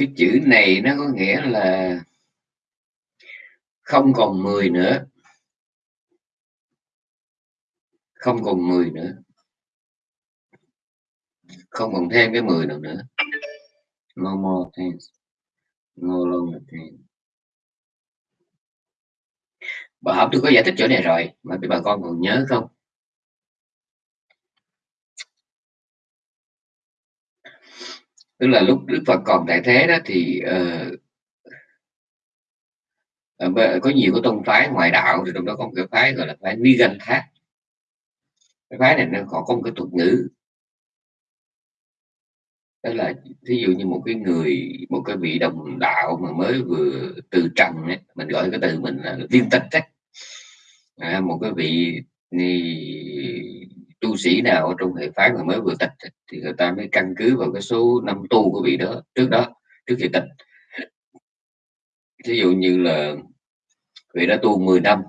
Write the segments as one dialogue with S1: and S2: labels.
S1: cái chữ này nó có nghĩa là không còn 10 nữa. Không còn 10 nữa. Không còn thêm cái 10 nào nữa. No more things. No longer things. Bà học tôi có giải thích chỗ này rồi, mà bà con còn nhớ không? Tức là lúc Đức Phật còn tại thế đó thì uh, có nhiều cái tôn phái ngoại đạo thì trong đó có một cái phái gọi là phái Nigan Thác cái phái này nó có, có một cái thuật ngữ đó là ví dụ như một cái người một cái vị đồng đạo mà mới vừa từ trần ấy, mình gọi cái từ mình là viên tịch ấy. À, một cái vị tu sĩ nào ở trong hệ phái mà mới vừa tịch thì người ta mới căn cứ vào cái số năm tu của vị đó, trước đó, trước khi tịch. Ví dụ như là vị đã tu 10 năm,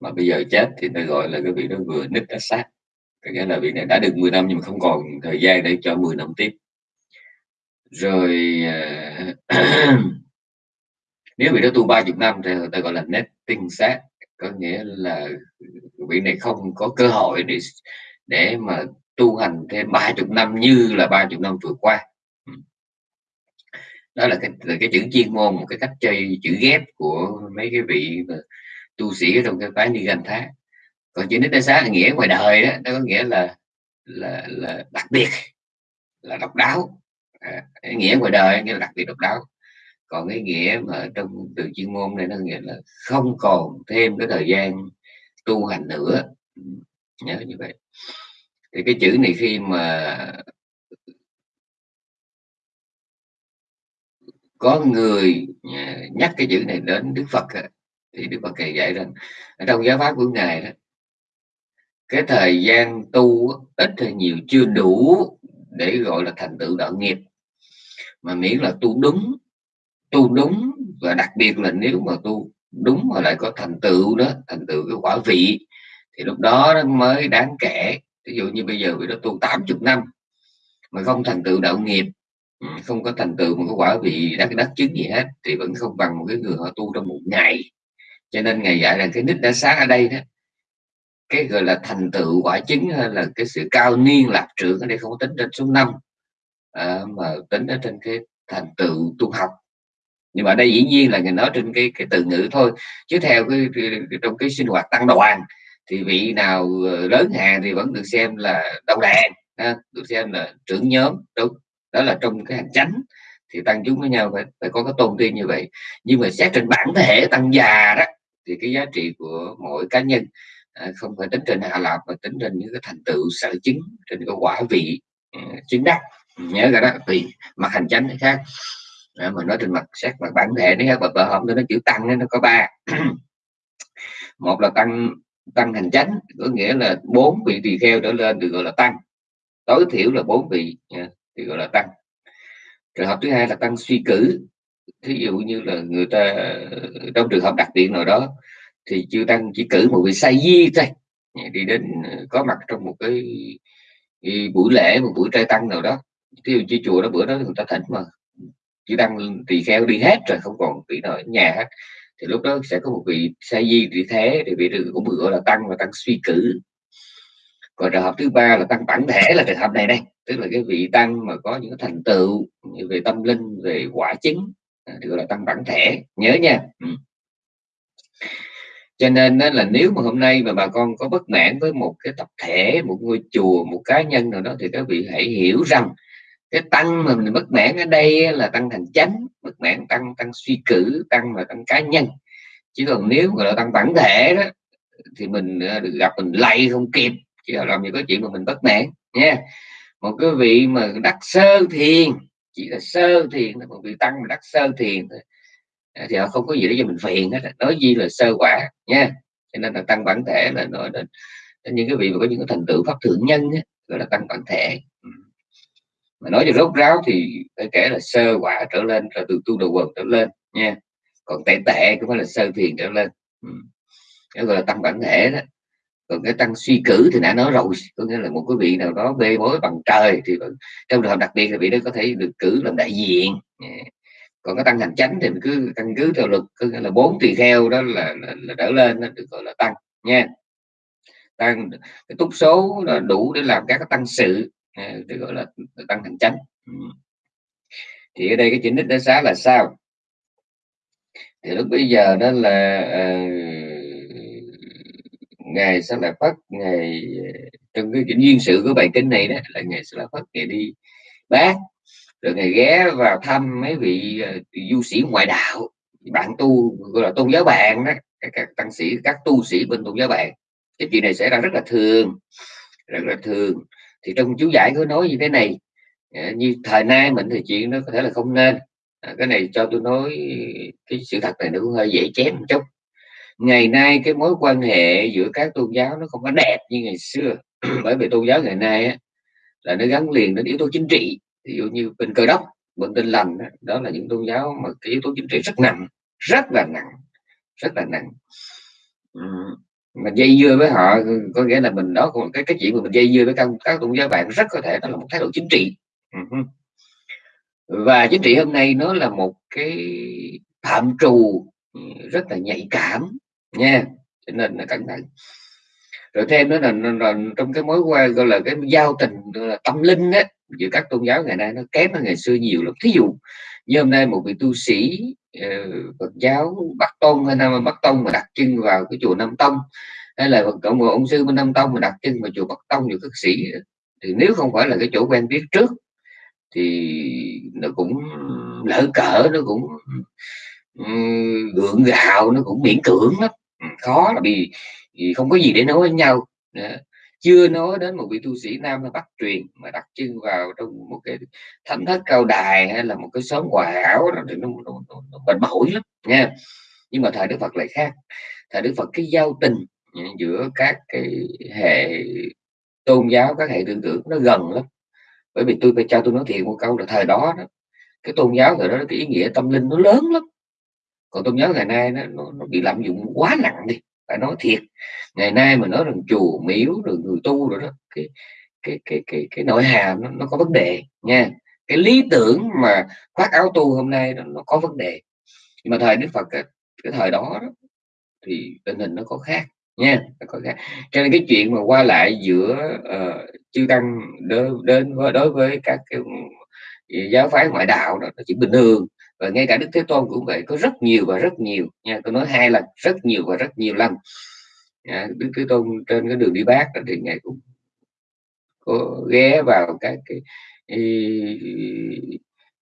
S1: mà bây giờ chết thì ta gọi là cái vị đó vừa nứt đã sát có nghĩa là vị này đã được 10 năm nhưng mà không còn thời gian để cho 10 năm tiếp. Rồi à, nếu vị đó tu 30 năm thì người ta gọi là nét tinh sát có nghĩa là vị này không có cơ hội để để mà tu hành thêm ba chục năm như là ba chục năm vừa qua. Ừ. Đó là cái là cái chữ chuyên môn một cái cách chơi chữ ghép của mấy cái vị tu sĩ trong cái phái ni gần thá. Còn chữ nít xá là nghĩa ngoài đời đó nó có nghĩa là là là đặc biệt là độc đáo. À, nghĩa ngoài đời nghĩa là đặc biệt độc đáo. Còn cái nghĩa mà trong từ chuyên môn này nó nghĩa là không còn thêm cái thời gian tu hành nữa. Ừ, nhớ như vậy thì cái chữ này khi mà có người à, nhắc cái chữ này đến Đức Phật thì Đức Phật kể dạy rằng ở trong giáo pháp của ngài đó, cái thời gian tu ít hay nhiều chưa đủ để gọi là thành tựu đạo nghiệp, mà miễn là tu đúng tu đúng và đặc biệt là nếu mà tu đúng mà lại có thành tựu đó, thành tựu cái quả vị, thì lúc đó nó mới đáng kể ví dụ như bây giờ vị đó tu 80 năm mà không thành tựu đạo nghiệp ừ, không có thành tựu một cái quả vị đắc đắc chứng gì hết thì vẫn không bằng một cái người họ tu trong một ngày. Cho nên ngày dạy là cái nít đã sáng ở đây đó cái gọi là thành tựu quả chứng hay là cái sự cao niên lạc trưởng ở đây không có tính trên số năm à, mà tính ở trên cái thành tựu tu học. Nhưng mà ở đây dĩ nhiên là người nói trên cái cái từ ngữ thôi chứ theo cái, cái, cái trong cái sinh hoạt tăng đoàn thì vị nào ờ, lớn hàng thì vẫn được xem là đầu đàn ha, được xem là trưởng nhóm đúng. Đó là trong cái hành chánh thì tăng chúng với nhau phải, phải có cái tôn tiên như vậy. Nhưng mà xét trên bản thể tăng già đó thì cái giá trị của mỗi cá nhân à, không phải tính trên hạ lạc mà tính trên những cái thành tựu sở chứng trên cái quả vị ừ, chứng đắc. Nhớ ra đó Vì mặt hành chánh nó khác. À, mà nói trên mặt xét mặt bản thể nó khác và bờ hôm nó chữ tăng nó có ba. Một là tăng tăng hành chánh có nghĩa là bốn vị tỳ kheo trở lên được gọi là tăng. Tối thiểu là bốn vị thì gọi là tăng. Trường hợp thứ hai là tăng suy cử. Thí dụ như là người ta trong trường hợp đặc biệt nào đó thì chưa tăng chỉ cử một vị say di thôi. Đi đến ờ, có mặt trong một cái, cái buổi lễ một buổi trai tăng nào đó. Thí dụ như chùa đó bữa đó người ta thỉnh mà chỉ tăng tỳ kheo đi hết rồi không còn vị nào ở nhà hết thì lúc đó sẽ có một vị sa di vị thế thì vị cũng được gọi là tăng và tăng suy cử. Còn trường hợp thứ ba là tăng bản thể là trường hợp này đây, tức là cái vị tăng mà có những thành tựu về tâm linh, về quả chứng à, được thì gọi là tăng bản thể. Nhớ nha. Ừ. cho nên đó là nếu mà hôm nay mà bà con có bất mãn với một cái tập thể, một ngôi chùa, một cá nhân nào đó thì các vị hãy hiểu rằng cái tăng mà mình bất mãn ở đây là tăng thành chánh bất mãn tăng tăng suy cử tăng là tăng cá nhân. Chứ còn nếu gọi là tăng bản thể đó thì mình ờ, được gặp mình lay không kịp chỉ là làm gì có chuyện mà mình bất mãn nha. Một cái vị mà đắc sơ thiền chỉ là sơ thiền một vị tăng mà đắc sơ thiền à, thì họ không có gì để cho mình phiền hết nói gì là sơ quả nha. Cho nên là tăng bản thể là nói đến, đến những cái vị mà có những cái thành tựu pháp thượng nhân ấy, gọi là tăng bản thể mà nói cho rốt ráo thì phải kể là sơ quả trở lên là từ tu đầu quần trở lên nha. Còn tệ tệ cũng phải là sơ thiền trở lên. Ừ. đó gọi là tăng bản thể đó. Còn cái tăng suy cử thì đã nói rồi có nghĩa là một cái vị nào đó bê bối bằng trời thì trong trường hợp đặc biệt là vị đó có thể được cử làm đại diện. Dạ. Còn cái tăng hành chánh thì mình cứ căn cứ theo luật có nghĩa là bốn tỳ kheo đó là, là, là trở lên đó được gọi là tăng nha. Tăng cái túc số đủ để làm các cái tăng sự. Ờ, được gọi là tăng hành chánh ừ. thì ở đây cái chính đích đá sáng là sao? Thì lúc bây giờ đó là uh, ngài sẽ là phát ngày ờ, trong cái duyên sự của bài kinh này đó là ngài sẽ là phát ngày đi bác rồi ngài ghé vào thăm mấy vị uh, du sĩ ngoại đạo bạn tu gọi là tôn giáo bạn đó các, các tăng sĩ các tu sĩ bên tôn giáo bạn. Cái chuyện này xảy ra rất là thường rất là thường thì trong chú giải có nói như thế này à, như thời nay mình thì chuyện nó có thể là không nên. À, cái này cho tôi nói cái sự thật này nó cũng hơi dễ chém một chút. Ngày nay cái mối quan hệ giữa các tôn giáo nó không có đẹp như ngày xưa. Bởi vì tôn giáo ngày nay á, là nó gắn liền đến yếu tố chính trị. Ví dụ như bên cơ đốc bên tinh lành đó, đó là những tôn giáo mà cái yếu tố chính trị rất nặng rất là nặng rất là nặng mà dây dưa với họ có nghĩa là mình đó còn cái cái chuyện mà mình dây dưa với các các tôn giáo bạn rất có thể đó là một thái độ chính trị. Và chính trị hôm nay nó là một cái phạm trù rất là nhạy cảm nha cho nên là cẩn thận. Rồi thêm nữa là, là, là trong cái mối quan gọi là cái giao tình là tâm linh á giữa các tôn giáo ngày nay nó kém hơn ngày xưa nhiều lắm. Thí dụ như hôm nay một vị tu sĩ uh, Phật giáo Bắc Tông hay Nam Bắc Tông mà đặt chân vào cái chùa Nam Tông hay là cộng một ông sư bên Nam Tông mà đặt chân vào chùa Bắc Tông nhiều các sĩ thì nếu không phải là cái chỗ quen biết trước thì nó cũng lỡ cỡ nó cũng gượng gạo nó cũng miễn cưỡng lắm. Khó là vì, vì không có gì để nói với nhau chưa nói đến một vị tu sĩ nam hay bắc truyền mà đặt chân vào trong một cái thánh thất cao đài hay là một cái xóm quả ảo đó thì nó, nó, nó, nó bệnh bội lắm nha nhưng mà thời đức phật lại khác. Thời đức phật cái giao tình giữa các cái hệ tôn giáo các hệ tư tưởng nó gần lắm. Bởi vì tôi phải cho tôi nói thiệt một câu là thời đó, đó cái tôn giáo thời đó cái ý nghĩa tâm linh nó lớn lắm. Còn tôn giáo ngày nay nó, nó, nó bị lạm dụng quá nặng đi phải nói thiệt ngày nay mà nói rằng chùa miếu rồi người tu rồi đó cái cái cái cái cái nội hàm nó, nó có vấn đề nha. Cái lý tưởng mà khoác áo tu hôm nay nó, nó có vấn đề. Nhưng mà thời đức phật cái, cái thời đó, đó thì tình hình nó có khác nha nó có khác. Cho nên cái chuyện mà qua lại giữa uh, chư tăng đến, đến với đối với các cái giáo phái ngoại đạo đó nó chỉ bình thường và ngay cả đức thế tôn cũng vậy có rất nhiều và rất nhiều nha tôi nói hai lần rất nhiều và rất nhiều lần. À, đức thế tôn trên cái đường đi bác thì ngài cũng có ghé vào các cái ý,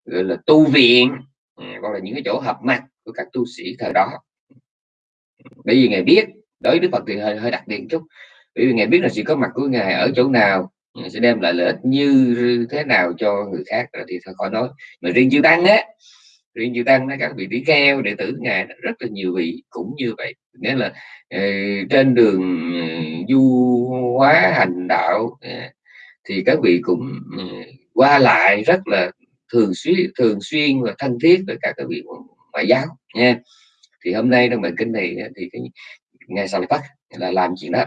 S1: gọi là tu viện à, gọi là những cái chỗ hợp mặt của các tu sĩ thời đó. Bởi vì ngài biết đối với đức phật thì hơi hơi đặc biệt chút. Bởi vì ngài biết là sự có mặt của ngài ở chỗ nào sẽ đem lại lợi ích như thế nào cho người khác thì thôi khỏi nói. Mà riêng chư tăng á riêng chư tăng các vị tỷ kheo, đệ tử ngài rất là nhiều vị cũng như vậy. Nghĩa là ờ, trên đường ờ, du hóa hành đạo ờ, thì các vị cũng qua lại rất là thường xuyên thường xuyên và thân thiết với các cái vị ngoại giáo, nha. Thì hôm nay trong bài kinh này thì cái ngài sau tắt là làm chuyện đó.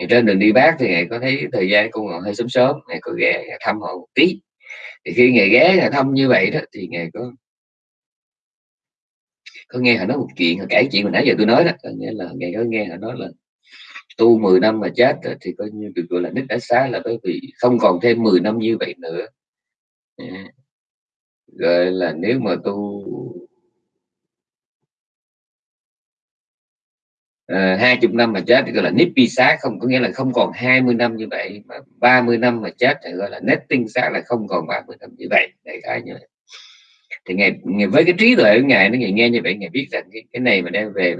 S1: Thì trên đường đi bác thì ngài có thấy thời gian cũng còn hơi sớm sớm, ngài có ghé thăm họ một tí. Thì khi ngài ghé, ngài thăm như vậy đó, thì ngài có có nghe họ nói một chuyện họ kể chuyện mà nãy giờ tôi nói đó nghĩa là ngày có nghe họ nói là tu 10 năm mà chết thì coi như được gọi là nít đã xá là bởi vì không còn thêm 10 năm như vậy nữa. Gọi là nếu mà tu ờ, hai chục năm mà chết thì gọi là nipi xá, không, có nghĩa là không còn 20 năm như vậy, mà 30 năm mà chết thì gọi là netting xá là không còn 30 năm như vậy. Đại khái như vậy thì ngài, ngài với cái trí tuệ của ngài nó ngài nghe như vậy ngài biết rằng cái, cái này mà đem về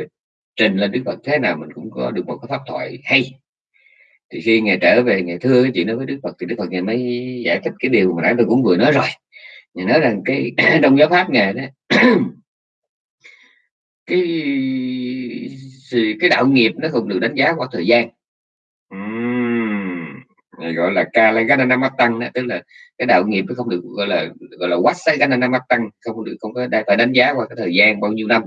S1: trình lên đức phật thế nào mình cũng có được một cái pháp thoại hay. Thì khi ngài trở về ngài thưa cái chuyện đó với đức phật thì đức phật ngài mới giải thích cái điều mà nãy tôi cũng vừa nói rồi. Ngài nói rằng cái trong giáo pháp ngài đó cái cái đạo nghiệp nó không được đánh giá qua thời gian gọi là kala gananamatang tức là cái đạo nghiệp nó không được, gọi là gọi là wasa gananamatang, không được, không có phải đánh giá qua cái thời gian bao nhiêu năm.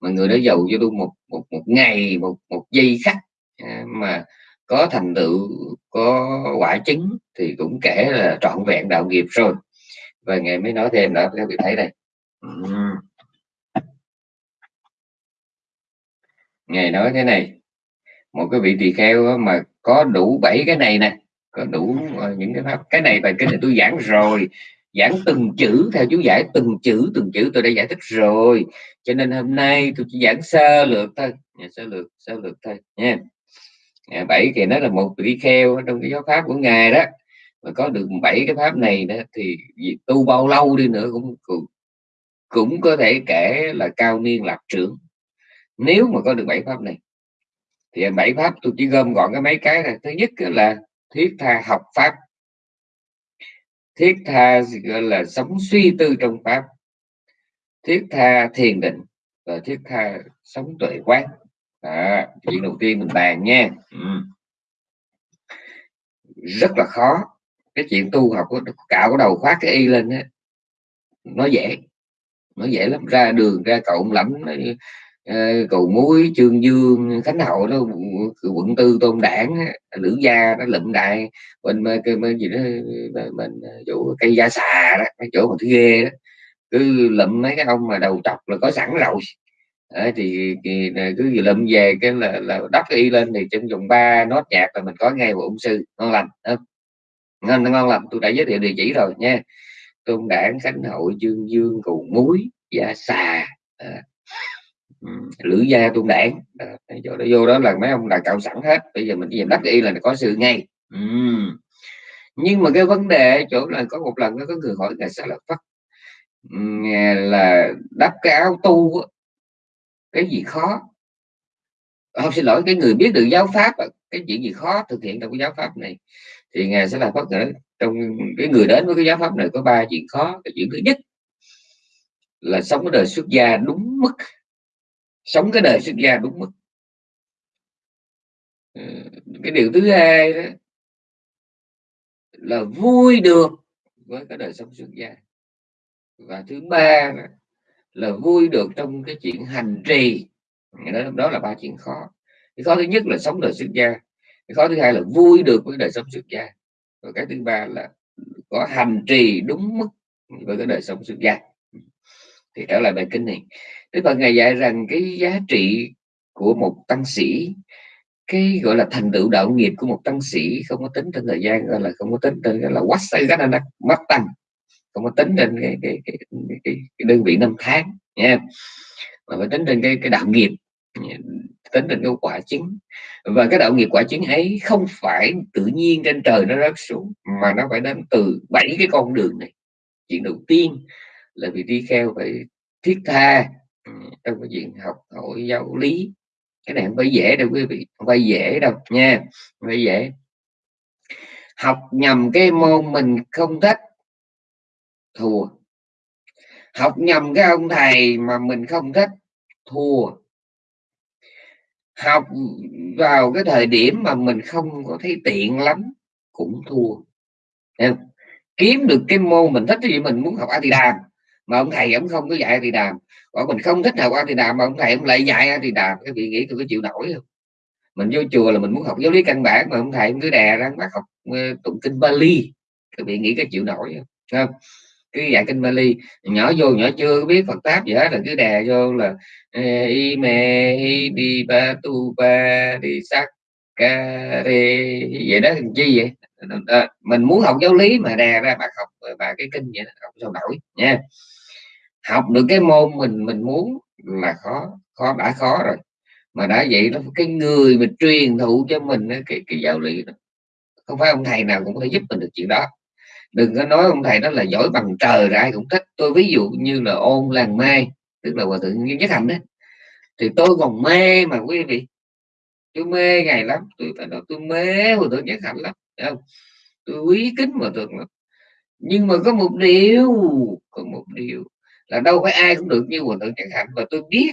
S1: Mà người đó giàu cho luôn một một một ngày, một một giây khắc à, mà có thành tựu, có quả chứng thì cũng kể là trọn vẹn đạo nghiệp rồi. Và ngày mới nói thêm đó các vị thấy đây. Ngày nói thế này, một cái vị tỳ kheo mà có đủ bảy cái này nè Ờ, đủ ờ, những cái pháp cái này bài kinh này tôi giảng rồi. Giảng từng chữ theo chú giải từng chữ từng chữ tôi đã giải thích rồi. Cho nên hôm nay tôi chỉ giảng sơ lược thôi. Dạ, sơ lược sơ lược thôi nha. Dạ, bảy thì nó là một vị kheo trong cái giáo pháp của ngài đó. Mà có được bảy cái pháp này đó thì tu bao lâu đi nữa cũng cũng, cũng có thể kể là cao niên lạc trưởng. Nếu mà có được bảy pháp này thì bảy pháp tôi chỉ gom gọn cái mấy cái này thứ nhất là thiết tha học pháp. Thiết tha gọi là sống suy tư trong pháp. Thiết tha thiền định và thiết tha sống tuệ quán. À, chuyện đầu tiên mình bàn nha. Ừ. rất là khó. Cái chuyện tu học cạo cái đầu khoác cái y lên á. Nó dễ. Nó dễ lắm. Ra đường ra cậu lắm. Uh, Ờ, cầu muối trương dương khánh hậu đó quận tư tôn đảng lữ gia nó lụm đại bên cái bên gì đó bên chỗ ờ, cây da xà đó cái chỗ mà thứ ghê đó. Cứ lụm mấy cái ông mà đầu trọc là có sẵn rồi. À, thì, thì cứ lụm về cái là, là đắp y lên thì trong vòng ba nốt nhạc là mình có ngay một ông sư ngon lành không? ngon ngon lành tôi đã giới thiệu địa chỉ rồi nha. Tôn đảng khánh hội dương dương cầu muối da xà à, lữ gia tôn đảng à, chỗ đó vô đó là mấy ông là cạo sẵn hết. Bây giờ mình chỉ đắp y là có sự ngay. Uhm. nhưng mà cái vấn đề chỗ là có một lần có người hỏi là sao là phát là đắp cái áo tu cái gì khó? Không xin lỗi cái người biết được giáo pháp à, cái chuyện gì khó thực hiện trong cái giáo pháp này. Thì ngài sẽ là phát ngữ trong cái người đến với cái giáo pháp này có ba chuyện khó. Cái chuyện thứ nhất là sống cái đời xuất gia đúng mức sống cái đời xuất gia đúng mức. Ừ, cái điều thứ hai đó là vui được với cái đời sống xuất gia và thứ ba đó, là vui được trong cái chuyện hành trì. Đó, đó là ba chuyện khó. Cái khó thứ nhất là sống đời xuất gia cái khó thứ hai là vui được với đời sống xuất gia và cái thứ ba là có hành trì đúng mức với cái đời sống xuất gia thì trở lại bài kinh này. Đức Phật ngài dạy rằng cái giá trị của một tăng sĩ cái gọi là thành tựu đạo nghiệp của một tăng sĩ không có tính trên thời gian gọi là không có tính trên là quá say gắt mất tăng không có tính trên cái cái, cái, cái, cái, đơn vị năm tháng nha. Mà phải tính trên cái cái đạo nghiệp tính trên cái quả chứng. Và cái đạo nghiệp quả chứng ấy không phải tự nhiên trên trời nó rớt xuống mà nó phải đến từ bảy cái con đường này. Chuyện đầu tiên là vì đi kheo phải thiết tha trong cái chuyện học hỏi giáo lý. Cái này không phải dễ đâu quý vị không phải dễ đâu nha không phải dễ. Học nhầm cái môn mình không thích. Thua. Học nhầm cái ông thầy mà mình không thích. Thua. Học vào cái thời điểm mà mình không có thấy tiện lắm cũng thua. Nên, kiếm được cái môn mình thích thì mình muốn học a thì đàm mà ông thầy ông không có dạy thì đàm. Còn mình không thích nào qua thì đàm mà ông thầy ông lại dạy thì đàm. Cái vị nghĩ tôi có chịu nổi không? Mình vô chùa là mình muốn học giáo lý căn bản mà ông thầy ông cứ đè ra bắt học ờ, tụng kinh Bali. Các vị nghĩ có chịu nổi không, không? cứ dạy kinh Bali. Nhỏ vô nhỏ chưa có biết Phật pháp gì hết là cứ đè vô là y mê đi ba tu ba đi sắc ca vậy đó làm chi vậy? À, mình muốn học giáo lý mà đè ra bắt học và cái kinh vậy học sao nổi nha học được cái môn mình mình muốn là khó khó, đã khó rồi. Mà đã vậy đó, cái người mà truyền thụ cho mình cái cái giáo lý đó. Không phải ông thầy nào cũng có thể giúp mình được chuyện đó. Đừng có nói ông thầy đó là giỏi bằng trời ra ai cũng thích. Tôi ví dụ như là ôn làng mai, tức là hòa thượng nhất hạnh đấy thì tôi còn mê mà quý vị. Tôi mê ngày lắm. Tôi phải nói tôi mê hòa thượng nhất hạnh lắm không? tôi quý kính hòa thượng lắm. Nhưng mà có một điều, có một điều là đâu phải ai cũng được như hòa thượng chẳng hạn và tôi biết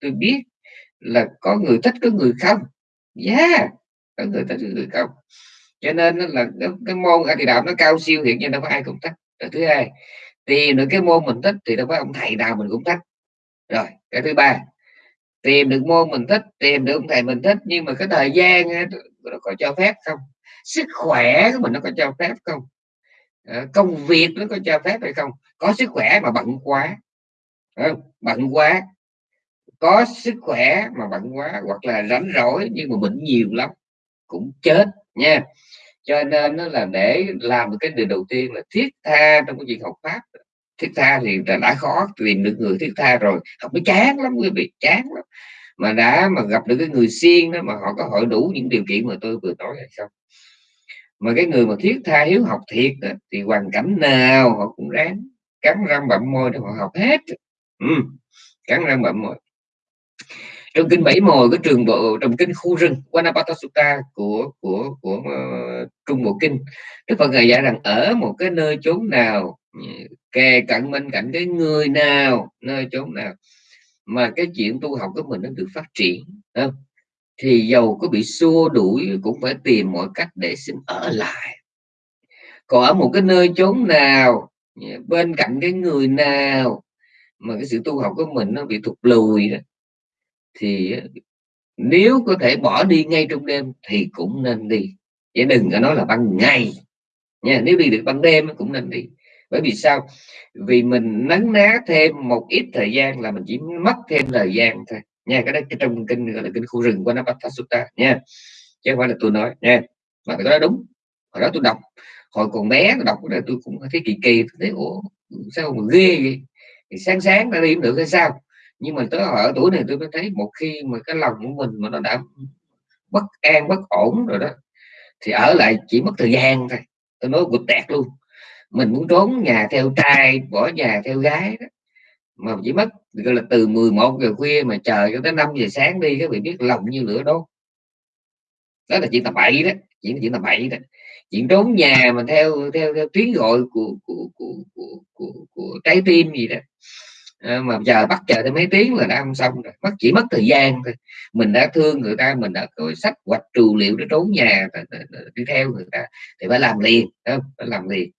S1: tôi biết là có người thích có người không. Yeah có người thích có người không. Cho nên là cái, cái môn ở thì đạo nó cao siêu hiện nhiên đâu có ai cũng thích. Rồi thứ hai tìm được cái môn mình thích thì đâu có ông thầy nào mình cũng thích. Rồi cái thứ ba tìm được môn mình thích tìm được ông thầy mình thích nhưng mà cái thời gian nó có cho phép không? Sức khỏe của mình nó có cho phép không? Ờ, công việc nó có cho phép hay không? Có sức khỏe mà bận quá bận quá, có sức khỏe mà bận quá, hoặc là rảnh rỗi nhưng mà bệnh nhiều lắm, cũng chết nha. Cho nên nó là để làm được cái điều đầu tiên là thiết tha trong cái việc học pháp. Thiết tha thì đã khó tìm được người thiết tha rồi, học mới chán lắm quý vị, chán lắm. Mà đã mà gặp được cái người siêng đó mà họ có hội đủ những điều kiện mà tôi vừa nói hay không? Mà cái người mà thiết tha hiếu học thiệt đó, thì hoàn cảnh nào họ cũng ráng cắn răng bậm môi để họ học hết ừ, cắn răng bậm môi trong kinh bảy mồi cái trường bộ trong kinh khu rừng Wanapata Sutta của của của uh, trung bộ kinh Đức Phật ngài dạy rằng ở một cái nơi chốn nào ừ, kề cận bên cạnh cái người nào nơi chốn nào mà cái chuyện tu học của mình nó được phát triển không? Thì dầu có bị xua đuổi cũng phải tìm mọi cách để xin ở lại. Còn ở một cái nơi chốn nào, bên cạnh cái người nào mà cái sự tu học của mình nó bị thụt lùi đó, thì nếu có thể bỏ đi ngay trong đêm thì cũng nên đi. Chứ đừng có nói là ban ngày nha, nếu đi được ban đêm cũng nên đi. Bởi vì sao? Vì mình nấn ná thêm một ít thời gian là mình chỉ mất thêm thời gian thôi nha, cái đó, cái trong kinh gọi là kinh khu rừng của nó bắt Sutta nha. Chứ không phải là tôi nói, nha. Mà cái đó đúng, hồi đó tôi đọc. Hồi còn bé tôi đọc cái tôi cũng thấy kỳ kỳ, tôi thấy, ủa, sao mà ghê vậy? Thì sáng sáng nó đi được hay sao? Nhưng mà tới ở tuổi này tôi mới thấy một khi mà cái lòng của mình mà nó đã bất an, bất ổn rồi đó, thì ở lại chỉ mất thời gian thôi. Tôi nói gục tẹt luôn. Mình muốn trốn nhà theo trai, bỏ nhà theo gái đó mà chỉ mất gọi là từ 11 giờ khuya mà chờ cho tới 5 giờ sáng đi các vị biết lòng như lửa đốt. Đó là chuyện tầm bậy đó chuyện chuyện tầm bậy đó. Chuyện trốn nhà mà theo theo theo tiếng gọi của của của của, của, của trái tim gì đó. À, mà chờ bắt chờ tới mấy tiếng là đã không xong rồi. Mất chỉ mất thời gian thôi. Mình đã thương người ta mình đã rồi sách hoạch trù liệu để trốn nhà đi theo người ta. Thì phải làm liền đó, phải làm liền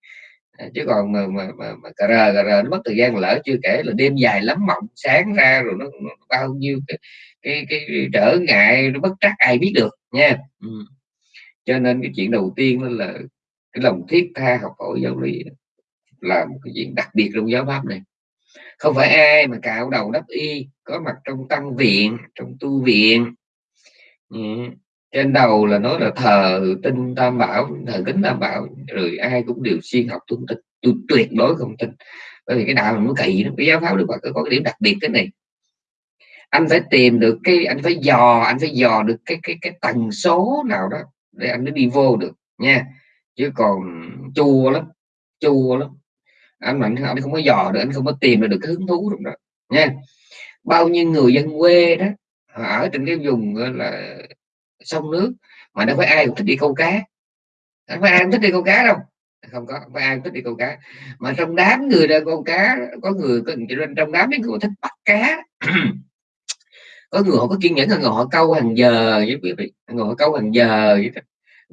S1: chứ còn mà mà mà, mà cà rờ cà rờ nó mất thời gian lỡ chưa kể là đêm dài lắm mộng sáng ra rồi nó, nó bao nhiêu cái, cái cái trở ngại nó bất trắc ai biết được nha ừ. cho nên cái chuyện đầu tiên đó là cái lòng thiết tha học hỏi giáo lý là một cái chuyện đặc biệt trong giáo pháp này không phải ai mà cạo đầu đắp y có mặt trong tăng viện trong tu viện ừ trên đầu là nói là thờ tinh tam bảo, thờ kính tam bảo, rồi ai cũng đều xuyên học tuân tin tôi tuyệt đối không tin. Bởi vì cái đạo nó kỳ nó cái giáo pháp đức phật có cái điểm đặc biệt cái này. Anh phải tìm được cái, anh phải dò, anh phải dò được cái cái cái tần số nào đó để anh mới đi vô được, nha. Chứ còn chua lắm chua lắm. Anh mạnh anh không có dò được, anh không có tìm được cái hứng thú trong đó, nha. Bao nhiêu người dân quê đó ở trên cái vùng là sông nước mà đâu phải ai cũng thích đi câu cá. Không phải ai cũng thích đi câu cá đâu. Không có không phải ai cũng thích đi câu cá. Mà trong đám người ra câu cá có người có trong đám mấy người thích bắt cá. Có người họ có kiên nhẫn là họ câu hàng giờ với quý vị. Người họ câu hàng giờ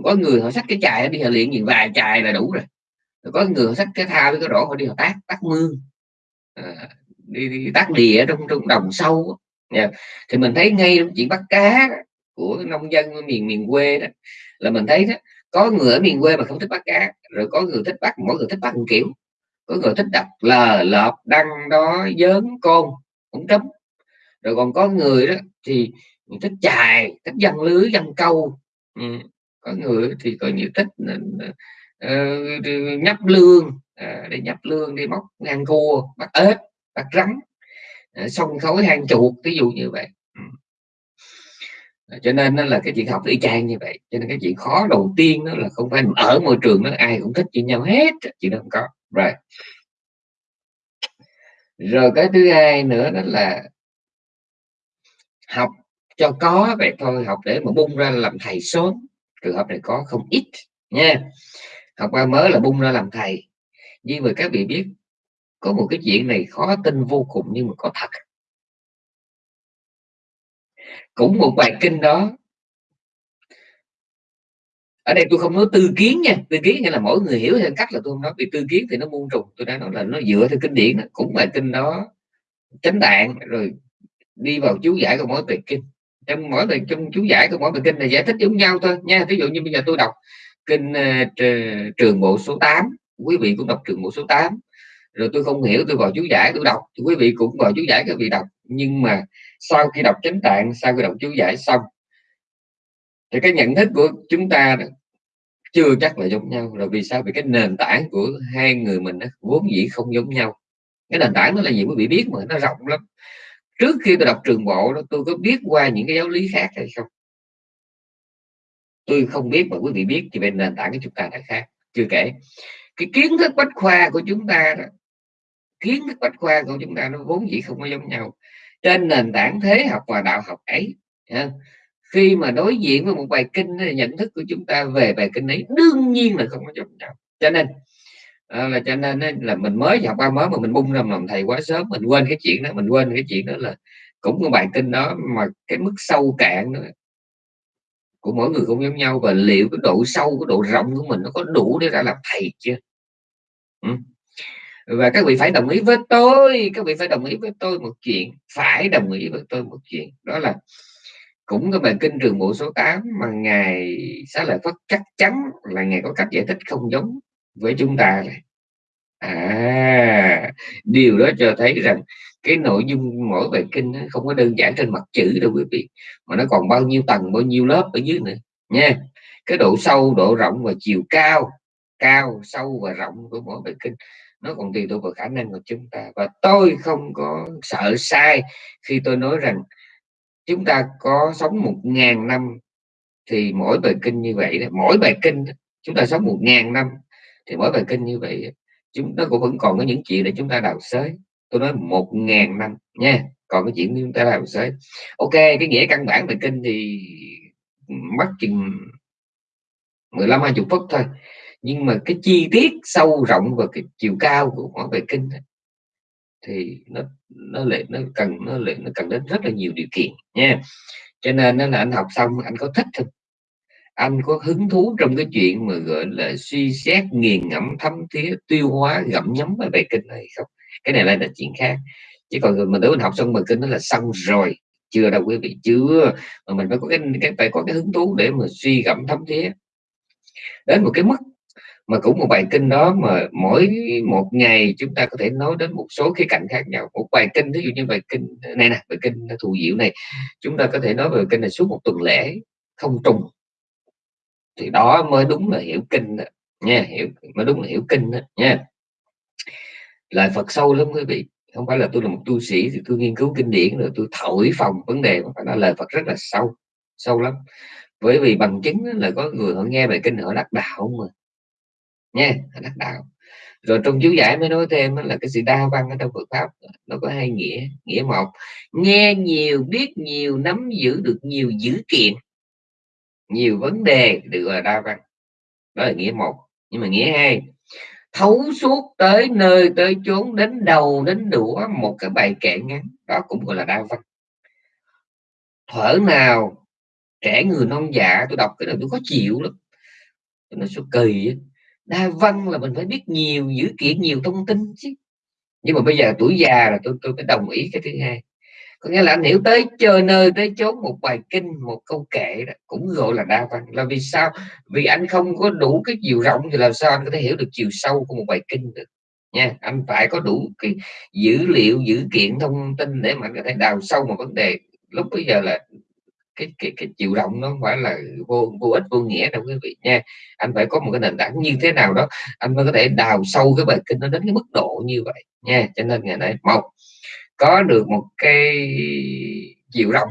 S1: có người họ xách cái chài đi họ luyện gì vài chài là đủ rồi. Có người họ sách cái thao với cái rổ họ đi họ tác tác mương. À, đi, đi tác đìa trong trong đồng sâu dạ. thì mình thấy ngay chuyện bắt cá của nông dân ở miền miền quê đó là mình thấy đó có người ở miền quê mà không thích bắt cá rồi có người thích bắt mỗi người thích bắt một kiểu. Có người thích đập lờ lợp đăng đó dớn côn cũng trống. Rồi còn có người đó thì thích chài thích dăng lưới dăng câu. Ừ. có người thì có nhiều thích uh, nhấp lương à, uh, để nhấp lương đi móc ngang cua bắt ếch bắt rắn à, uh, xong khối hang chuột ví dụ như vậy. Ừ cho nên nó là cái chuyện học y chang như vậy. Cho nên cái chuyện khó đầu tiên đó là không phải ở môi trường đó, ai cũng thích với nhau hết, chuyện đó không có. Rồi. Rồi cái thứ hai nữa đó là học cho có vậy thôi, học để mà bung ra làm thầy sớm. Trường hợp này có không ít, nha. Học qua mới là bung ra làm thầy. Nhưng mà các vị biết, có một cái chuyện này khó tin vô cùng nhưng mà có thật cũng một bài kinh đó. Ở đây tôi không nói tư kiến nha. Tư kiến nghĩa là mỗi người hiểu theo cách là tôi không nói. Vì tư kiến thì nó muôn trùng. Tôi đã nói là nó dựa theo kinh điển đó. cũng bài kinh đó. Chánh đạn. Rồi đi vào chú giải của mỗi bài kinh. Trong mỗi bài trong chú giải của mỗi bài kinh là giải thích giống nhau thôi. Nha ví dụ như bây giờ tôi đọc kinh uh, trường bộ số 8 quý vị cũng đọc trường bộ số 8 rồi tôi không hiểu tôi vào chú giải tôi đọc. Quý vị cũng vào chú giải các vị đọc. Nhưng mà sau khi đọc chánh tạng, sau khi đọc chú giải xong, thì cái nhận thức của chúng ta chưa chắc là giống nhau. Là vì sao? Vì cái nền tảng của hai người mình vốn dĩ không giống nhau. Cái nền tảng đó là gì? Quý vị biết mà, nó rộng lắm. Trước khi tôi đọc trường bộ đó, tôi có biết qua những cái giáo lý khác hay không? Tôi không biết mà quý vị biết thì về nền tảng của chúng ta đã khác. Chưa kể, cái kiến thức bách khoa của chúng ta đó, kiến thức bách khoa của chúng ta nó vốn dĩ không có giống nhau trên nền tảng thế học và đạo học ấy. Khi mà đối diện với một bài kinh nhận thức của chúng ta về bài kinh ấy đương nhiên là không có giống nhau. Cho nên à, là cho nên là mình mới học ba mới mà mình bung ra lòng thầy quá sớm, mình quên cái chuyện đó, mình quên cái chuyện đó là cũng cái bài kinh đó mà cái mức sâu cạn đó của mỗi người không giống nhau và liệu cái độ sâu, cái độ rộng của mình nó có đủ để ra làm thầy chưa? Ừ và các vị phải đồng ý với tôi, các vị phải đồng ý với tôi một chuyện, phải đồng ý với tôi một chuyện. Đó là cũng cái bài kinh trường bộ số 8 mà ngài xá lợi phất chắc chắn là ngài có cách giải thích không giống với chúng ta này à điều đó cho thấy rằng cái nội dung mỗi bài kinh không có đơn giản trên mặt chữ đâu quý vị, mà nó còn bao nhiêu tầng, bao nhiêu lớp ở dưới nữa, nha. Cái độ sâu, độ rộng và chiều cao cao, sâu và rộng của mỗi bài kinh nó còn tùy thuộc vào khả năng của chúng ta và tôi không có sợ sai khi tôi nói rằng chúng ta có sống một ngàn năm thì mỗi bài kinh như vậy mỗi bài kinh chúng ta sống một ngàn năm thì mỗi bài kinh như vậy chúng, nó cũng vẫn còn có những chuyện để chúng ta đào xới. Tôi nói một ngàn năm nha, còn cái chuyện chúng ta đào xới. Ok, cái nghĩa căn bản bài kinh thì mất chừng 15 20 phút thôi nhưng mà cái chi tiết sâu rộng và cái chiều cao của mỗi về kinh thì nó nó lại nó cần nó lại nó cần đến rất là nhiều điều kiện nha. Cho nên nó là anh học xong anh có thích không? Anh có hứng thú trong cái chuyện mà gọi là suy xét nghiền ngẫm thấm thía tiêu hóa gặm nhấm cái bài kinh này không? Cái này lại là chuyện khác. Chứ còn mình tới mình học xong bài kinh nó là xong rồi chưa đâu quý vị chưa. Mà mình phải có cái, cái phải có cái hứng thú để mà suy gẫm thấm thía. Đến một cái mức mà cũng một bài kinh đó mà mỗi một ngày chúng ta có thể nói đến một số khía cạnh khác nhau. Một bài kinh, ví dụ như bài kinh ờ, này nè, bài kinh thù diệu này, chúng ta có thể nói về kinh này suốt một tuần lễ, không trùng. Thì đó mới đúng là hiểu kinh đó. nha, hiểu, mới đúng là hiểu kinh đó, nha. Lời Phật sâu lắm quý vị, không phải là tôi là một tu sĩ thì tôi nghiên cứu kinh điển rồi tôi thổi phòng vấn đề mà phải nói lời Phật rất là sâu sâu lắm. Bởi vì bằng chứng là có người họ nghe bài kinh họ đắc đạo mà nha đắc đạo. Rồi trong chú giải mới nói thêm là cái sự đa văn ở trong Phật pháp, nó có hai nghĩa nghĩa một, nghe nhiều, biết nhiều, nắm giữ được nhiều dữ kiện. Nhiều vấn đề được gọi là đa văn. Đó là nghĩa một. Nhưng mà nghĩa hai, thấu suốt tới nơi tới chốn, đến đầu đến đũa, một cái bài kệ ngắn, đó cũng gọi là đa văn. Thở nào, trẻ người non dạ tôi đọc cái này tôi có chịu lắm. Nó số kỳ đa văn là mình phải biết nhiều dữ kiện nhiều thông tin chứ. Nhưng mà bây giờ tuổi già là tôi tôi phải đồng ý cái thứ hai. Có nghĩa là anh hiểu tới chơi nơi, tới chốn một bài kinh, một câu kệ đó, cũng gọi là đa văn. Là vì sao? Vì anh không có đủ cái chiều rộng thì làm sao anh có thể hiểu được chiều sâu của một bài kinh được, nha. Anh phải có đủ cái dữ liệu, dữ kiện thông tin để mà anh có thể đào sâu một vấn đề. Lúc bây giờ là cái cái cái chiều rộng nó không phải là vô vô ích, vô nghĩa đâu quý vị nha. Anh phải có một cái nền tảng như thế nào đó, anh mới có thể đào sâu cái bài kinh nó đến cái mức độ như vậy nha. Cho nên ngày nay, một, có được một cái chiều rộng,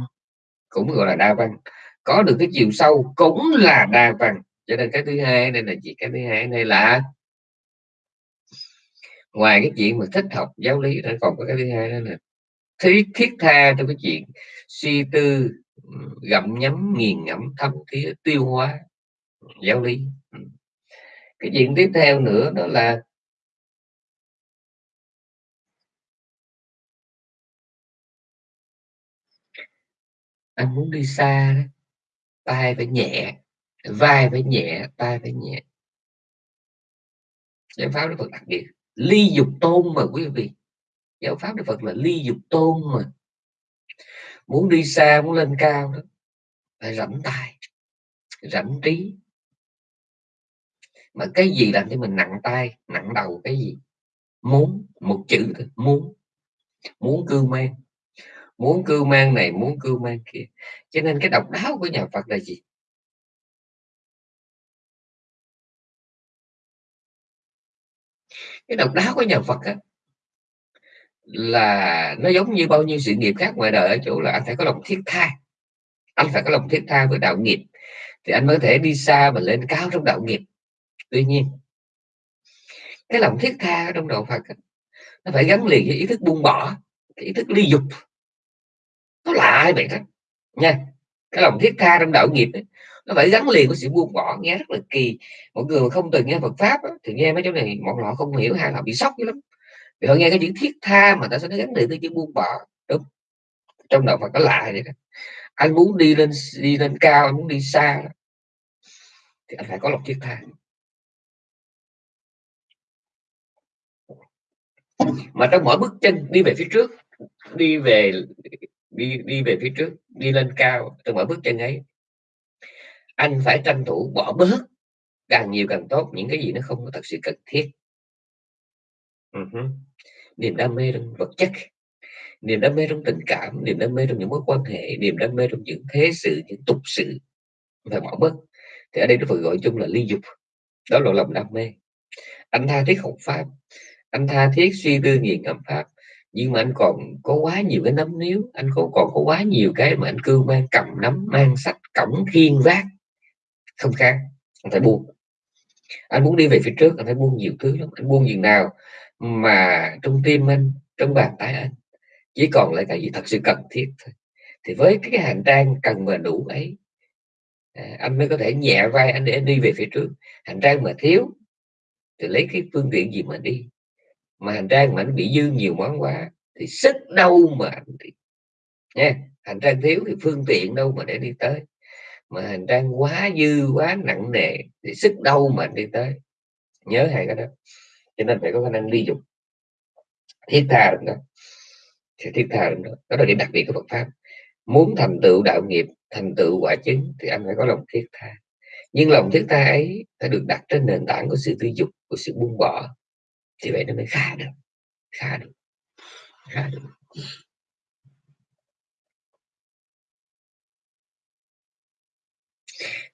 S1: cũng gọi là đa văn. Có được cái chiều sâu, cũng là đa văn. Cho nên cái thứ hai, đây là gì? Cái thứ hai đây là ngoài cái chuyện mà thích học giáo lý nó còn có cái thứ hai đó là thiết thiết tha trong cái chuyện suy tư gặm nhấm, nghiền ngẫm thấm thía tiêu hóa, giáo lý. Ừ. Cái chuyện tiếp theo nữa đó là anh muốn đi xa đó, tay phải nhẹ, vai phải nhẹ, tay phải nhẹ. Giáo pháp đức phật đặc biệt, ly dục tôn mà quý vị. Giáo pháp đức phật là ly dục tôn mà muốn đi xa muốn lên cao đó phải rảnh tay rảnh trí. Mà cái gì làm cho mình nặng tay nặng đầu cái gì? Muốn một chữ thôi muốn. Muốn cư mang. Muốn cưu mang này muốn cưu mang kia. Cho nên cái độc đáo của nhà Phật là gì? Cái độc đáo của nhà Phật á, là nó giống như bao nhiêu sự nghiệp khác ngoài đời ở chỗ là anh phải có lòng thiết tha. Anh phải có lòng thiết tha với đạo nghiệp. Thì anh mới thể đi xa và lên cao trong đạo nghiệp. Tuy nhiên cái lòng thiết tha trong đạo Phật nó phải gắn liền với ý thức buông bỏ cái ý thức ly dục. Nó lạ vậy đó? Nha cái lòng thiết tha trong đạo nghiệp ấy, nó phải gắn liền với sự buông bỏ nghe rất là kỳ. Mọi người mà không từng nghe Phật pháp ấy, thì nghe mấy chỗ này mọi họ không hiểu hay là bị sốc lắm vì họ nghe cái chữ thiết tha mà ta sẽ gắn liền với chữ buông bỏ. Đúng. Trong đạo Phật có lạ vậy đó. Anh muốn đi lên đi lên cao, anh muốn đi xa, thì anh phải có lòng thiết tha. Mà trong mỗi bước chân đi về phía trước, đi về, đi đi về phía trước, đi lên cao, trong mỗi bước chân ấy, anh phải tranh thủ bỏ bớt. Càng nhiều càng tốt, những cái gì nó không có thật sự cần thiết niềm đam mê trong vật chất niềm đam mê trong tình cảm niềm đam mê trong những mối quan hệ niềm đam mê trong những thế sự những tục sự và bỏ mất, thì ở đây nó phải gọi chung là ly dục đó là lòng đam mê. Anh tha thiết học pháp anh tha thiết suy tư nghiền ngẫm pháp nhưng mà anh còn có quá nhiều cái nắm níu anh có còn có quá nhiều cái mà anh cưu mang cầm nắm mang sách cổng khiên vác không khác. Anh phải buông. Anh muốn đi về phía trước anh phải buông nhiều thứ lắm anh buông gì nào mà trong tim anh trong bàn tay anh chỉ còn lại cái gì thật sự cần thiết thôi. Thì với cái hành trang cần và đủ ấy à, anh mới có thể nhẹ vai anh để anh đi về phía trước. Hành trang mà thiếu thì lấy cái phương tiện gì mà đi. Mà hành trang mà anh bị dư nhiều món quá thì sức đâu mà anh đi. Nha hành trang thiếu thì phương tiện đâu mà để đi tới. Mà hành trang quá dư quá nặng nề thì sức đâu mà anh đi tới. Nhớ hai cái đó cho nên phải có khả năng ly dục. Thiết tha được đó. Thì thiết tha được đó. Đó là điểm đặc biệt của Phật pháp. Muốn thành tựu đạo nghiệp, thành tựu quả chứng thì anh phải có lòng thiết tha. Nhưng lòng thiết tha ấy phải được đặt trên nền tảng của sự tư dục, của sự buông bỏ. Thì vậy nó mới khá được. Khá được. Khá được.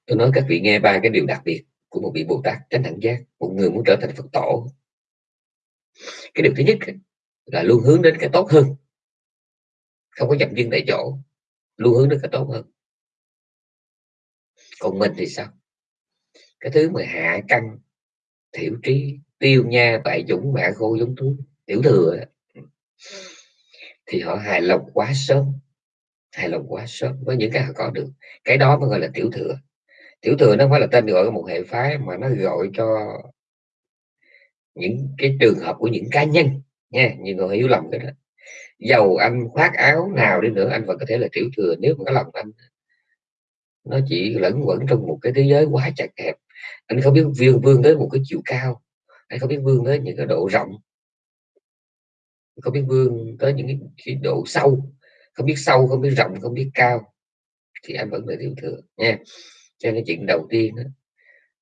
S1: Tôi nói các vị nghe ba cái điều đặc biệt của một vị bồ tát tránh đẳng giác, một người muốn trở thành phật tổ cái điều thứ nhất là luôn hướng đến cái tốt hơn. Không có dậm chân tại chỗ, luôn hướng đến cái tốt hơn. Còn mình thì sao? Cái thứ mà hạ căn thiểu trí, tiêu nha, bại dũng mẹ khô, giống thú, tiểu thừa thì họ hài lòng quá sớm, hài lòng quá sớm với những cái họ có được. Cái đó mới gọi là tiểu thừa. Tiểu thừa nó không phải là tên gọi của một hệ phái mà nó gọi cho những cái trường hợp của những cá nhân nha nhiều người hiểu lầm cái đó. Dầu anh khoác áo nào đi nữa anh vẫn có thể là tiểu thừa nếu mà cái lòng anh nó chỉ lẫn quẩn trong một cái thế giới quá chặt hẹp. Anh không biết vươn vươn tới một cái chiều cao anh không biết vươn tới những cái độ rộng không biết vươn tới những cái, cái độ sâu. Không biết sâu không biết rộng không biết cao thì anh vẫn là tiểu thừa nha. Cho nên chuyện đầu tiên đó,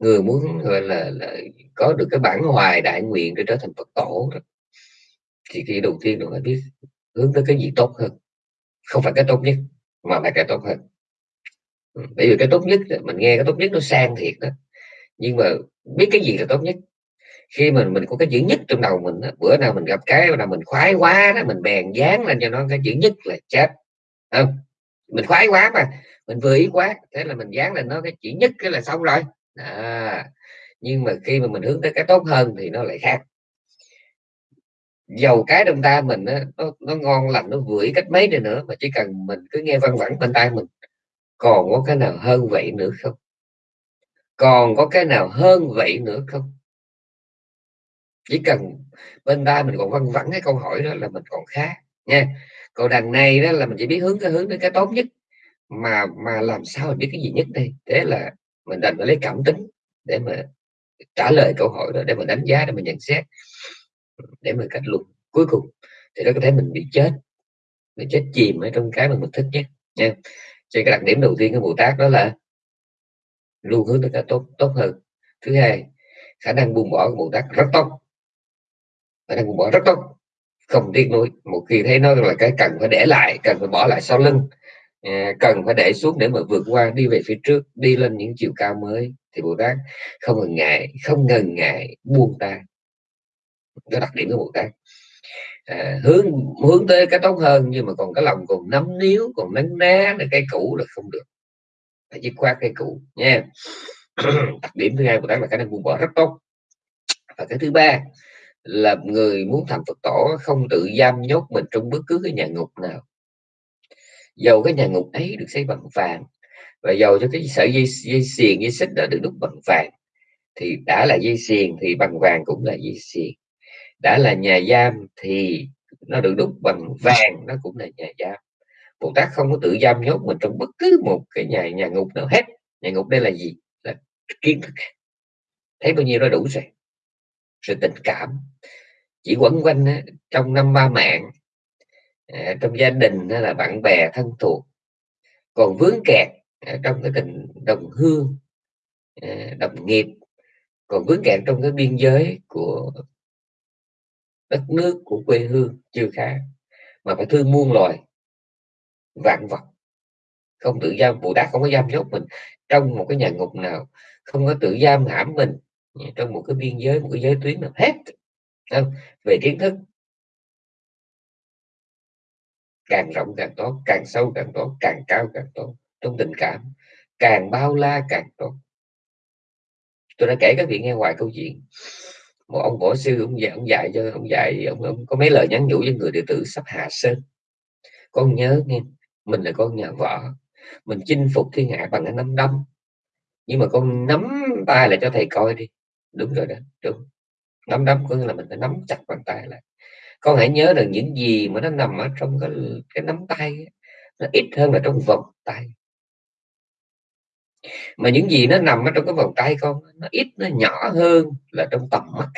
S1: người muốn gọi là, là có được cái bản hoài đại nguyện để trở thành phật tổ đó, thì khi đầu tiên là phải biết hướng tới cái gì tốt hơn. Không phải cái tốt nhất mà phải cái tốt hơn. Bởi vì cái tốt nhất mình nghe cái tốt nhất nó sang thiệt đó. Nhưng mà biết cái gì là tốt nhất? Khi mình mình có cái chữ nhất trong đầu mình đó, bữa nào mình gặp cái nào mình khoái quá đó mình bèn dán lên cho nó cái chữ nhất là chết. Không mình khoái quá mà mình vừa ý quá thế là mình dán lên nó cái chữ nhất cái là xong rồi à, nhưng mà khi mà mình hướng tới cái tốt hơn thì nó lại khác. Dầu cái trong ta mình nó, nó, nó ngon lành nó vưỡi cách mấy đi nữa mà chỉ cần mình cứ nghe văn vẳng bên tai mình còn có cái nào hơn vậy nữa không? Còn có cái nào hơn vậy nữa không? Chỉ cần bên ta mình còn văn vẳng cái câu hỏi đó là mình còn khác nha. Còn đằng này đó là mình chỉ biết hướng cái hướng đến cái tốt nhất mà mà làm sao mình biết cái gì nhất đây? Thế là mình đành phải lấy cảm tính để mà trả lời câu hỏi đó, để mà đánh giá, để mà nhận xét, để mà kết luận cuối cùng. Thì nó có thể mình bị chết, mình chết chìm ở trong cái mà mình thích nhất, nha. Cho cái đặc điểm đầu tiên của bồ tát đó là luôn hướng tới cái tốt tốt hơn. Thứ hai, khả năng buông bỏ của bồ tát rất tốt. Khả năng buông bỏ rất tốt. Không tiếc nuối. Một khi thấy nó là cái cần phải để lại, cần phải bỏ lại sau lưng à, cần phải để xuống để mà vượt qua đi về phía trước đi lên những chiều cao mới. Thì bồ tát không ngần ngại không ngần ngại buông tay. Cái đặc điểm của bồ tát. À, hướng hướng tới cái tốt hơn nhưng mà còn cái lòng còn nắm níu còn nấn ná là cái cũ là không được. Phải dứt khoát cái cũ nha. Đặc điểm thứ hai của tát là khả năng buông bỏ rất tốt. Và cái thứ ba là người muốn thành Phật tổ không tự giam nhốt mình trong bất cứ cái nhà ngục nào dầu cái nhà ngục ấy được xây bằng vàng và dầu cho cái sợi dây dây xiềng, dây xích đó được đúc bằng vàng. Thì đã là dây xiềng thì bằng vàng cũng là dây xiềng. Đã là nhà giam thì nó được đúc bằng vàng, nó cũng là nhà giam. Bồ Tát không có tự giam nhốt mình trong bất cứ một cái nhà nhà ngục nào hết. Nhà ngục đây là gì? Là kiến thức. Thấy bao nhiêu đó đủ rồi. Sự tình cảm. Chỉ quẩn quanh trong năm ba mạng à, trong gia đình hay là bạn bè thân thuộc còn vướng kẹt ờ, trong cái tình đồng hương à, đồng nghiệp còn vướng kẹt trong cái biên giới của đất nước của quê hương chưa khá mà phải thương muôn loài vạn vật không tự giam bồ tát không có giam nhốt mình trong một cái nhà ngục nào không có tự giam hãm mình trong một cái biên giới một cái giới tuyến nào hết không? về kiến thức càng rộng càng tốt càng sâu càng tốt càng cao càng tốt trong tình cảm. Càng bao la càng tốt. Tôi đã kể các vị nghe hoài câu chuyện. Một ông võ sư ông dạy ông dạy cho ông dạy ông, ông có mấy lời nhắn nhủ với người đệ tử sắp hạ sơn. Con nhớ nghe mình là con nhà võ mình chinh phục thiên hạ bằng cái nắm đấm. Nhưng mà con nắm tay lại cho thầy coi đi. Đúng rồi đó đúng. Nắm đấm có nghĩa là mình phải nắm chặt bàn tay lại con hãy nhớ được những gì mà nó nằm ở trong cái, cái nắm tay nó ít hơn là trong vòng tay. Mà những gì nó nằm ở trong cái vòng tay con nó ít nó nhỏ hơn là trong tầm mắt.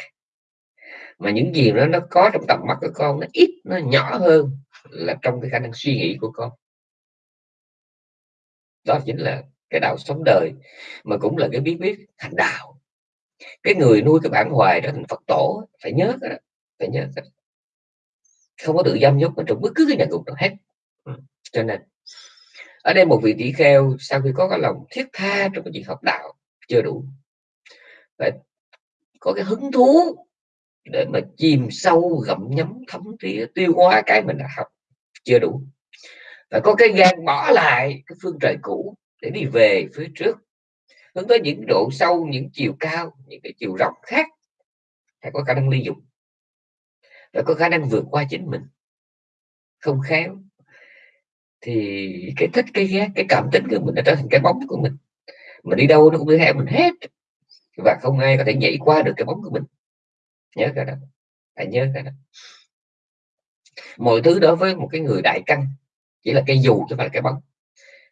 S1: Mà những gì nó nó có trong tầm mắt của con nó ít nó nhỏ hơn là trong cái khả năng suy nghĩ của con. Đó chính là cái đạo sống đời mà cũng là cái bí quyết thành đạo. Cái người nuôi cái bản hoài đó thành Phật tổ phải nhớ cái đó phải nhớ cái đó không có tự giam nhốt ở trong bất cứ cái nhà ngục nào hết. Ừ. cho nên ở đây một vị tỷ kheo sau khi có cái lòng thiết tha trong cái việc học đạo chưa đủ phải có cái hứng thú để mà chìm sâu gặm nhấm thấm thía tiêu hóa cái mình đã học chưa đủ. Phải có cái gan bỏ lại cái phương trời cũ để đi về phía trước hướng tới những độ sâu những chiều cao những cái chiều rộng khác phải có khả năng ly dục phải có khả năng vượt qua chính mình. Không khéo. Thì cái thích, cái ghét, cái cảm tính của mình đã trở thành cái bóng của mình. Mình đi đâu nó cũng đi theo mình hết. Và không ai có thể nhảy qua được cái bóng của mình. Nhớ cái đó. Phải nhớ cái đó. Mọi thứ đối với một cái người đại căn chỉ là cây dù chứ phải cái bóng.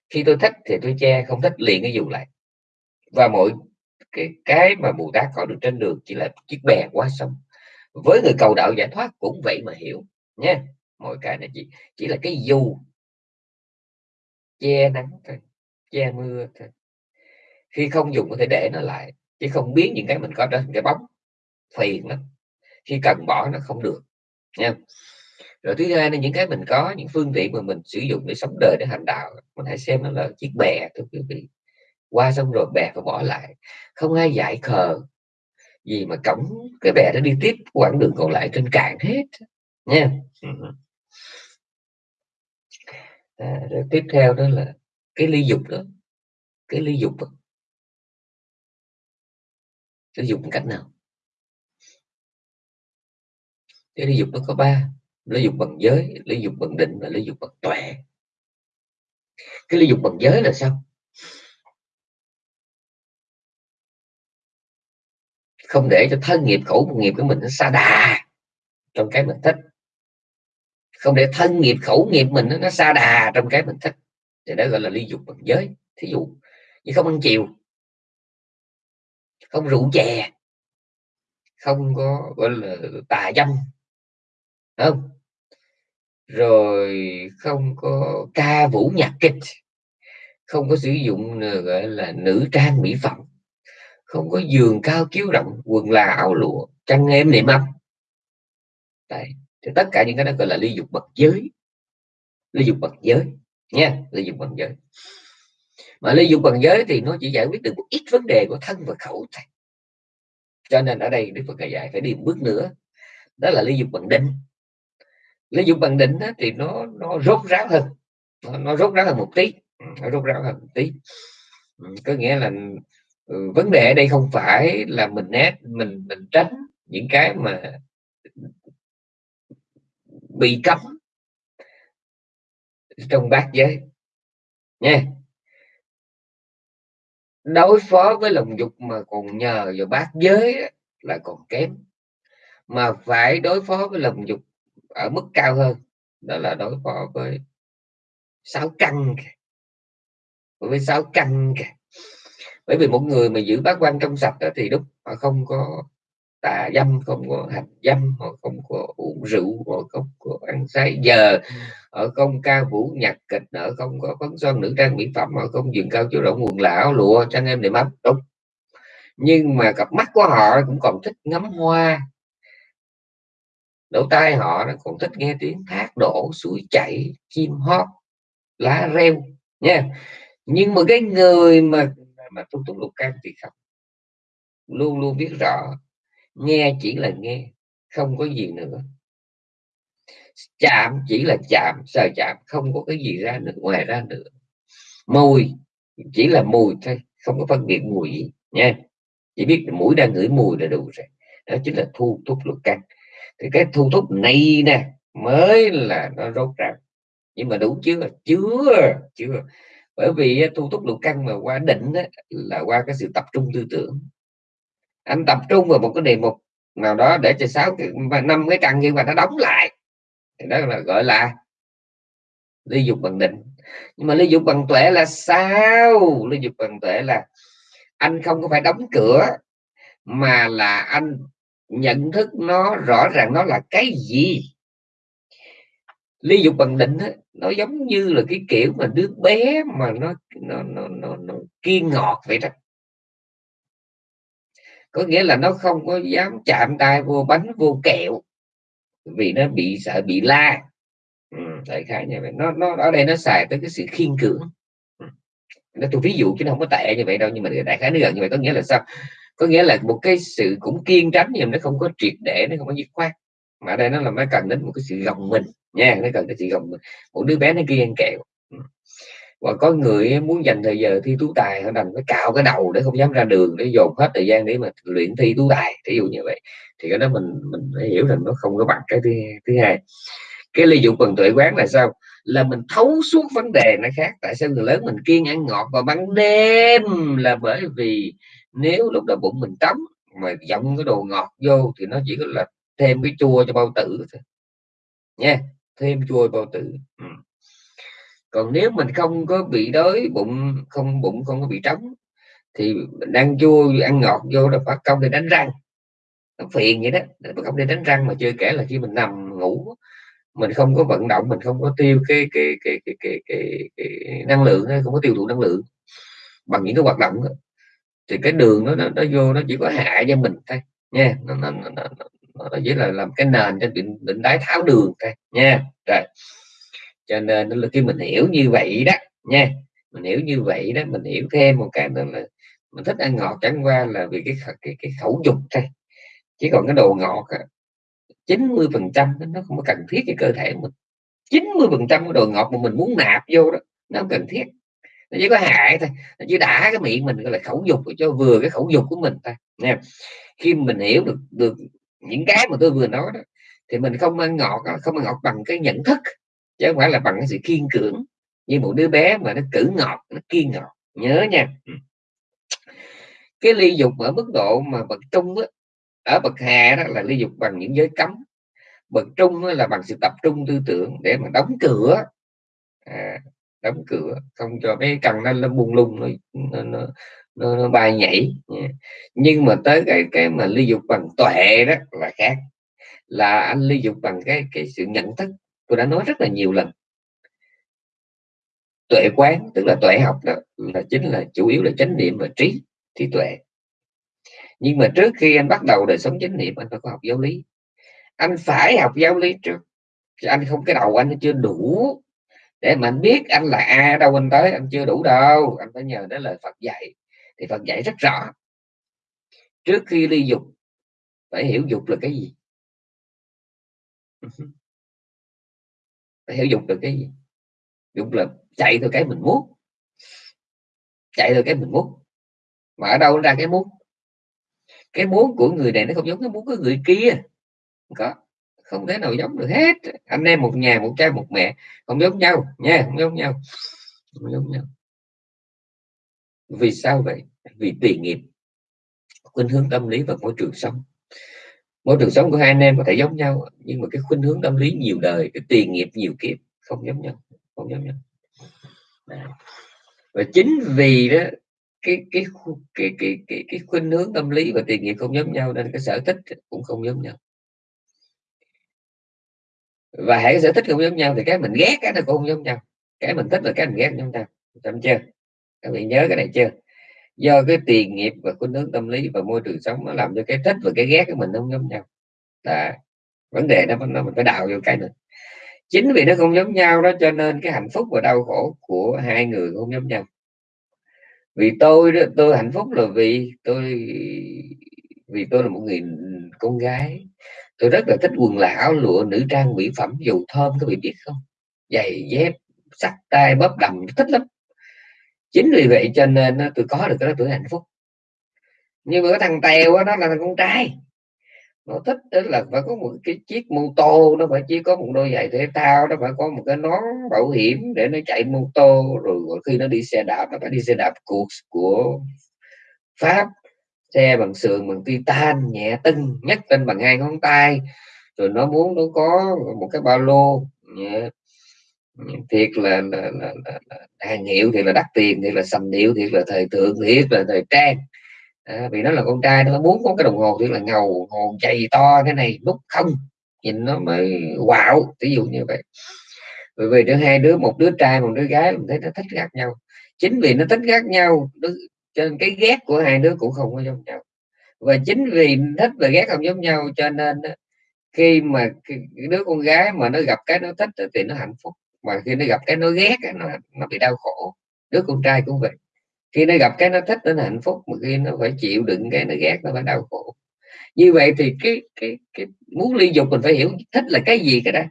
S1: Khi tôi thích thì tôi che, không thích liền cái dù lại. Và mọi cái cái mà bồ tát có được trên đường chỉ là chiếc bè qua sông với người cầu đạo giải thoát cũng vậy mà hiểu nhé mọi cái này chỉ chỉ là cái dù. Che nắng thôi, che mưa thôi. Khi không dùng có thể để nó lại, chứ không biến những cái mình có đó thành cái bóng. Phiền lắm. Khi cần bỏ nó không được nha rồi thứ hai là những cái mình có, những phương tiện mà mình sử dụng để sống đời, để hành đạo, mình hãy xem nó là chiếc bè thưa quý vị. Qua xong rồi bè phải bỏ lại. Không ai dạy khờ gì mà cổng cái bè nó đi tiếp quãng đường còn lại trên cạn hết nha. À, rồi tiếp theo đó là cái ly dục đó. Cái ly dục đó. ly dục cách nào? Cái ly dục nó có ba ly dục bằng giới ly dục bằng định và ly dục bằng tuệ. Cái ly dục bằng giới là sao không để cho thân nghiệp, khẩu nghiệp của mình nó xa đà trong cái mình thích. Không để thân nghiệp, khẩu nghiệp mình nó xa đà trong cái mình thích. Thì đó gọi là ly dục bằng giới, thí dụ như không ăn chiều, không rượu chè, không có gọi là tà dâm không? Rồi không có ca vũ nhạc kịch, không có sử dụng ờ, gọi là nữ trang mỹ phẩm không có giường cao chiếu rộng quần là áo lụa chăn êm niệm âm Đấy. thì tất cả những cái đó gọi là ly dục bậc giới. Ly dục bậc giới nha ly dục bậc giới. Mà ly dục bậc giới thì nó chỉ giải quyết được một ít vấn đề của thân và khẩu thôi. Cho nên ở đây đức phật dạy phải đi một bước nữa đó là ly dục bằng định. Ly dục bằng định đó, thì nó nó rốt ráo hơn nó, nó rốt ráo hơn một tí nó rốt ráo hơn một tí. Ừ, có nghĩa là ừ, vấn đề ở đây không phải là mình né mình mình tránh những cái mà bị cấm trong bát giới nha. Đối phó với lòng dục mà còn nhờ vào bát giới là còn kém. Mà phải đối phó với lòng dục ở mức cao hơn đó là đối phó với sáu căn với sáu căn bởi vì một người mà giữ bát quan trong sạch đó thì đúng họ không có tà dâm không có hành dâm họ không có uống rượu họ không có ăn say giờ họ không ca vũ nhạc kịch họ không có phấn son nữ trang mỹ phẩm họ không dừng cao chỗ rộng nguồn lão lụa trang em để mắt đúng. Nhưng mà cặp mắt của họ cũng còn thích ngắm hoa. Lỗ tai họ nó còn thích nghe tiếng thác đổ suối chảy chim hót lá reo nha. Nhưng mà cái người mà mà tu túc lục căn thì không. Luôn luôn biết rõ, nghe chỉ là nghe, không có gì nữa. Chạm chỉ là chạm sờ chạm, không có cái gì ra nữa, ngoài ra nữa. Mùi chỉ là mùi thôi, không có phân biệt mùi gì, nha. Chỉ biết mũi đang ngửi mùi là đủ rồi. Đó chính là thu thúc lục căn thì cái thu thúc này nè, mới là nó rốt ràng nhưng mà đủ chưa? Chưa chưa bởi vì thu túc lục căn mà qua định đó, là qua cái sự tập trung tư tưởng. Anh tập trung vào một cái đề mục nào đó để cho sáu và năm cái căn nhưng mà nó đóng lại. Thì đó là gọi là ly dục bằng định. Nhưng mà ly dục bằng tuệ là sao? Ly dục bằng tuệ là anh không có phải đóng cửa mà là anh nhận thức nó rõ ràng nó là cái gì ly dục bằng định nó giống như là cái kiểu mà đứa bé mà nó nó nó nó, nó kiên ngọt vậy đó. Có nghĩa là nó không có dám chạm tay vô bánh vô kẹo vì nó bị sợ bị la. Ừ, đại khái như vậy. Nó nó ở đây nó xài tới cái sự khiên cưỡng. Ừ. Nó tôi ví dụ chứ nó không có tệ như vậy đâu nhưng mà đại khái nó gần như vậy. Có nghĩa là sao? Có nghĩa là một cái sự cũng kiên tránh nhưng nó không có triệt để nó không có dứt khoát mà ở đây nó là nó cần đến một cái sự gồng mình nha nó cần cái sự gồng mình. Một đứa bé nó kia ăn kẹo ừ. và có người muốn dành thời giờ thi tú tài họ đành phải cạo cái đầu để không dám ra đường để dồn hết thời gian để mà luyện thi tú tài ví dụ như vậy. Thì cái đó mình mình phải hiểu rằng nó không có bằng cái thứ, thứ hai. Cái ly dụng phần tuệ quán là sao? Là mình thấu suốt vấn đề nó khác. Tại sao người lớn mình kiêng ăn ngọt vào ban đêm? Là bởi vì nếu lúc đó bụng mình tắm mà dòng cái đồ ngọt vô thì nó chỉ có là thêm cái chua cho bao tử thôi nha thêm chua bao tử. Ừ còn nếu mình không có bị đói bụng không bụng không có bị trống thì mình ăn chua ăn ngọt vô là phải công để đánh răng. Nó phiền vậy đó phải công để đánh răng mà chưa kể là khi mình nằm ngủ mình không có vận động mình không có tiêu cái cái cái cái cái, cái, cái năng lượng không có tiêu thụ năng lượng bằng những cái hoạt động đó. thì cái đường nó, nó nó vô nó chỉ có hại cho mình thôi nha nó, nó, nó, nó, nó, nó chỉ là làm cái nền cho bệnh bệnh đái tháo đường thôi nha. Rồi. Cho nên là khi mình hiểu như vậy đó nha. Mình hiểu như vậy đó mình hiểu thêm một cái nữa là mình thích ăn ngọt chẳng qua là vì cái cái, cái khẩu dục thôi. Chỉ còn cái đồ ngọt chín mươi phần trăm nó không có cần thiết cho cơ thể mình. 90 phần trăm cái đồ ngọt mà mình muốn nạp vô đó nó không cần thiết. Nó chỉ có hại thôi nó chỉ đã cái miệng mình gọi là khẩu dục cho vừa cái khẩu dục của mình thôi nha. Khi mình hiểu được được những cái mà tôi vừa nói đó thì mình không ăn ngọt không ăn ngọt bằng cái nhận thức chứ không phải là bằng cái sự kiên cưỡng như một đứa bé mà nó cử ngọt nó kiên ngọt nhớ nha. Ừ. cái ly dục ở mức độ mà bậc trung á, ở bậc hạ đó là ly dục bằng những giới cấm. Bậc trung là bằng sự tập trung tư tưởng để mà đóng cửa. À, đóng cửa không cho cái cần nó nó buông lung nó nó, nó, nó, nó bay nhảy. Nhưng mà tới cái cái mà ly dục bằng tuệ đó là khác. Là anh ly dục bằng cái cái sự nhận thức tôi đã nói rất là nhiều lần. Tuệ quán tức là tuệ học đó là chính là chủ yếu là chánh niệm và trí thì tuệ. Nhưng mà trước khi anh bắt đầu đời sống chánh niệm anh phải có học giáo lý. Anh phải học giáo lý trước. Anh không cái đầu anh chưa đủ để mà anh biết anh là a đâu anh tới anh chưa đủ đâu. Anh phải nhờ đến lời Phật dạy thì Phật dạy rất rõ. Trước khi ly dục, phải hiểu dục là cái gì? Ừ phải hiểu dục là cái gì? Dục là chạy theo cái mình muốn. Chạy theo cái mình muốn. Mà ở đâu ra cái muốn? Cái muốn của người này nó không giống cái muốn của người kia. Không có. Không thể nào giống được hết. Anh em một nhà, một cha một mẹ, không giống nhau nha, không giống nhau. Không giống nhau. Vì sao vậy? Vì tùy nghiệp khuynh hướng tâm lý và môi trường sống. Môi trường sống của hai anh em có thể giống nhau nhưng mà cái khuynh hướng tâm lý nhiều đời cái tùy nghiệp nhiều kiếp không giống nhau không giống nhau. Và chính vì đó cái cái cái cái cái, cái khuynh hướng tâm lý và tiền nghiệp không giống nhau nên cái sở thích cũng không giống nhau. Và hãy sở thích không giống nhau thì cái mình ghét cái nó cũng không giống nhau. Cái mình thích là cái mình ghét giống nhau. Chậm chưa? Các bạn nhớ cái này chưa? Do cái tiền nghiệp và khuynh hướng tâm lý và môi trường sống nó làm cho cái thích và cái ghét của mình không giống nhau. Là vấn đề đó, nó mình phải đào vô cái nữa. Chính vì nó không giống nhau đó cho nên cái hạnh phúc và đau khổ của hai người không giống nhau. Vì tôi đó, tôi hạnh phúc là vì tôi vì tôi là một người con gái. Tôi rất là thích quần là áo lụa, nữ trang, mỹ phẩm dầu thơm các vị biết không. Giày dép, sắt tay bóp đầm, thích lắm chính vì vậy cho nên tôi có được cái đó tuổi hạnh phúc. Nhưng mà cái thằng tèo đó, là thằng con trai. Nó thích đó là phải có một cái chiếc mô tô nó phải chỉ có một đôi giày thể thao nó phải có một cái nón bảo hiểm để nó chạy mô tô rồi khi nó đi xe đạp nó phải đi xe đạp cuộc của pháp xe bằng sườn bằng titan nhẹ tưng nhất lên bằng hai ngón tay. Rồi nó muốn nó có một cái ba lô nhẹ thiệt là, là, là, là, là hàng hiệu thì là đắt tiền thì là sầm điệu thì là thời thượng thiệt là thời trang. À, vì nó là con trai nó muốn có cái đồng hồ thì là ngầu hồn chày to cái này nút không nhìn nó mới wow ví dụ như vậy. Bởi vì đứa hai đứa một đứa trai một đứa gái mình thấy nó thích khác nhau. Chính vì nó thích khác nhau cho nên cái ghét của hai đứa cũng không có giống nhau. Và chính vì thích và ghét không giống nhau cho nên khi mà đứa con gái mà nó gặp cái nó thích thì nó hạnh phúc mà khi nó gặp cái nó ghét nó nó bị đau khổ. Đứa con trai cũng vậy. Khi nó gặp cái nó thích, nó hạnh phúc, mà khi nó phải chịu đựng cái nó ghét, nó phải đau khổ. Như vậy thì cái cái cái muốn ly dục mình phải hiểu thích là cái gì cái đó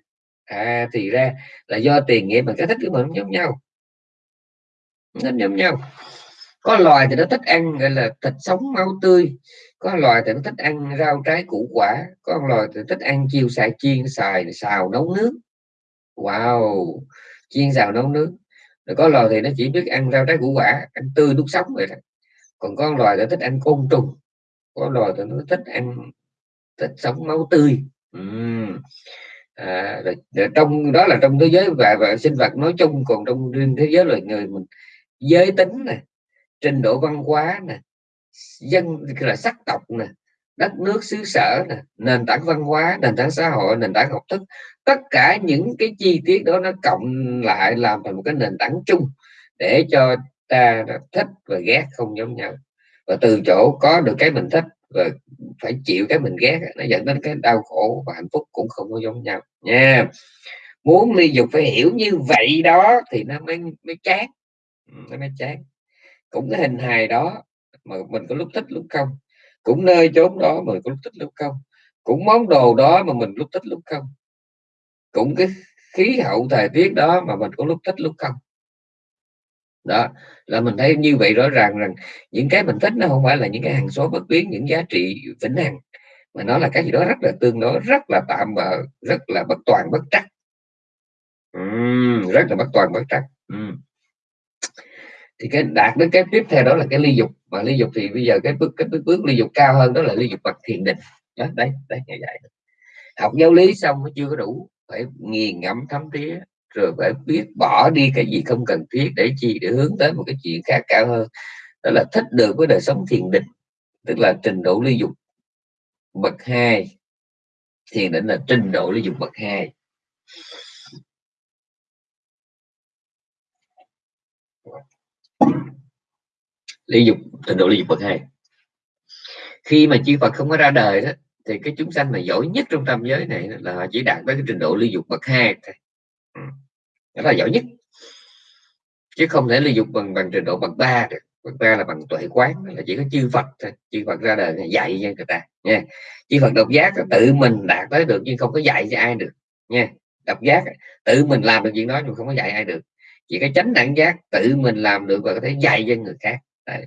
S1: à thì ra là do tiền nghiệp mà cái thích của mình không giống nhau. Nó giống nhau. Có loài thì nó thích ăn, gọi là, thịt sống máu tươi. Có loài thì nó thích ăn rau trái củ quả. Có loài thì thích ăn chiêu xài chiên, xài xào nấu nước wow chiên xào nấu nướng. Rồi có loài thì nó chỉ biết ăn rau trái củ quả ăn tươi lúc sống vậy đó còn con loài thì thích ăn côn trùng. Có loài thì nó thích ăn thích sống máu tươi. Uhm. à, rồi, rồi trong đó là trong thế giới và, và sinh vật nói chung còn trong riêng thế giới loài người mình giới tính này trình độ văn hóa nè dân là sắc tộc nè đất nước, xứ sở nè nền tảng văn hóa, nền tảng xã hội, nền tảng học thức. Tất cả những cái chi tiết đó nó cộng lại làm thành một cái nền tảng chung để cho ta thích và ghét không giống nhau. Và từ chỗ có được cái mình thích và phải chịu cái mình ghét, nó dẫn đến cái đau khổ và hạnh phúc cũng không có giống nhau. Nha. Muốn ly dục phải hiểu như vậy đó thì nó mới mới chán ừ, nó mới chán cũng cái hình hài đó, mà mình có lúc thích lúc không cũng nơi chốn đó mà mình có lúc thích lúc không. Cũng món đồ đó mà mình lúc thích lúc không. Cũng cái khí hậu thời tiết đó mà mình có lúc thích lúc không. Đó là mình thấy như vậy rõ ràng rằng những cái mình thích nó không phải là những cái hàng số bất biến những giá trị vĩnh hằng mà nó là cái gì đó rất là tương đối rất là tạm bợ rất là bất toàn bất trắc. Uhm, rất là bất toàn bất trắc. Uhm thì cái đạt đến cái tiếp theo đó là cái ly dục. Mà ly dục thì bây giờ cái bước cái bước, bước ly dục cao hơn đó là ly dục bậc thiền định. Đó, đấy đấy như vậy học giáo lý xong nó chưa có đủ. Phải nghiền ngẫm thấm thía rồi phải biết bỏ đi cái gì không cần thiết để chi để hướng tới một cái chuyện khác cao hơn. Đó là thích được với đời sống thiền định tức là trình độ ly dục bậc hai. Thiền định là trình độ ly dục bậc hai. Lý dục trình độ lý dục bậc hai. Khi mà chư Phật không có ra đời đó, thì cái chúng sanh mà giỏi nhất trong tam giới này là họ chỉ đạt tới cái trình độ ly dục bậc hai thôi. Ừ. Đó là giỏi nhất. Chứ không thể ly dục bằng bằng trình độ bậc ba được. Bậc ba là bằng tuệ quán là chỉ có chư Phật thôi. Chư Phật ra đời dạy cho người ta, nha. Chư Phật độc giác tự mình đạt tới được, nhưng không có dạy cho ai được, nha. Độc giác, tự mình làm được chuyện đó nhưng không có dạy ai được chỉ có tránh đẳng giác, tự mình làm được và có thể dạy cho người khác. Đấy.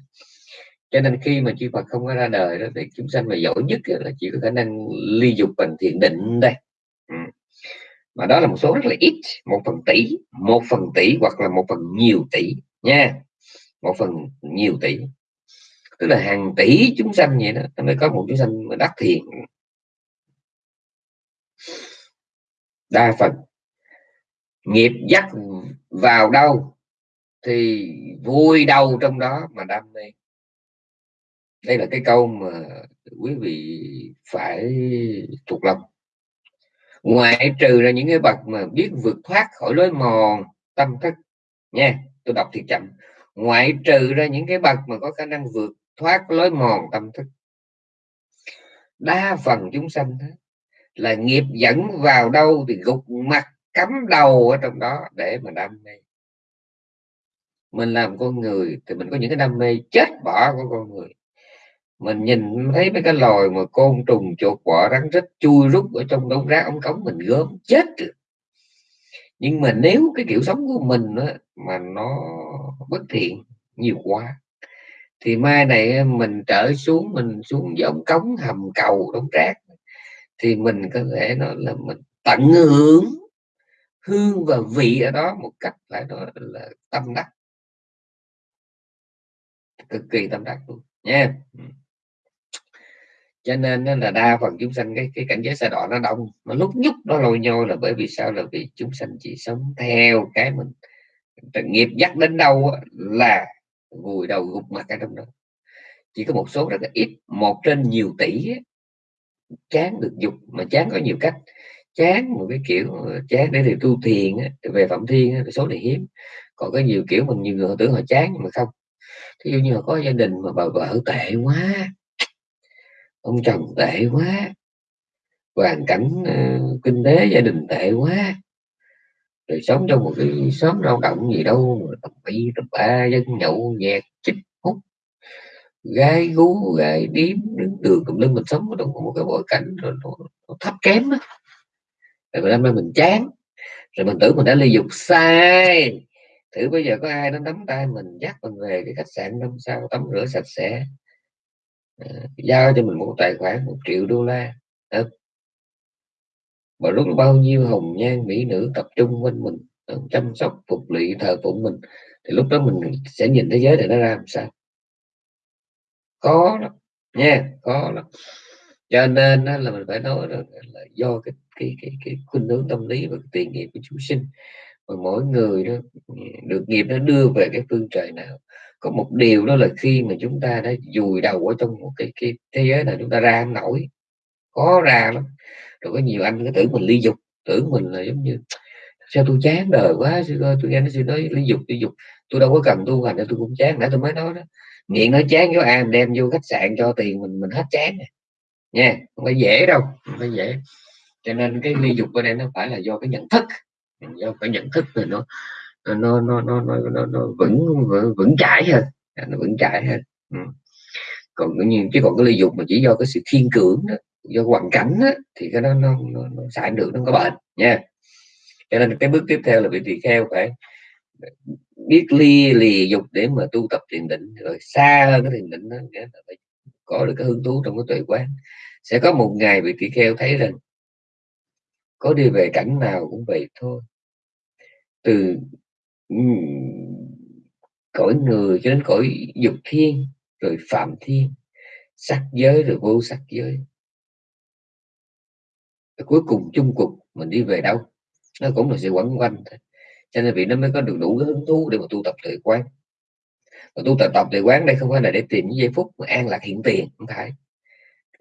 S1: cho nên khi mà chư Phật không có ra đời đó thì chúng sanh mà giỏi nhất là chỉ có khả năng ly dục bằng thiền định đây ừ. mà đó là một số rất là ít, một phần tỷ, một phần tỷ hoặc là một phần nhiều tỷ nha. Một phần nhiều tỷ. Tức là hàng tỷ chúng sanh vậy đó mới có một chúng sanh mà đắc thiền. Đa phần nghiệp dắt vào đâu thì vui đâu trong đó mà đam mê. Đây là cái câu mà quý vị phải thuộc lòng. Ngoại trừ là những cái bậc mà biết vượt thoát khỏi lối mòn tâm thức nha tôi đọc thì chậm. Ngoại trừ ra những cái bậc mà có khả năng vượt thoát lối mòn tâm thức. Đa phần chúng sanh đó, là nghiệp dẫn vào đâu thì gục mặt cắm đầu ở trong đó để mà đam mê. Mình làm con người thì mình có những cái đam mê chết bỏ của con người. Mình nhìn thấy mấy cái lòi mà côn trùng chuột bọ rắn rít chui rút ở trong đống rác ống cống mình gớm chết được. Nhưng mà nếu cái kiểu sống của mình đó, mà nó bất thiện nhiều quá thì mai này mình trở xuống mình xuống giống cống hầm cầu đống rác thì mình có thể nói là mình tận hưởng hương và vị ở đó một cách lại đó là tâm đắc. Cực kỳ tâm đắc luôn, nha. Cho nên là đa phần chúng sanh, cái cái cảnh giới xa đỏ nó đông, mà lúc nhúc nó lôi nhô là bởi vì sao? Là vì chúng sanh chỉ sống theo cái mình. Nghiệp dắt đến đâu là vùi đầu gục mặt cái trong đó. Chỉ có một số rất là ít, một trên nhiều tỷ chán được dục, mà chán có nhiều cách chán một cái kiểu chán để thì tu thiền về phạm thiên số này hiếm còn có nhiều kiểu mình nhiều người họ tưởng họ chán nhưng mà không thí dụ như là có gia đình mà bà vợ tệ quá ông chồng tệ quá hoàn cảnh uh, kinh tế gia đình tệ quá rồi sống trong một cái xóm lao động gì đâu tầm tập bị tập ba dân nhậu nhẹt chích hút gái gú gái điếm đứng đường cùng lưng mình sống trong một cái bối cảnh rồi nó, nó thấp kém đó rồi năm nay mình chán. Rồi mình tưởng mình đã ly dục sai. Thử bây giờ có ai nó nắm tay mình dắt mình về cái khách sạn năm sao tắm rửa sạch sẽ. À, giao cho mình một tài khoản một triệu đô la. À, mà lúc bao nhiêu hồng nhan mỹ nữ tập trung quanh mình ờ, chăm sóc phục lụy thờ phụng mình thì lúc đó mình sẽ nhìn thế giới này nó ra làm sao? Khó lắm nha khó lắm. Cho nên là mình phải nói là do cái cái cái cái khuynh hướng tâm lý và tiền nghiệp của chúng sinh. Và mỗi người đó ừ, được nghiệp nó đưa về cái phương trời nào. Có một điều đó là khi mà chúng ta đã dùi đầu ở trong một cái cái thế giới này chúng ta ra không nổi, khó ra lắm. Rồi có nhiều anh cái tưởng mình ly dục, tưởng mình là giống như, sao tôi chán đời quá sư ơi tôi nghe nó sư nói ly dục ly dục, tôi đâu có cần tu hành tôi cũng chán. Nãy tôi mới nói đó nghiện nó chán với ai đem vô khách sạn cho tiền mình mình hết chán nha, không phải dễ đâu, không phải dễ cho nên cái ly dục ở đây nó phải là do cái nhận thức. Do cái nhận thức rồi nó nó nó nó nó, nó, nó vững vững chãi hơn. Nó vững chãi hơn. Ừ. còn như chứ còn cái ly dục mà chỉ do cái sự thiên cưỡng đó do hoàn cảnh đó, thì cái đó nó, nó, nó sẽ được nó có bệnh nha. Cho nên cái bước tiếp theo là vị tỳ kheo phải biết ly lì dục để mà tu tập thiền định. Rồi xa hơn cái thiền định đó nghĩa là phải có được cái hứng thú trong cái tuệ quán. Sẽ có một ngày vị tỳ kheo thấy rằng có đi về cảnh nào cũng vậy thôi. Từ cõi người cho đến cõi dục thiên, rồi phạm thiên, sắc giới rồi vô sắc giới. Cuối cùng chung cục mình đi về đâu? Nó cũng là sự quẩn quanh thôi. Cho nên vì nó mới có được đủ cái hứng thú để mà tu tập tuệ quán. Và tu tập tập tuệ quán đây không phải là để tìm những giây phút mà an lạc hiện tiền, không phải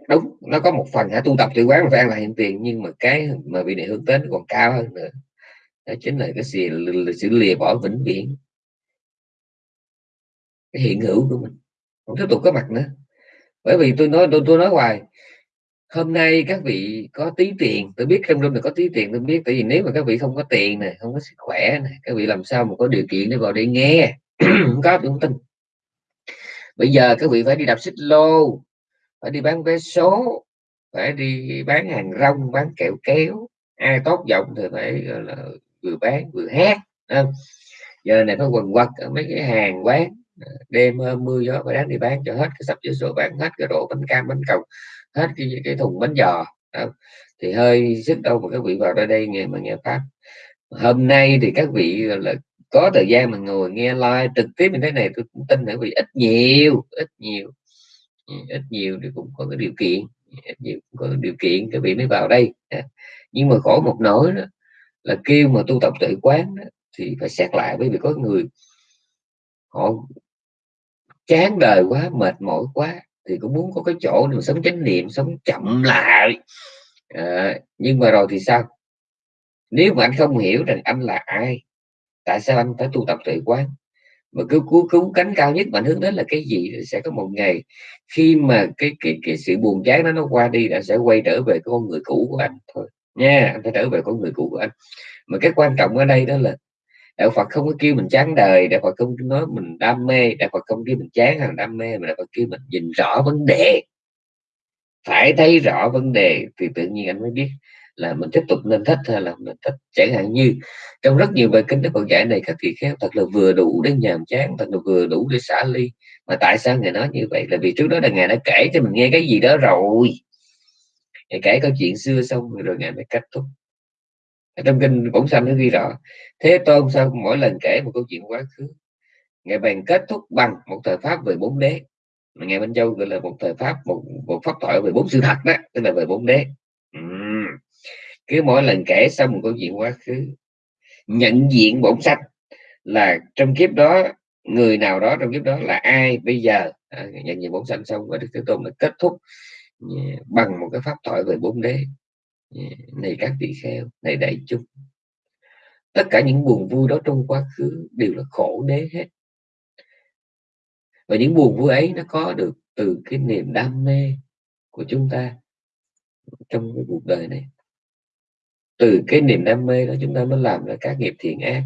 S1: đúng nó có một phần hả tu tập tự quán và an là hiện tiền nhưng mà cái mà vị này hướng đến còn cao hơn nữa. Đó chính là cái sự, sự lìa bỏ vĩnh viễn. Cái hiện hữu của mình. Không tiếp tục có mặt nữa. Bởi vì tôi nói tôi, tôi nói hoài hôm nay các vị có tí tiền tôi biết trong room này có tí tiền tôi biết tại vì nếu mà các vị không có tiền này không có sức khỏe này các vị làm sao mà có điều kiện để vào đây nghe? Không có tôi không tin. Bây giờ các vị phải đi đạp xích lô phải đi bán vé số, phải đi bán hàng rong, bán kẹo kéo ai tốt giọng thì phải là, vừa bán vừa hát không? giờ này phải quần quật ở mấy cái hàng quán ờ, đêm ờ, mưa gió phải đáng đi bán cho hết cái sắp giấy số bán, hết cái rổ bánh cam, bánh cầu hết cái cái thùng bánh giò không? thì hơi sức đâu mà các vị vào đây đây nghe mà nghe pháp hôm nay thì các vị là, có thời gian mà ngồi nghe live trực tiếp như thế này, tôi cũng tin là vì ít nhiều ít nhiều ít nhiều thì cũng có cái điều kiện ít nhiều cũng có điều kiện các vị mới vào đây. À, nhưng mà khổ một nỗi đó là kêu mà tu tập tự quán đó, thì phải xét lại bởi vì có người họ chán đời quá mệt mỏi quá thì cũng muốn có cái chỗ để sống chánh niệm sống chậm lại. À, nhưng mà rồi thì sao? Nếu mà anh không hiểu rằng anh là ai tại sao anh phải tu tập tự quán? Mà cứ cứu cứu cánh cao nhất mà hướng đến là cái gì sẽ có một ngày khi mà cái cái cái sự buồn chán đó nó qua đi đã sẽ quay trở về con người cũ của anh thôi. Nha, anh phải trở về con người cũ của anh. Mà cái quan trọng ở đây đó là đạo Phật không có kêu mình chán đời, đạo Phật không nói mình đam mê, đạo Phật không kêu mình chán hàng đam mê, mà đạo Phật kêu mình nhìn rõ vấn đề. Phải thấy rõ vấn đề thì tự nhiên anh mới biết là mình tiếp tục nên thích hay là mình thích, chẳng hạn như trong rất nhiều bài kinh đức Phật dạy này, các vị khéo thật là vừa đủ để nhàm chán, thật là vừa đủ để xả ly. Mà tại sao ngài nói như vậy? Là vì trước đó là ngài đã kể cho mình nghe cái gì đó rồi. Ngài kể câu chuyện xưa xong rồi ngài mới kết thúc. Trong kinh bổn xanh nó ghi rõ, thế tôn sao mỗi lần kể một câu chuyện quá khứ, ngài bèn kết thúc bằng một thời pháp về bốn đế. Mà ngài Minh Châu gọi là một thời pháp, một một pháp thoại về bốn sự thật đó, tức là về bốn đế cứ mỗi lần kể xong một câu chuyện quá khứ nhận diện bổn sách là trong kiếp đó người nào đó trong kiếp đó là ai bây giờ? À, nhận diện bổn sách xong và đức thế tôn đã kết thúc yeah, bằng một cái pháp thoại về bốn đế. Yeah, này các vị kheo này đại chúng tất cả những buồn vui đó trong quá khứ đều là khổ đế hết. Và những buồn vui ấy nó có được từ cái niềm đam mê của chúng ta trong cái cuộc đời này từ cái niềm đam mê đó chúng ta mới làm ra các nghiệp thiện ác.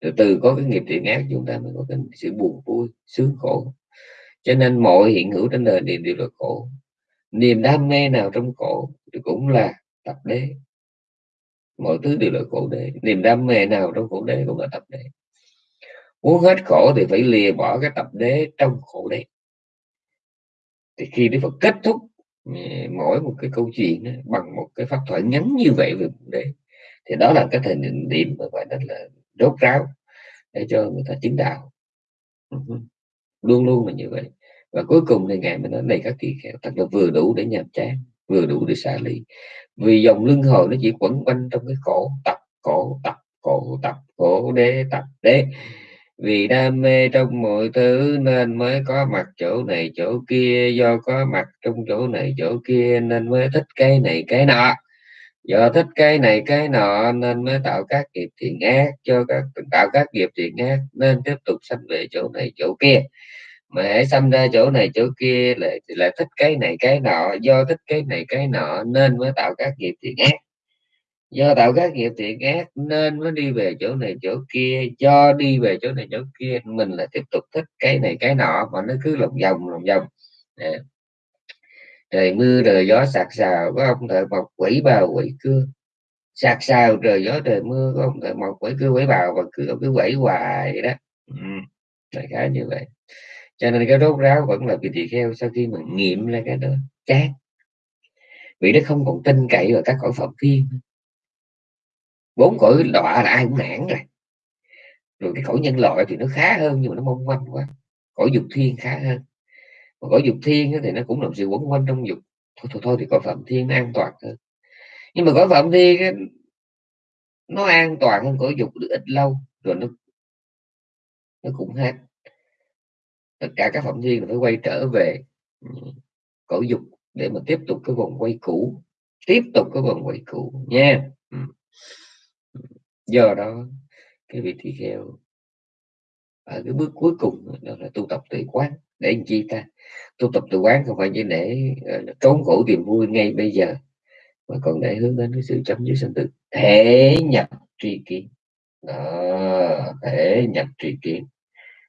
S1: Từ từ có cái nghiệp thiện ác chúng ta mới có cái sự buồn vui sướng khổ. Cho nên mọi hiện hữu trên đời đều, đều là khổ. Niềm đam mê nào trong khổ thì cũng là tập đế. Mọi thứ đều là khổ đế. Niềm đam mê nào trong khổ đế cũng là tập đế. Muốn hết khổ thì phải lìa bỏ cái tập đế trong khổ đế. Thì khi Đức Phật kết thúc mỗi một cái câu chuyện đó, bằng một cái pháp thoại ngắn như vậy về đấy thì đó là cái thời điểm mà gọi là đốt ráo để cho người ta chứng đạo. Luôn luôn là như vậy. Và cuối cùng thì ngài mới nói này các kỳ kheo thật là vừa đủ để nhàm chán vừa đủ để xả ly vì dòng lưng hồi nó chỉ quẩn quanh trong cái khổ tập khổ tập khổ tập khổ đế tập đế vì đam mê trong mọi thứ nên mới có mặt chỗ này chỗ kia, do có mặt trong chỗ này chỗ kia nên mới thích cái này cái nọ. Do thích cái này cái nọ nên mới tạo các nghiệp thiện ác cho các, tạo các nghiệp thiện ác nên tiếp tục sanh về chỗ này chỗ kia. Mà hãy sanh ra chỗ này chỗ kia lại lại thích cái này cái nọ, do thích cái này cái nọ nên mới tạo các nghiệp thiện ác do tạo các nghiệp thiện ác nên mới đi về chỗ này chỗ kia do đi về chỗ này chỗ kia mình là tiếp tục thích cái này cái nọ mà nó cứ lòng vòng lòng vòng. Trời mưa trời gió sạc sào có ông thợ mọc quỷ bào quỷ cưa. Sạc sào trời gió trời mưa có ông thợ mọc quỷ cưa quỷ bào và cứ cứ quẩy hoài vậy đó. Ừ, đại khái như vậy. Cho nên cái rốt ráo vẫn là vị tỳ kheo sau khi mà nghiệm ra cái đó. Chát vì nó không còn tin cậy vào các cõi phật thiên bốn cõi đọa là ai cũng nản rồi. Rồi cái cõi nhân loại thì nó khá hơn nhưng mà nó mong manh quá. Cõi dục thiên khá hơn. Mà cõi dục thiên thì nó cũng làm sự quẩn quanh trong dục. Thôi thôi, thôi thì cõi phạm thiên nó an toàn hơn. Nhưng mà cõi phạm thiên nó an toàn hơn cõi dục được ít lâu rồi nó nó cũng hết. Tất cả các phạm thiên phải quay trở về ừ, cõi dục để mà tiếp tục cái vòng quay cũ tiếp tục cái vòng quay cũ nha. Ừ do đó cái vị tỳ kheo ở cái bước cuối cùng đó là tu tập tự quán. Để làm chi ta? Tu tập tự quán không phải chỉ để uh, trốn khổ tìm vui ngay bây giờ mà còn để hướng đến cái sự chấm dứt sinh tử. Thể nhập tri kiến. Đó, thể nhập tri kiến.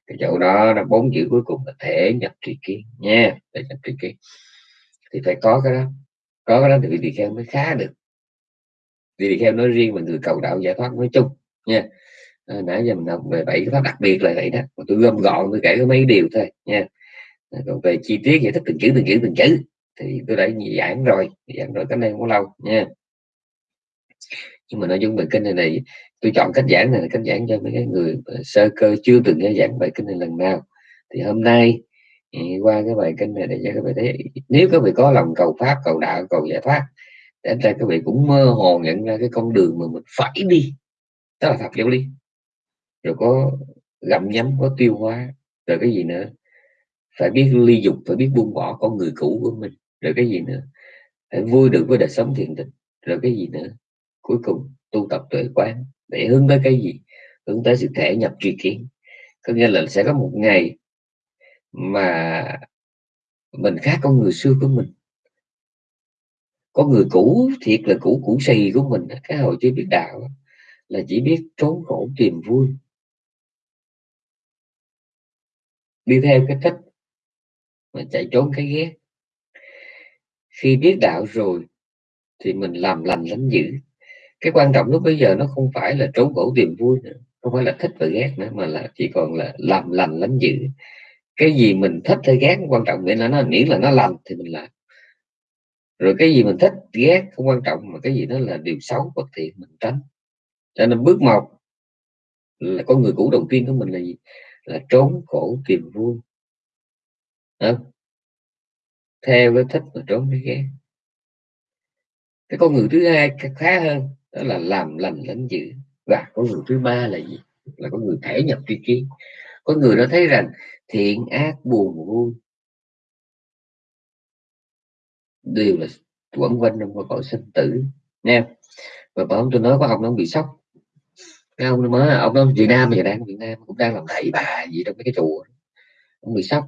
S1: Cái chỗ đó là bốn chữ cuối cùng là thể nhập tri kiến nha thể nhập tri kiến. Thì phải có cái đó. Có cái đó thì vị tỳ kheo mới khá được vị tỳ kheo nói riêng và người cầu đạo giải thoát nói chung nha. À, nãy giờ mình học về bảy cái pháp đặc biệt là vậy đó mà tôi gom gọn tôi kể có mấy điều thôi nha. À, còn về chi tiết giải thích từng chữ từng chữ từng chữ thì tôi đã giảng rồi giảng rồi cái này không có lâu nha. Nhưng mà nội dung về kinh này này tôi chọn cách giảng này là cách giảng cho mấy cái người sơ cơ chưa từng nghe giảng bài kinh này lần nào. Thì hôm nay à, qua cái bài kinh này để cho các bạn thấy nếu các vị có lòng cầu pháp cầu đạo cầu giải thoát đến đây các vị cũng mơ hồ nhận ra cái con đường mà mình phải đi. Đó là thật giáo lý. Rồi có gặm nhấm, có tiêu hóa, rồi cái gì nữa? Phải biết ly dục, phải biết buông bỏ con người cũ của mình. Rồi cái gì nữa? Phải vui được với đời sống thiện tình rồi cái gì nữa? Cuối cùng, tu tập tuệ quán. Để hướng tới cái gì? Hướng tới sự thể nhập tri kiến. Có nghĩa là sẽ có một ngày mà mình khác con người xưa của mình có người cũ, thiệt là cũ cũ xì của mình cái hồi chưa biết đạo là chỉ biết trốn khổ tìm vui. Đi theo cái thích mà chạy trốn cái ghét. Khi biết đạo rồi, thì mình làm lành lánh dữ. Cái quan trọng lúc bây giờ nó không phải là trốn khổ tìm vui nữa, không phải là thích và ghét nữa, mà là chỉ còn là làm lành lánh dữ. Cái gì mình thích hay ghét, quan trọng nghĩa là nó miễn là nó lành thì mình làm rồi cái gì mình thích ghét không quan trọng mà cái gì đó là điều xấu bất thiện mình tránh. Cho nên bước một là con người cũ đầu tiên của mình là gì? Là trốn khổ tìm vui. À, theo cái thích mà trốn cái ghét. Cái con người thứ hai khá hơn đó là làm lành lãnh dữ. Và con người thứ ba là gì? Là con người thể nhập tri kiến. Có người đó thấy rằng thiện ác buồn vui đều là quẩn quanh trong cõi sinh tử nha và bảo tôi nói có ông nó bị sốc. Cái ông mới, ông nói Việt Nam giờ đang Việt Nam, cũng đang làm thầy bà gì trong mấy cái chùa ông bị sốc.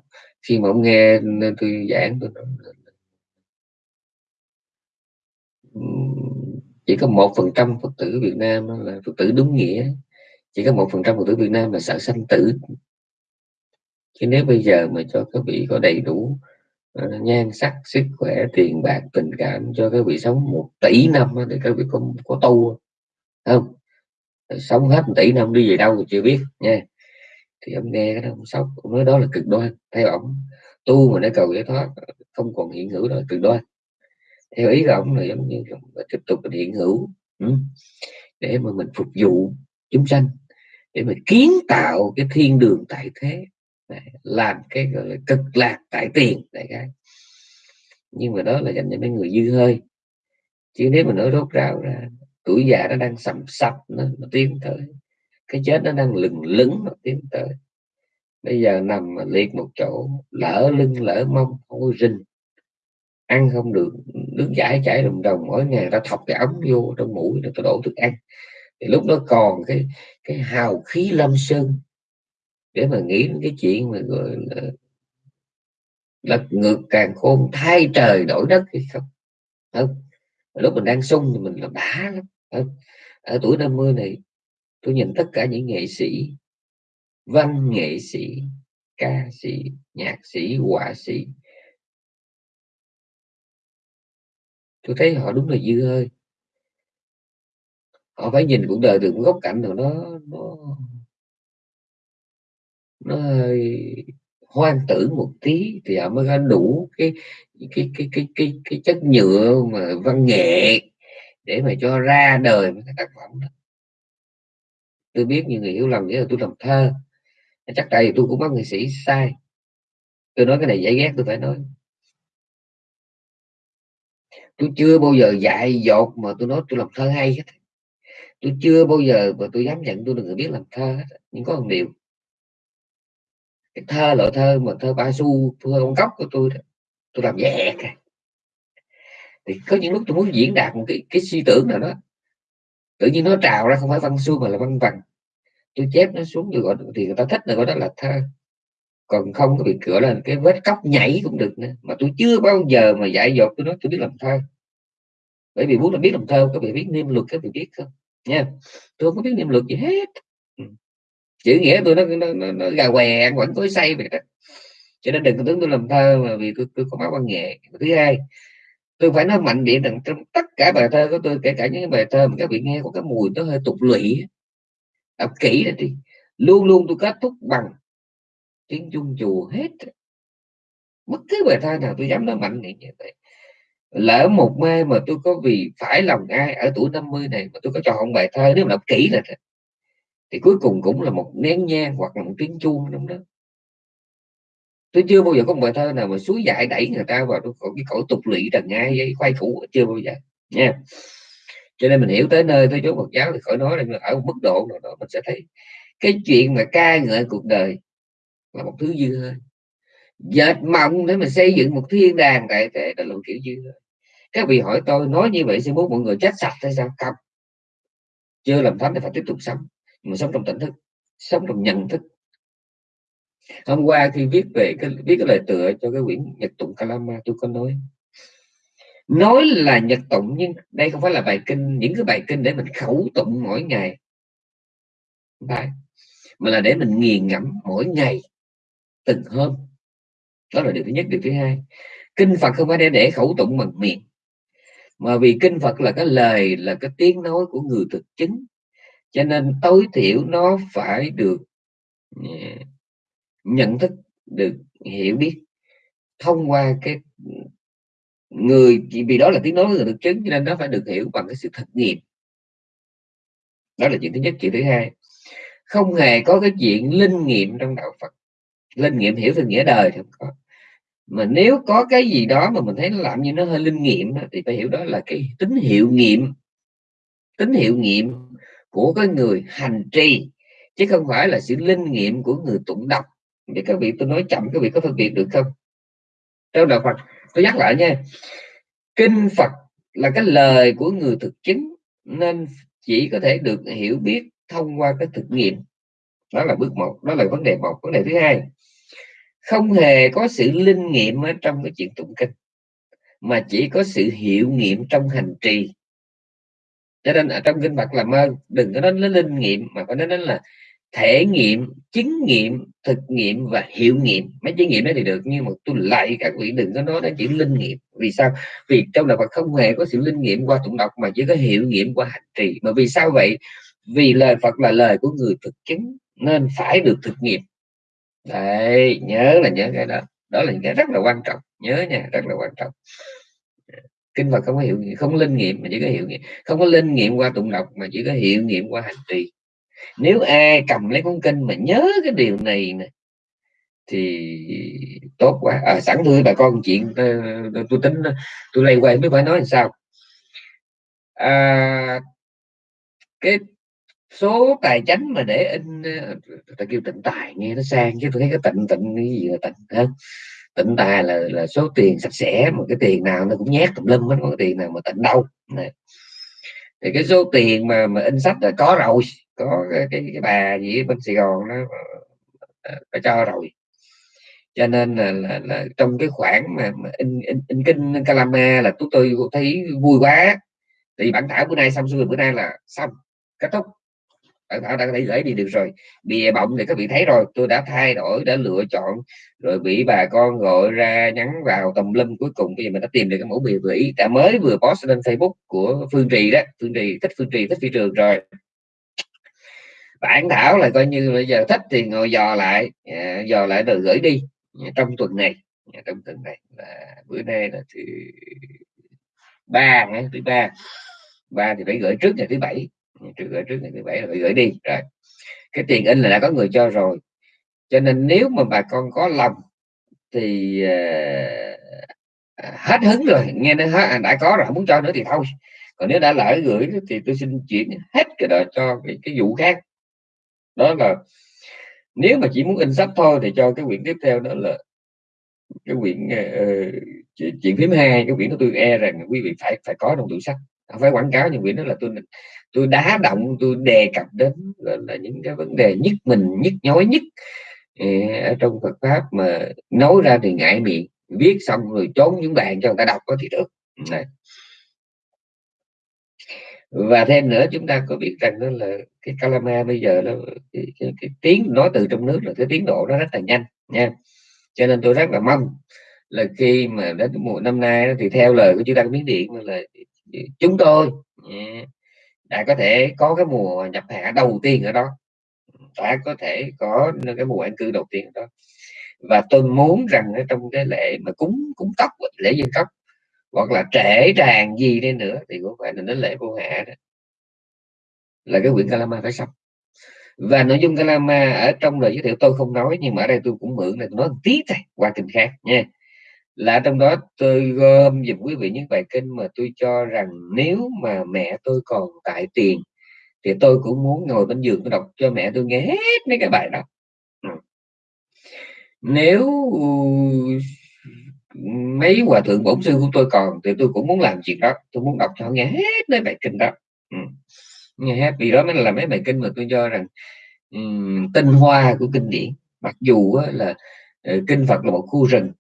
S1: Khi mà ông nghe tôi giảng, tôi nói chỉ có một phần trăm phật tử Việt Nam là phật tử đúng nghĩa. Chỉ có một phần trăm phật tử Việt Nam là sợ sanh tử. Chứ nếu bây giờ mà cho các vị có đầy đủ uh, nhan sắc sức khỏe tiền bạc tình cảm cho các vị sống một tỷ năm thì các vị có có tu không? Sống hết một tỷ năm đi về đâu thì chưa biết nha. Thì ông nghe cái đó ông sốc ông nói đó là cực đoan theo ông tu mà để cầu giải thoát không còn hiện hữu đó là cực đoan. Theo ý của ông là giống như tiếp tục mình hiện hữu ừ, để mà mình phục vụ chúng sanh để mà kiến tạo cái thiên đường tại thế làm cái gọi là cực lạc tại tiền đại cái nhưng mà đó là dành cho mấy người dư hơi. Chứ nếu mà nói rốt rào ra tuổi già nó đang sầm sập nó, nó tiến tới. Cái chết nó đang lừng lững nó tiến tới. Bây giờ nằm mà liệt một chỗ lỡ lưng lỡ mông ôi rinh ăn không được nước giải chảy đồng đồng mỗi ngày ta thọc cái ống vô trong mũi rồi ta đổ thức ăn. Thì lúc đó còn cái cái hào khí lâm sơn để mà nghĩ đến cái chuyện mà gọi là lật ngược càng khôn, thay trời đổi đất hay không. Không. Lúc mình đang sung thì mình là đã lắm. Không? ở tuổi 50 này, tôi nhìn tất cả những nghệ sĩ, văn nghệ sĩ, ca sĩ, nhạc sĩ, họa sĩ, tôi thấy họ đúng là dư hơi. Họ phải nhìn cuộc đời từ một góc cạnh nào đó, nó nó hơi hoang tưởng một tí thì họ mới có đủ cái cái cái cái cái cái chất nhựa mà văn nghệ để mà cho ra đời cái tác phẩm đó. Tôi biết nhiều người hiểu lầm nghĩa là tôi làm thơ. Chắc tại vì tôi cũng có nghệ sĩ sai. Tôi nói cái này dễ ghét, tôi phải nói. Tôi chưa bao giờ dạy dột mà tôi nói tôi làm thơ hay hết. Tôi chưa bao giờ mà tôi dám nhận tôi là người biết làm thơ hết. Nhưng có một điều cái thơ loại thơ mà thơ ba xu thơ ông cốc của tôi đó, tôi làm nhẹ cả thì có những lúc tôi muốn diễn đạt một cái cái suy tưởng nào đó. Tự nhiên nó trào ra không phải văn xuôi mà là văn vần tôi chép nó xuống rồi gọi thì người ta thích là gọi đó là thơ. Còn không có bị cửa lên cái vết cóc nhảy cũng được nữa. Mà tôi chưa bao giờ mà dạy dột tôi nói tôi biết làm thơ. Bởi vì muốn là biết làm thơ có bị biết niêm luật các vị biết không? Nha. Tôi không có biết niêm luật gì hết chữ nghĩa tôi nó nó, nó, nó gà què ăn quẩn tối say vậy đó. Cho nên đừng có tưởng tôi làm thơ mà vì tôi tôi có máu văn nghệ. Thứ hai tôi phải nói mạnh miệng rằng trong tất cả bài thơ của tôi kể cả những bài thơ mà các vị nghe có cái mùi nó hơi tục lụy đọc kỹ là đi luôn luôn tôi kết thúc bằng tiếng chung chùa hết bất cứ bài thơ nào tôi dám nói mạnh miệng như vậy. Lỡ một mê mà tôi có vì phải lòng ai ở tuổi 50 này mà tôi có chọn bài thơ nếu mà đọc kỹ là thì cuối cùng cũng là một nén nhang hoặc là một tiếng chuông trong đó. Tôi chưa bao giờ có một bài thơ nào mà suối dại đẩy người ta vào cái cõi tục lụy trần ngay với khoai cũ chưa bao giờ, nha. Cho nên mình hiểu tới nơi tới chỗ Phật giáo thì khỏi nói là ở một mức độ nào đó mình sẽ thấy cái chuyện mà ca ngợi cuộc đời là một thứ dư hơi dệt mộng để mình xây dựng một thiên đàng tại thế là một kiểu dư hơi các vị hỏi tôi, nói như vậy sẽ muốn mọi người chết sạch hay sao? Không. Chưa làm thánh thì phải tiếp tục sống mà sống trong tỉnh thức, sống trong nhận thức. Hôm qua khi viết về cái, viết cái lời tựa cho cái quyển nhật tụng kalama, tôi có nói nói là nhật tụng nhưng đây không phải là bài kinh, những cái bài kinh để mình khẩu tụng mỗi ngày. Phải, mà là để mình nghiền ngẫm mỗi ngày từng hôm. Đó là điều thứ nhất. Điều thứ hai, kinh phật không phải để để khẩu tụng bằng miệng, mà vì kinh phật là cái lời, là cái tiếng nói của người thực chứng cho nên tối thiểu nó phải được à, nhận thức, được hiểu biết, thông qua cái người, chỉ vì đó là tiếng nói người thực chứng cho nên nó phải được hiểu bằng cái sự thực nghiệm. Đó là chuyện thứ nhất. Chuyện thứ hai, không hề có cái chuyện linh nghiệm trong đạo Phật. Linh nghiệm hiểu về nghĩa đời thì không có. Mà nếu có cái gì đó mà mình thấy nó làm như nó hơi linh nghiệm thì phải hiểu đó là cái tín hiệu nghiệm. Tín hiệu nghiệm của cái người hành trì, chứ không phải là sự linh nghiệm của người tụng đọc. Để các vị tôi nói chậm các vị có phân biệt được không? Trong đạo Phật, tôi nhắc lại nha. Kinh Phật là cái lời của người thực chứng, nên chỉ có thể được hiểu biết thông qua cái thực nghiệm. Đó là bước một, đó là vấn đề một. Vấn đề thứ hai, không hề có sự linh nghiệm ở trong cái chuyện tụng kinh, mà chỉ có sự hiệu nghiệm trong hành trì cho nên ở trong kinh Phật làm ơn đừng có nói đến linh nghiệm, mà phải nói đến là thể nghiệm, chứng nghiệm, thực nghiệm và hiệu nghiệm. Mấy chứng nghiệm đó thì được, nhưng mà tôi lại các vị đừng có nói đến chữ linh nghiệm. Vì sao? Vì trong đạo Phật không hề có sự linh nghiệm qua tụng đọc, mà chỉ có hiệu nghiệm qua hành trì. Mà vì sao vậy? Vì lời Phật là lời của người thực chứng, nên phải được thực nghiệm. Đấy, nhớ là nhớ cái đó. Đó là những cái rất là quan trọng. Nhớ nha, rất là quan trọng kinh Phật không có hiệu nghiệm không linh nghiệm mà chỉ có hiệu nghiệm. Không có linh nghiệm qua tụng đọc mà chỉ có hiệu nghiệm qua hành trì. Nếu ai cầm lấy cuốn kinh mà nhớ cái điều này nè thì tốt quá. À, sẵn thưa bà con chuyện ờ, tôi, tính tôi lay quay mới phải nói làm sao. À, cái số tài chánh mà để in ờ, ta kêu tịnh tài nghe nó sang chứ tôi thấy cái tịnh tịnh cái gì là tịnh hơn tịnh tài là là số tiền sạch sẽ mà cái tiền nào nó cũng nhét tùm lum hết có cái tiền nào mà tịnh đâu. Này. thì cái số tiền mà mà in sách là có rồi có cái, cái, cái bà gì bên Sài Gòn nó phải ờ, ờ, cho rồi. Cho nên là, là, là trong cái khoản mà, mà in, in, in kinh Calama là chúng tôi thấy vui quá. Thì bản thảo bữa nay xong xuôi bữa nay là xong kết thúc đã thảo đã có thể gửi đi được rồi. Bìa bọng thì các vị thấy rồi, tôi đã thay đổi, đã lựa chọn. Rồi bị bà con gọi ra nhắn vào tầm lâm cuối cùng. Bây giờ mình đã tìm được cái mẫu bìa vừa ý, đã mới vừa post lên Facebook của Phương Trì đó. Phương Trì, thích Phương Trì, thích phi trường rồi. Bản thảo là coi như bây giờ thích thì ngồi dò lại. À, dò lại rồi gửi đi. À, trong tuần này. À, trong tuần này. Là bữa nay là thứ ba thứ ba. Ba thì phải gửi trước ngày thứ bảy trước gửi trước ngày thứ bảy là phải gửi đi. Rồi cái tiền in là đã có người cho rồi. Cho nên nếu mà bà con có lòng thì uh, hết hứng rồi nghe nó hết, à, đã có rồi không muốn cho nữa thì thôi. Còn nếu đã lỡ gửi thì tôi xin chuyển hết cái đó cho cái, cái vụ khác. Đó là nếu mà chỉ muốn in sách thôi thì cho cái quyển tiếp theo đó là cái quyển uh, chuyện phím hai cái quyển của tôi e rằng quý vị phải phải có trong tủ sách. Không phải quảng cáo nhưng quyển đó là tôi tôi đá động tôi đề cập đến là, là những cái vấn đề nhất mình nhất nhói nhất ở trong Phật pháp mà nói ra thì ngại miệng viết xong rồi trốn những bạn cho người ta đọc có thì được. Này. Và thêm nữa chúng ta có biết rằng đó là cái calama bây giờ nó cái, cái, cái tiếng nói từ trong nước là cái tiến độ nó rất là nhanh nha. Cho nên tôi rất là mong là khi mà đến mùa năm nay thì theo lời của chúng ta biến điện là chúng tôi đã có thể có cái mùa nhập hạ đầu tiên ở đó. Đã có thể có cái mùa an cư đầu tiên ở đó. Và tôi muốn rằng ở trong cái lễ mà cúng cúng tóc, lễ dân tóc, hoặc là trễ tràn gì đi nữa, thì cũng phải là đến lễ vô hạ đó. Là cái quyển Kalama phải xong và nội dung Kalama ở trong lời giới thiệu tôi không nói, nhưng mà ở đây tôi cũng mượn này tôi nói một tí thôi, qua kinh khác nha là trong đó tôi gom dùm quý vị những bài kinh mà tôi cho rằng nếu mà mẹ tôi còn tại tiền thì tôi cũng muốn ngồi bên giường tôi đọc cho mẹ tôi nghe hết mấy cái bài đó. Ừ. Nếu ừ, mấy hòa thượng bổn sư của tôi còn thì tôi cũng muốn làm chuyện đó tôi muốn đọc cho nghe hết mấy bài kinh đó. Ừ. Nghe hết vì đó mới là mấy bài kinh mà tôi cho rằng um, tinh hoa của kinh điển. Mặc dù là uh, kinh Phật là một khu rừng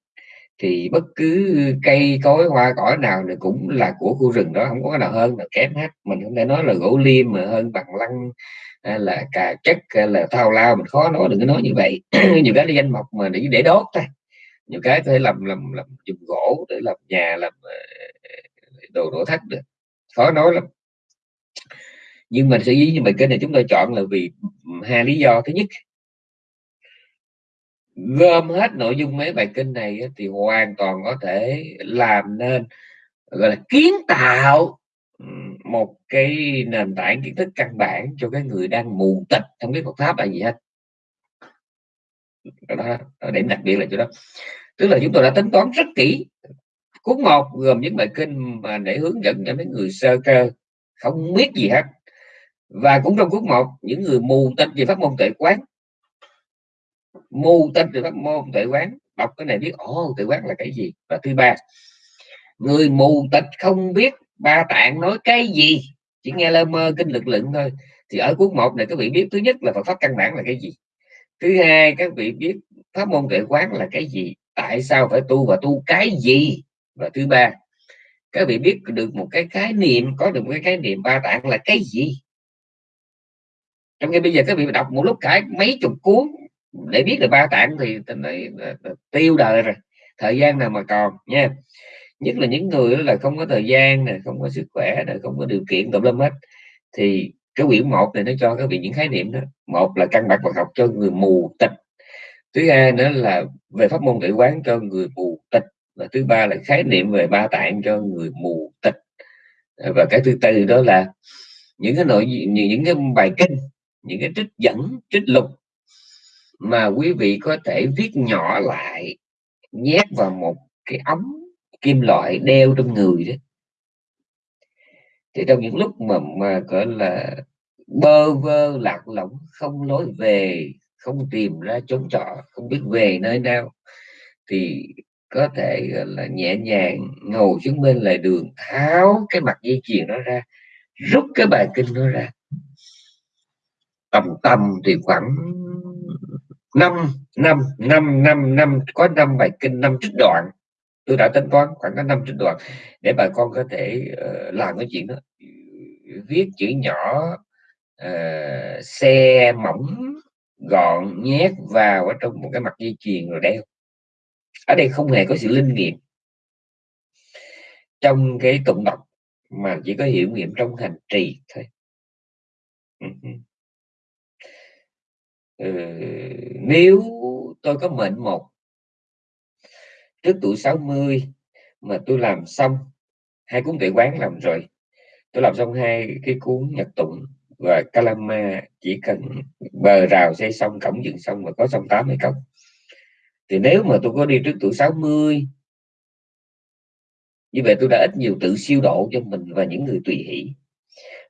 S1: thì bất cứ cây, cối, hoa, cỏ nào thì cũng là của khu rừng đó, không có cái nào hơn là kém hết. Mình không thể nói là gỗ liêm mà hơn bằng lăng hay là cà chất hay là thao lao, mình khó nói, đừng có nói như vậy. Nhiều cái danh mộc mà để để đốt thôi. Nhiều cái có thể làm làm làm dùng gỗ để làm nhà, làm ờ, đồ nội thất được. Khó nói lắm. Nhưng mà sẽ dĩ như mình cái này chúng tôi chọn là vì hai lý do. Thứ nhất gom hết nội dung mấy bài kinh này thì hoàn toàn có thể làm nên gọi là kiến tạo một cái nền tảng kiến thức căn bản cho cái người đang mù tịch không biết Phật pháp là gì hết. Đó, đó điểm đặc biệt là chỗ đó. Tức là chúng tôi đã tính toán rất kỹ cuốn một gồm những bài kinh mà để hướng dẫn cho mấy người sơ cơ không biết gì hết. Và cũng trong cuốn một những người mù tịch về pháp môn tuệ quán mù tên về pháp môn tuệ quán. Đọc cái này biết, ồ, tuệ quán là cái gì? Và thứ ba, người mù tịch không biết ba tạng nói cái gì, chỉ nghe lơ mơ kinh lực lượng thôi. Thì ở cuốn một này các vị biết, thứ nhất là Phật pháp căn bản là cái gì? Thứ hai, các vị biết pháp môn tuệ quán là cái gì? Tại sao phải tu và tu cái gì? Và thứ ba, các vị biết được một cái khái niệm, có được một cái khái niệm ba tạng là cái gì? Trong khi bây giờ các vị đọc một lúc cả mấy chục cuốn để biết được ba tạng thì này ờ, ờ, tiêu đời rồi thời gian nào mà còn nha. Nhất là những người là không có thời gian này không có sức khỏe này không có điều kiện tùm lum hết. Thì cái quyển một này nó cho các vị những khái niệm đó. Một là căn bản Phật học cho người mù tịch. Thứ hai nữa là về pháp môn tự quán cho người mù tịch. Và thứ ba là khái niệm về ba tạng cho người mù tịch. Ờ, và cái thứ tư đó là những cái nội những, những cái bài kinh những cái trích dẫn trích lục mà quý vị có thể viết nhỏ lại, nhét vào một cái ống kim loại đeo trong người đó. Thì trong những lúc mà mà, gọi là, bơ vơ, lạc lõng, không lối về, không tìm ra chốn trọ, không biết về nơi nào, thì có thể là, nhẹ nhàng ngồi xuống bên lề đường, tháo cái mặt dây chuyền nó ra, rút cái bài kinh nó ra. Tầm tầm thì khoảng năm năm năm năm năm có năm bài kinh năm trích đoạn. Tôi đã tính toán khoảng có năm trích đoạn để bà con có thể uh, làm cái chuyện đó. Viết chữ nhỏ uh, xe mỏng gọn nhét vào ở trong một cái mặt dây chuyền rồi đeo. Ở đây không hề có sự linh nghiệm. Trong cái tụng đọc mà chỉ có hiểu nghiệm trong hành trì thôi. Ừ, ừ ừ, nếu tôi có mệnh một trước tuổi 60 mà tôi làm xong hai cuốn tuệ quán làm rồi tôi làm xong hai cái cuốn nhật tụng và Kalama chỉ cần bờ rào xây xong cổng dựng xong và có xong tám hay không thì nếu mà tôi có đi trước tuổi 60 như vậy tôi đã ít nhiều tự siêu độ cho mình và những người tùy hỷ.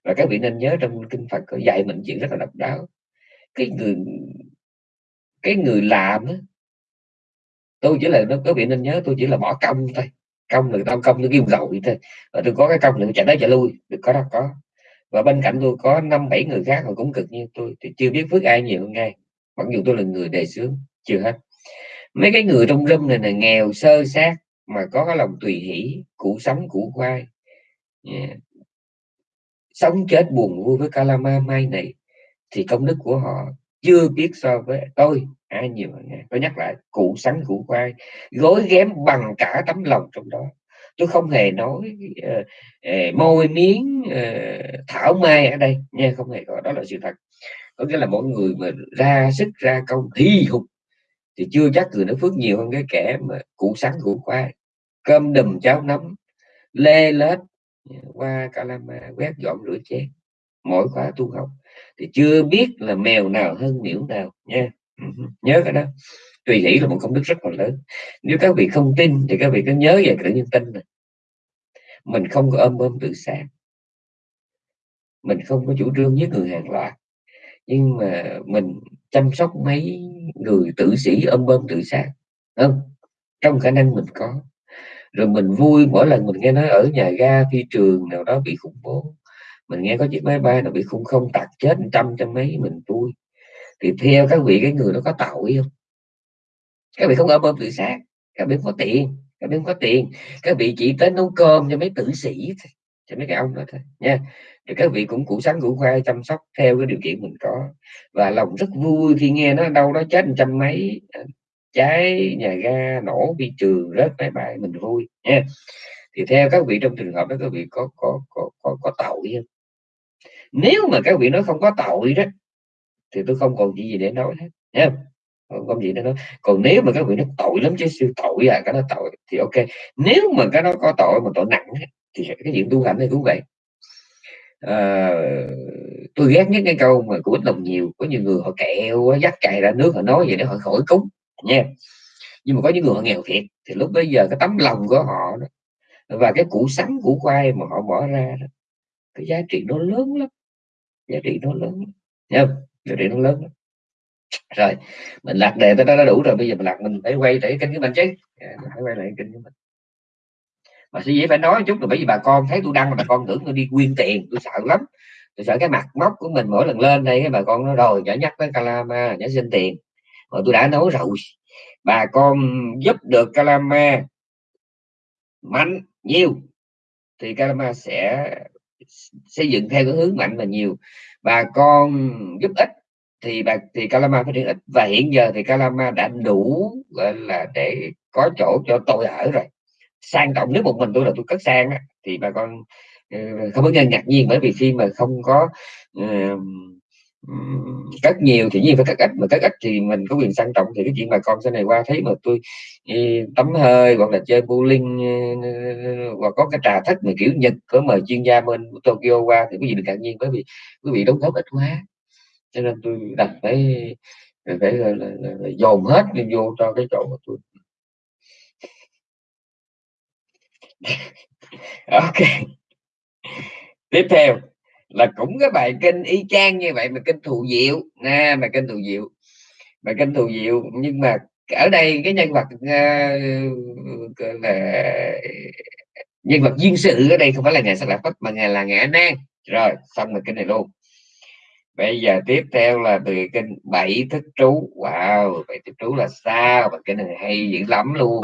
S1: Và các vị nên nhớ trong kinh Phật có dạy mình chuyện rất là độc đáo cái người cái người làm tôi chỉ là nó có bị nên nhớ, tôi chỉ là bỏ công thôi. Công là tao công nó kêu vậy thôi. Và tôi có cái công nữa chạy tới chạy lui. Được, có đó, có. Và bên cạnh tôi có năm, bảy người khác họ cũng cực như tôi, thì chưa biết phước ai nhiều hơn ai. Mặc dù tôi là người đề xướng, chưa hết. Mấy cái người trong râm này là nghèo, sơ sát, mà có cái lòng tùy hỷ, củ sống, củ khoai. Yeah. sống chết buồn vui với Kalama mai này thì công đức của họ chưa biết so với tôi. Ai nhiều hơn tôi nhắc lại cụ sắn cụ khoai gối ghém bằng cả tấm lòng trong đó. Tôi không hề nói uh, uh, môi miếng uh, thảo mai ở đây. Nha không hề có đó là sự thật. Có nghĩa là mỗi người mà ra sức ra công thi hùng thì chưa chắc người nó phước nhiều hơn cái kẻ mà cụ sắn cụ khoai cơm đùm cháo nấm lê lết qua calama quét dọn rửa chén. Mỗi khóa tu học thì chưa biết là mèo nào hơn miễu nào, nha. Ừ, nhớ cái đó. Tùy hỷ là một công đức rất là lớn. Nếu các vị không tin thì các vị cứ nhớ về tự nhiên tinh này. Mình không có ôm ôm tự sát. Mình không có chủ trương với người hàng loạt. Nhưng mà mình chăm sóc mấy người tử sĩ ôm ôm tự sát, không? Trong khả năng mình có. Rồi mình vui mỗi lần mình nghe nói ở nhà ga, phi trường nào đó bị khủng bố mình nghe có chiếc máy bay nào bị khung không tạt chết trăm trăm mấy mình vui thì theo các vị cái người nó có tội không? Các vị không ở bơm tự sát các vị không có tiền các vị không có tiền. Các vị chỉ tới nấu cơm cho mấy tử sĩ cho mấy cái ông đó thôi nha. Thì các vị cũng củ sắn củ khoai chăm sóc theo cái điều kiện mình có. Và lòng rất vui khi nghe nó đâu đó chết trăm mấy à, cháy nhà ga nổ bị trường rớt máy bay mình vui nha. Thì theo các vị trong trường hợp đó các vị có có có có, có tội không? Nếu mà các vị nói không có tội đó thì tôi không còn gì để nói hết nha không? Có gì để nói. Còn nếu mà các vị nói tội lắm chứ siêu tội à cái nó tội thì ok. Nếu mà cái nó có tội mà tội nặng thì cái chuyện tu hành này cũng vậy à, tôi ghét nhất cái câu mà của ít lòng nhiều có nhiều người họ kẹo dắt chạy ra nước họ nói vậy để họ khỏi cúng nha. Nhưng mà có những người họ nghèo thiệt thì lúc bây giờ cái tấm lòng của họ đó, và cái củ sắn củ khoai mà họ bỏ ra đó, cái giá trị nó lớn lắm giá trị nó lớn nhớ, giá trị nó lớn rồi mình lạc đề tới đó đã đủ rồi bây giờ mình lạc mình phải quay lại kênh của mình chứ. À, mình phải quay lại kênh của mình. Mà sư dễ phải nói chút rồi bởi vì bà con thấy tôi đăng mà bà con tưởng tôi đi quyên tiền tôi sợ lắm. Tôi sợ cái mặt móc của mình mỗi lần lên đây cái bà con nó rồi nhớ nhắc tới Calama nhớ xin tiền. Mà tôi đã nói rồi bà con giúp được Calama mạnh nhiều thì Calama sẽ xây dựng theo cái hướng mạnh và nhiều. Bà con giúp ích thì bà thì Calama phát triển ít. Và hiện giờ thì Calama đã đủ gọi là để có chỗ cho tôi ở rồi. Sang trọng nếu một mình tôi là tôi cất sang á, thì bà con ờ, không có ngạc nhiên bởi vì khi mà không có uh, cất nhiều thì nhiên phải cất ít mà cất ít thì mình có quyền sang trọng thì cái chuyện bà con sau này qua thấy mà tôi tắm hơi hoặc là chơi bowling hoặc có cái trà thất mà kiểu nhật có mời chuyên gia bên Tokyo qua thì quý vị đừng ngạc nhiên bởi vì quý vị đóng góp ít quá. Cho nên tôi đặt phải phải là, là, là, là dồn hết vô cho cái chỗ của tôi ok. Tiếp theo là cũng cái bài kinh y chang như vậy mà kinh thù diệu. Nè mà kinh thù diệu. Mà kinh thù diệu nhưng mà ở đây cái nhân vật uh, là nhân vật duyên sự ở đây không phải là ngài sắc lạc phất mà ngài là ngài nan rồi xong rồi kinh này luôn. Bây giờ tiếp theo là từ kinh bảy thức trú. Wow bảy thức trú là sao? Và kinh này hay dữ lắm luôn.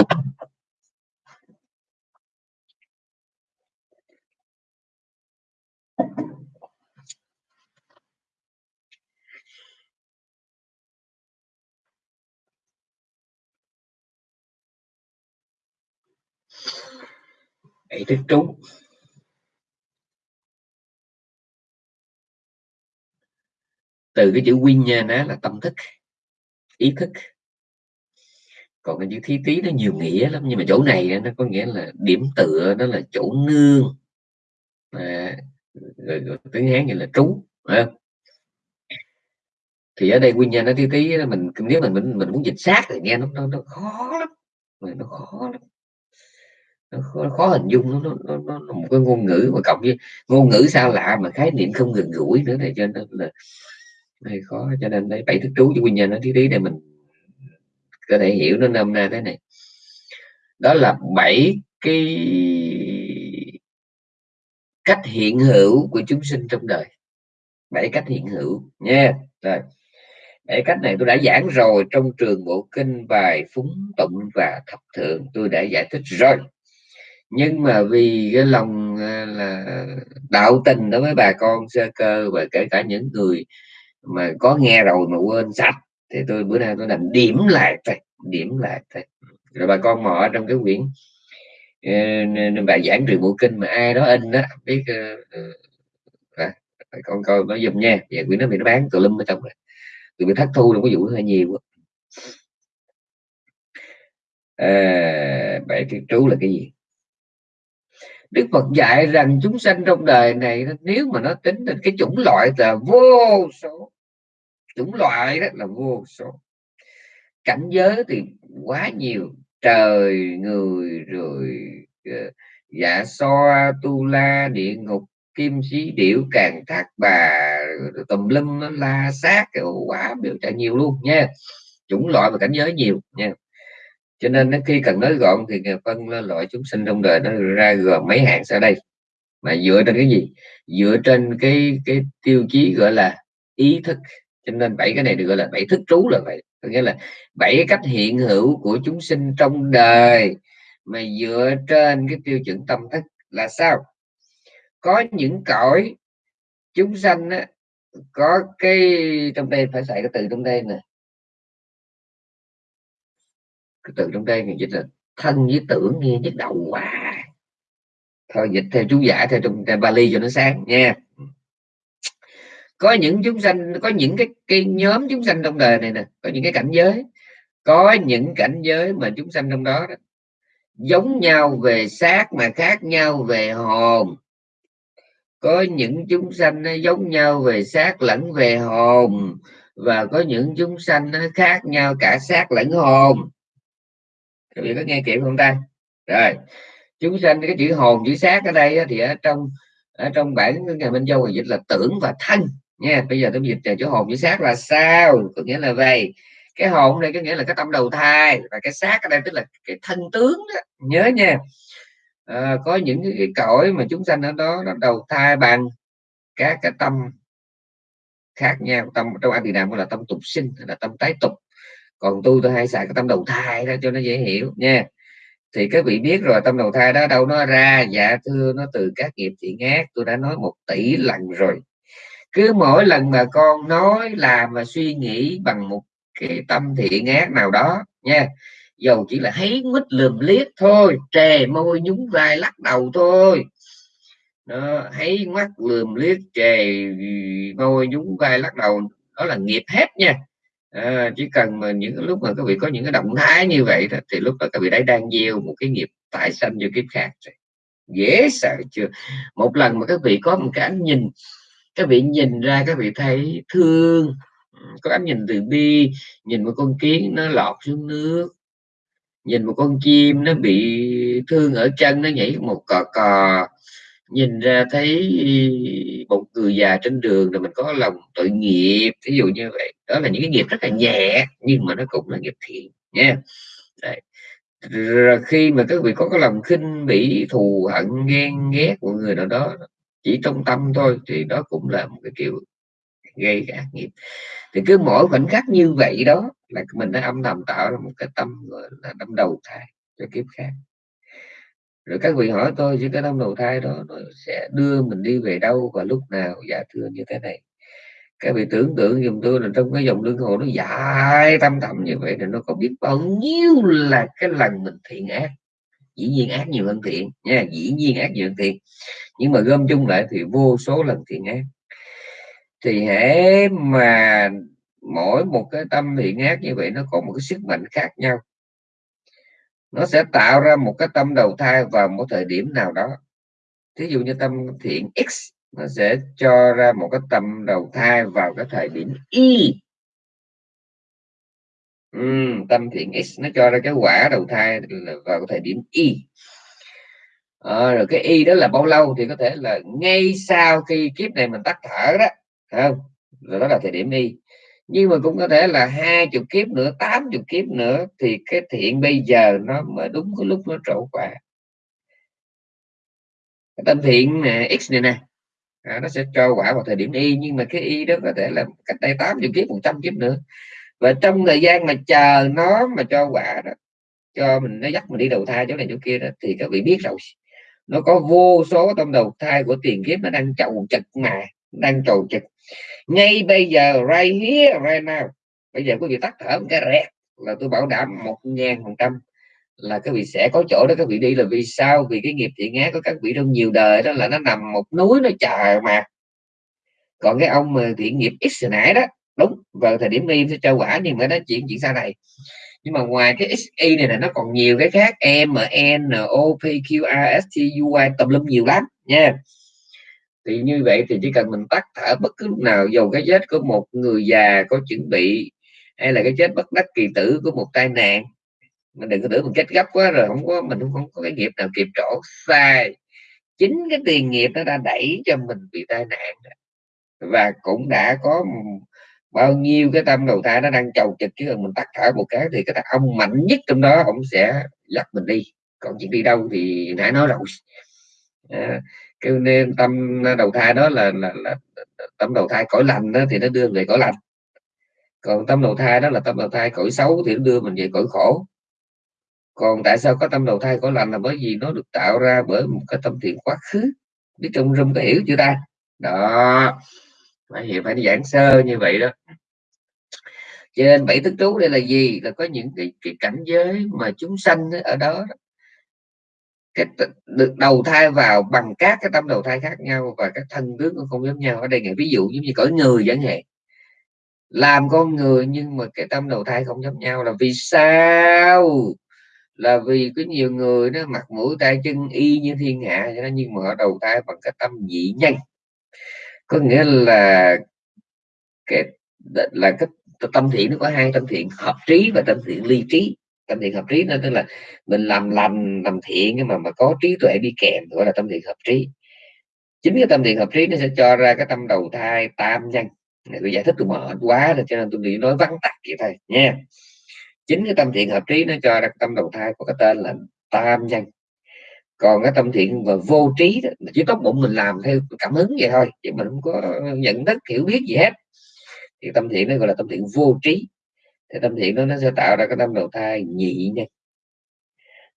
S1: Ý thức trú từ cái chữ quy nha nó là tâm thức ý thức. Còn cái chữ thí tí nó nhiều nghĩa lắm nhưng mà chỗ này nó có nghĩa là điểm tựa nó là chỗ nương. À, rồi, rồi tiếng hán như là trú à. thì ở đây nguyên nhân nó tí tí mình nếu mình mình mình muốn dịch sát thì nghe nó nó, nó khó lắm. Nó khó lắm khó, khó hình dung nó, nó, nó, nó, một cái ngôn ngữ mà cộng với ngôn ngữ sao lạ mà khái niệm không gần gũi nữa này cho nên là hay khó. Cho nên đấy bảy thức trú cho nguyên nhân nó tí tí để mình có thể hiểu nó nôm na thế này. Đó là bảy cái cách hiện hữu của chúng sinh trong đời. Bảy cách hiện hữu nha. Rồi bảy cách này tôi đã giảng rồi trong trường bộ kinh bài phúng tụng và thập thượng. Tôi đã giải thích rồi nhưng mà vì cái lòng à, là đạo tình đối với bà con sơ cơ và kể cả những người mà có nghe rồi mà quên sạch thì tôi bữa nay tôi làm điểm lại thôi điểm lại thôi. Rồi bà con mò trong cái quyển uh, bài giảng trường bộ kinh mà ai đó in đó biết à, con coi nó dùm nha. Và quyển nó bị nó bán tùm lum ở trong này tụi bị thất thu đâu có vụ hơi nhiều à, bảy cái trú là cái gì? Đức Phật dạy rằng chúng sanh trong đời này nếu mà nó tính đến cái chủng loại là vô số, chủng loại đó là vô số. Cảnh giới thì quá nhiều, trời, người, rồi ờ, dạ so, tu la, địa ngục, kim sĩ điệu càng thác bà tùm lum la sát quá, biểu trà nhiều luôn nha. Chủng loại và cảnh giới nhiều nha cho nên nó khi cần nói gọn thì phân loại chúng sinh trong đời nó ra gồm mấy hạng sau đây. Mà dựa trên cái gì? Dựa trên cái cái tiêu chí gọi là ý thức. Cho nên bảy cái này được gọi là bảy thức trú là vậy. Có nghĩa là bảy cách hiện hữu của chúng sinh trong đời. Mà dựa trên cái tiêu chuẩn tâm thức là sao? Có những cõi chúng sanh á, có cái trong đây phải xài cái từ trong đây nè cái từ trong đây người dịch là thân với tưởng nghe nhức đầu quá. Thôi dịch theo chú giải theo trong Bali cho nó sáng nha. Có những chúng sanh có những cái, cái nhóm chúng sanh trong đời này nè có những cái cảnh giới. Có những cảnh giới mà chúng sanh trong đó, đó giống nhau về xác mà khác nhau về hồn. Có những chúng sanh nó giống nhau về xác lẫn về hồn và có những chúng sanh nó khác nhau cả xác lẫn hồn các vị có nghe kịp không ta? Rồi. Chúng sanh cái chữ hồn chữ xác ở đây thì ở trong ở trong bản ngày bên châu dịch là tưởng và thân nha bây giờ tôi dịch chữ hồn chữ xác là sao? Có nghĩa là vậy cái hồn đây có nghĩa là cái tâm đầu thai và cái xác ở đây tức là cái thân tướng đó. nhớ nha. À, có những cái, cái cõi mà chúng sanh ở đó nó đầu thai bằng các cái tâm khác nhau. Tâm trong anh thì nam là tâm tục sinh là tâm tái tục còn tôi tôi hay xài cái tâm đầu thai đó cho nó dễ hiểu nha. Thì các vị biết rồi, tâm đầu thai đó đâu nó ra. Dạ thưa, nó từ các nghiệp thiện ác tôi đã nói một tỷ lần rồi. Cứ mỗi lần mà con nói làm và suy nghĩ bằng một cái tâm thiện ác nào đó nha, dầu chỉ là thấy mít lườm liếc thôi, trề môi nhúng vai lắc đầu thôi. Nó thấy mắt lườm liếc, trề môi nhúng vai lắc đầu, đó là nghiệp hết nha à, chỉ cần mà những lúc mà các vị có những cái động thái như vậy đó, thì lúc đó các vị đã đang gieo một cái nghiệp tại sanh vô kiếp khác rồi. Dễ sợ chưa? Một lần mà các vị có một cái ánh nhìn các vị nhìn ra các vị thấy thương có ánh nhìn từ bi nhìn một con kiến nó lọt xuống nước nhìn một con chim nó bị thương ở chân nó nhảy một cò cò nhìn ra thấy một người già trên đường là mình có lòng tội nghiệp ví dụ như vậy. Đó là những cái nghiệp rất là nhẹ, nhưng mà nó cũng là nghiệp thiện nha Đấy. Rồi khi mà các vị có cái lòng khinh bỉ, thù hận, ghen ghét của người nào đó, chỉ trong tâm thôi, thì đó cũng là một cái kiểu gây ác nghiệp. Thì cứ mỗi khoảnh khắc như vậy đó là mình đã âm thầm tạo ra một cái tâm, gọi là, tâm đầu thai cho kiếp khác rồi các vị hỏi tôi chứ cái tâm đầu thai đó nó sẽ đưa mình đi về đâu và lúc nào? Dạ thưa như thế này. Các vị tưởng tượng dùm tôi là trong cái dòng luân hồi nó dài tâm thầm như vậy thì nó có biết bao nhiêu là cái lần mình thiện ác. Dĩ nhiên ác nhiều hơn thiện nha, dĩ nhiên ác nhiều hơn thiện. Nhưng mà gom chung lại thì vô số lần thiện ác. Thì hễ mà mỗi một cái tâm thiện ác như vậy nó có một cái sức mạnh khác nhau nó sẽ tạo ra một cái tâm đầu thai vào một thời điểm nào đó. Thí dụ như tâm thiện x nó sẽ cho ra một cái tâm đầu thai vào cái thời điểm y. Ừ, tâm thiện x nó cho ra cái quả đầu thai vào cái thời điểm y. À, rồi cái y đó là bao lâu thì có thể là ngay sau khi kiếp này mình tắt thở đó không? Rồi đó là thời điểm y nhưng mà cũng có thể là hai chục kiếp nữa tám chục kiếp nữa thì cái thiện bây giờ nó mới đúng cái lúc nó trổ quả. Cái tâm thiện x này nè à, nó sẽ cho quả vào thời điểm y nhưng mà cái y đó có thể là cách đây 80 kiếp 100 kiếp nữa. Và trong thời gian mà chờ nó mà cho quả đó cho mình nó dắt mình đi đầu thai chỗ này chỗ kia đó thì các vị biết rồi. Nó có vô số tâm đầu thai của tiền kiếp nó đang chầu chật mà đang trầu chật ngay bây giờ, right here, right now. Bây giờ quý vị tắt thở một cái rẹt là tôi bảo đảm một ngàn phần trăm là các vị sẽ có chỗ đó các vị đi. Là vì sao? Vì cái nghiệp thiện ác của các vị trong nhiều đời đó là nó nằm một núi nó chờ mà. Còn cái ông mà thiện nghiệp x nãy đó, đúng, vào thời điểm đi sẽ cho quả nhưng mà nó chuyện chuyện sau này. Nhưng mà ngoài cái XY này là nó còn nhiều cái khác, M N O P Q R S T U Y, tùm lum nhiều lắm nha thì như vậy thì chỉ cần mình tắt thở bất cứ lúc nào dầu cái chết của một người già có chuẩn bị hay là cái chết bất đắc kỳ tử của một tai nạn. Mình đừng có tưởng mình chết gấp quá rồi không có mình không có cái nghiệp nào kịp chỗ sai. Chính cái tiền nghiệp nó đã đẩy cho mình bị tai nạn và cũng đã có bao nhiêu cái tâm đầu thai nó đang chầu trực chứ mình tắt thở một cái thì cái ông mạnh nhất trong đó ông sẽ dắt mình đi. Còn chuyện đi đâu thì nãy nói rồi. À, cái nên tâm ờ, đầu thai đó là, là, là tâm đầu thai cõi lành đó thì nó đưa về cõi lành. Còn tâm đầu thai đó là tâm đầu thai cõi xấu thì nó đưa mình về cõi khổ. Còn tại sao có tâm đầu thai cõi lành là bởi vì nó được tạo ra bởi một cái tâm thiện quá khứ? Biết trong rung có hiểu chưa ta? Đó phải hiểu phải giảng sơ như vậy đó. Cho nên bảy thức trú đây là gì? Là có những cái, cái cảnh giới mà chúng sanh ở đó cái được đầu thai vào bằng các cái tâm đầu thai khác nhau và các thân tướng cũng không giống nhau. Ở đây ngày ví dụ giống như cõi người chẳng hạn. Làm con người nhưng mà cái tâm đầu thai không giống nhau là vì sao? Là vì có nhiều người nó mặt mũi tay chân y như thiên hạ cho nên nhưng mà họ đầu thai bằng cái tâm dị nhân. Có nghĩa là cái là cái, tâm thiện nó có hai tâm thiện, hợp trí và tâm thiện ly trí tâm thiện hợp trí nó tức là mình làm lành làm thiện nhưng mà mà có trí tuệ đi kèm gọi là tâm thiện hợp trí. Chính cái tâm thiện hợp trí nó sẽ cho ra cái tâm đầu thai tam nhân. Này tôi giải thích tôi mệt quá rồi cho nên tôi nghĩ nói vắn tắt vậy thôi nha. Chính cái tâm thiện hợp trí nó cho ra tâm đầu thai có cái tên là tam nhân. Còn cái tâm thiện và vô trí đó, chỉ tốt bụng mình làm theo cảm hứng vậy thôi chứ mình không có nhận thức hiểu biết gì hết. Thì tâm thiện nó gọi là tâm thiện vô trí thì tâm thiện đó nó sẽ tạo ra cái tâm đầu thai nhị nha.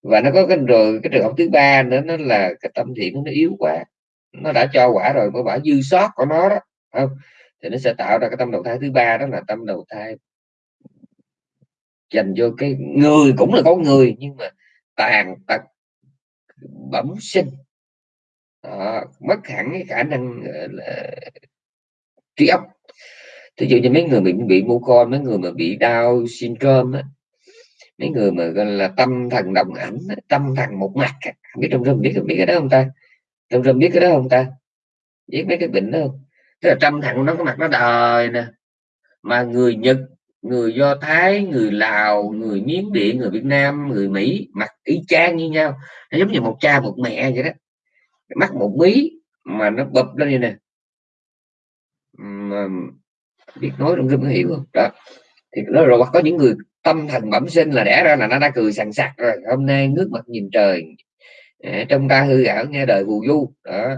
S1: Và nó có cái rồi cái trường hợp thứ ba nữa nó là cái tâm thiện nó yếu quá. Nó đã cho quả rồi có quả dư sót của nó đó không? Thì nó sẽ tạo ra cái tâm đầu thai thứ ba đó là tâm đầu thai. Dành cho cái người cũng là có người nhưng mà tàn tật bẩm sinh. Đó, mất hẳn cái khả năng là trí óc thí dụ như mấy người bị bị mô con mấy người mà bị đau syndrome á, mấy người mà gọi là tâm thần đồng ảnh tâm thần một mặt biết trong rừng biết biết cái đó không ta? Trong rừng biết cái đó không ta? Biết mấy cái bệnh đó không? Tức là tâm thần nó có mặt nó đời nè, mà người nhật, người do thái, người lào, người miến điện, người việt nam, người mỹ, mặt y chang như nhau. Nó giống như một cha một mẹ vậy đó. Mắt một mí mà nó bập lên như nè biết nói rung có hiểu không? Đó. Thì nó rồi có những người tâm thần bẩm sinh là đẻ ra là nó đã cười sằng sặc rồi. Hôm nay nước mặt nhìn trời à, trong ta hư ảo nghe đời bù du. Đó.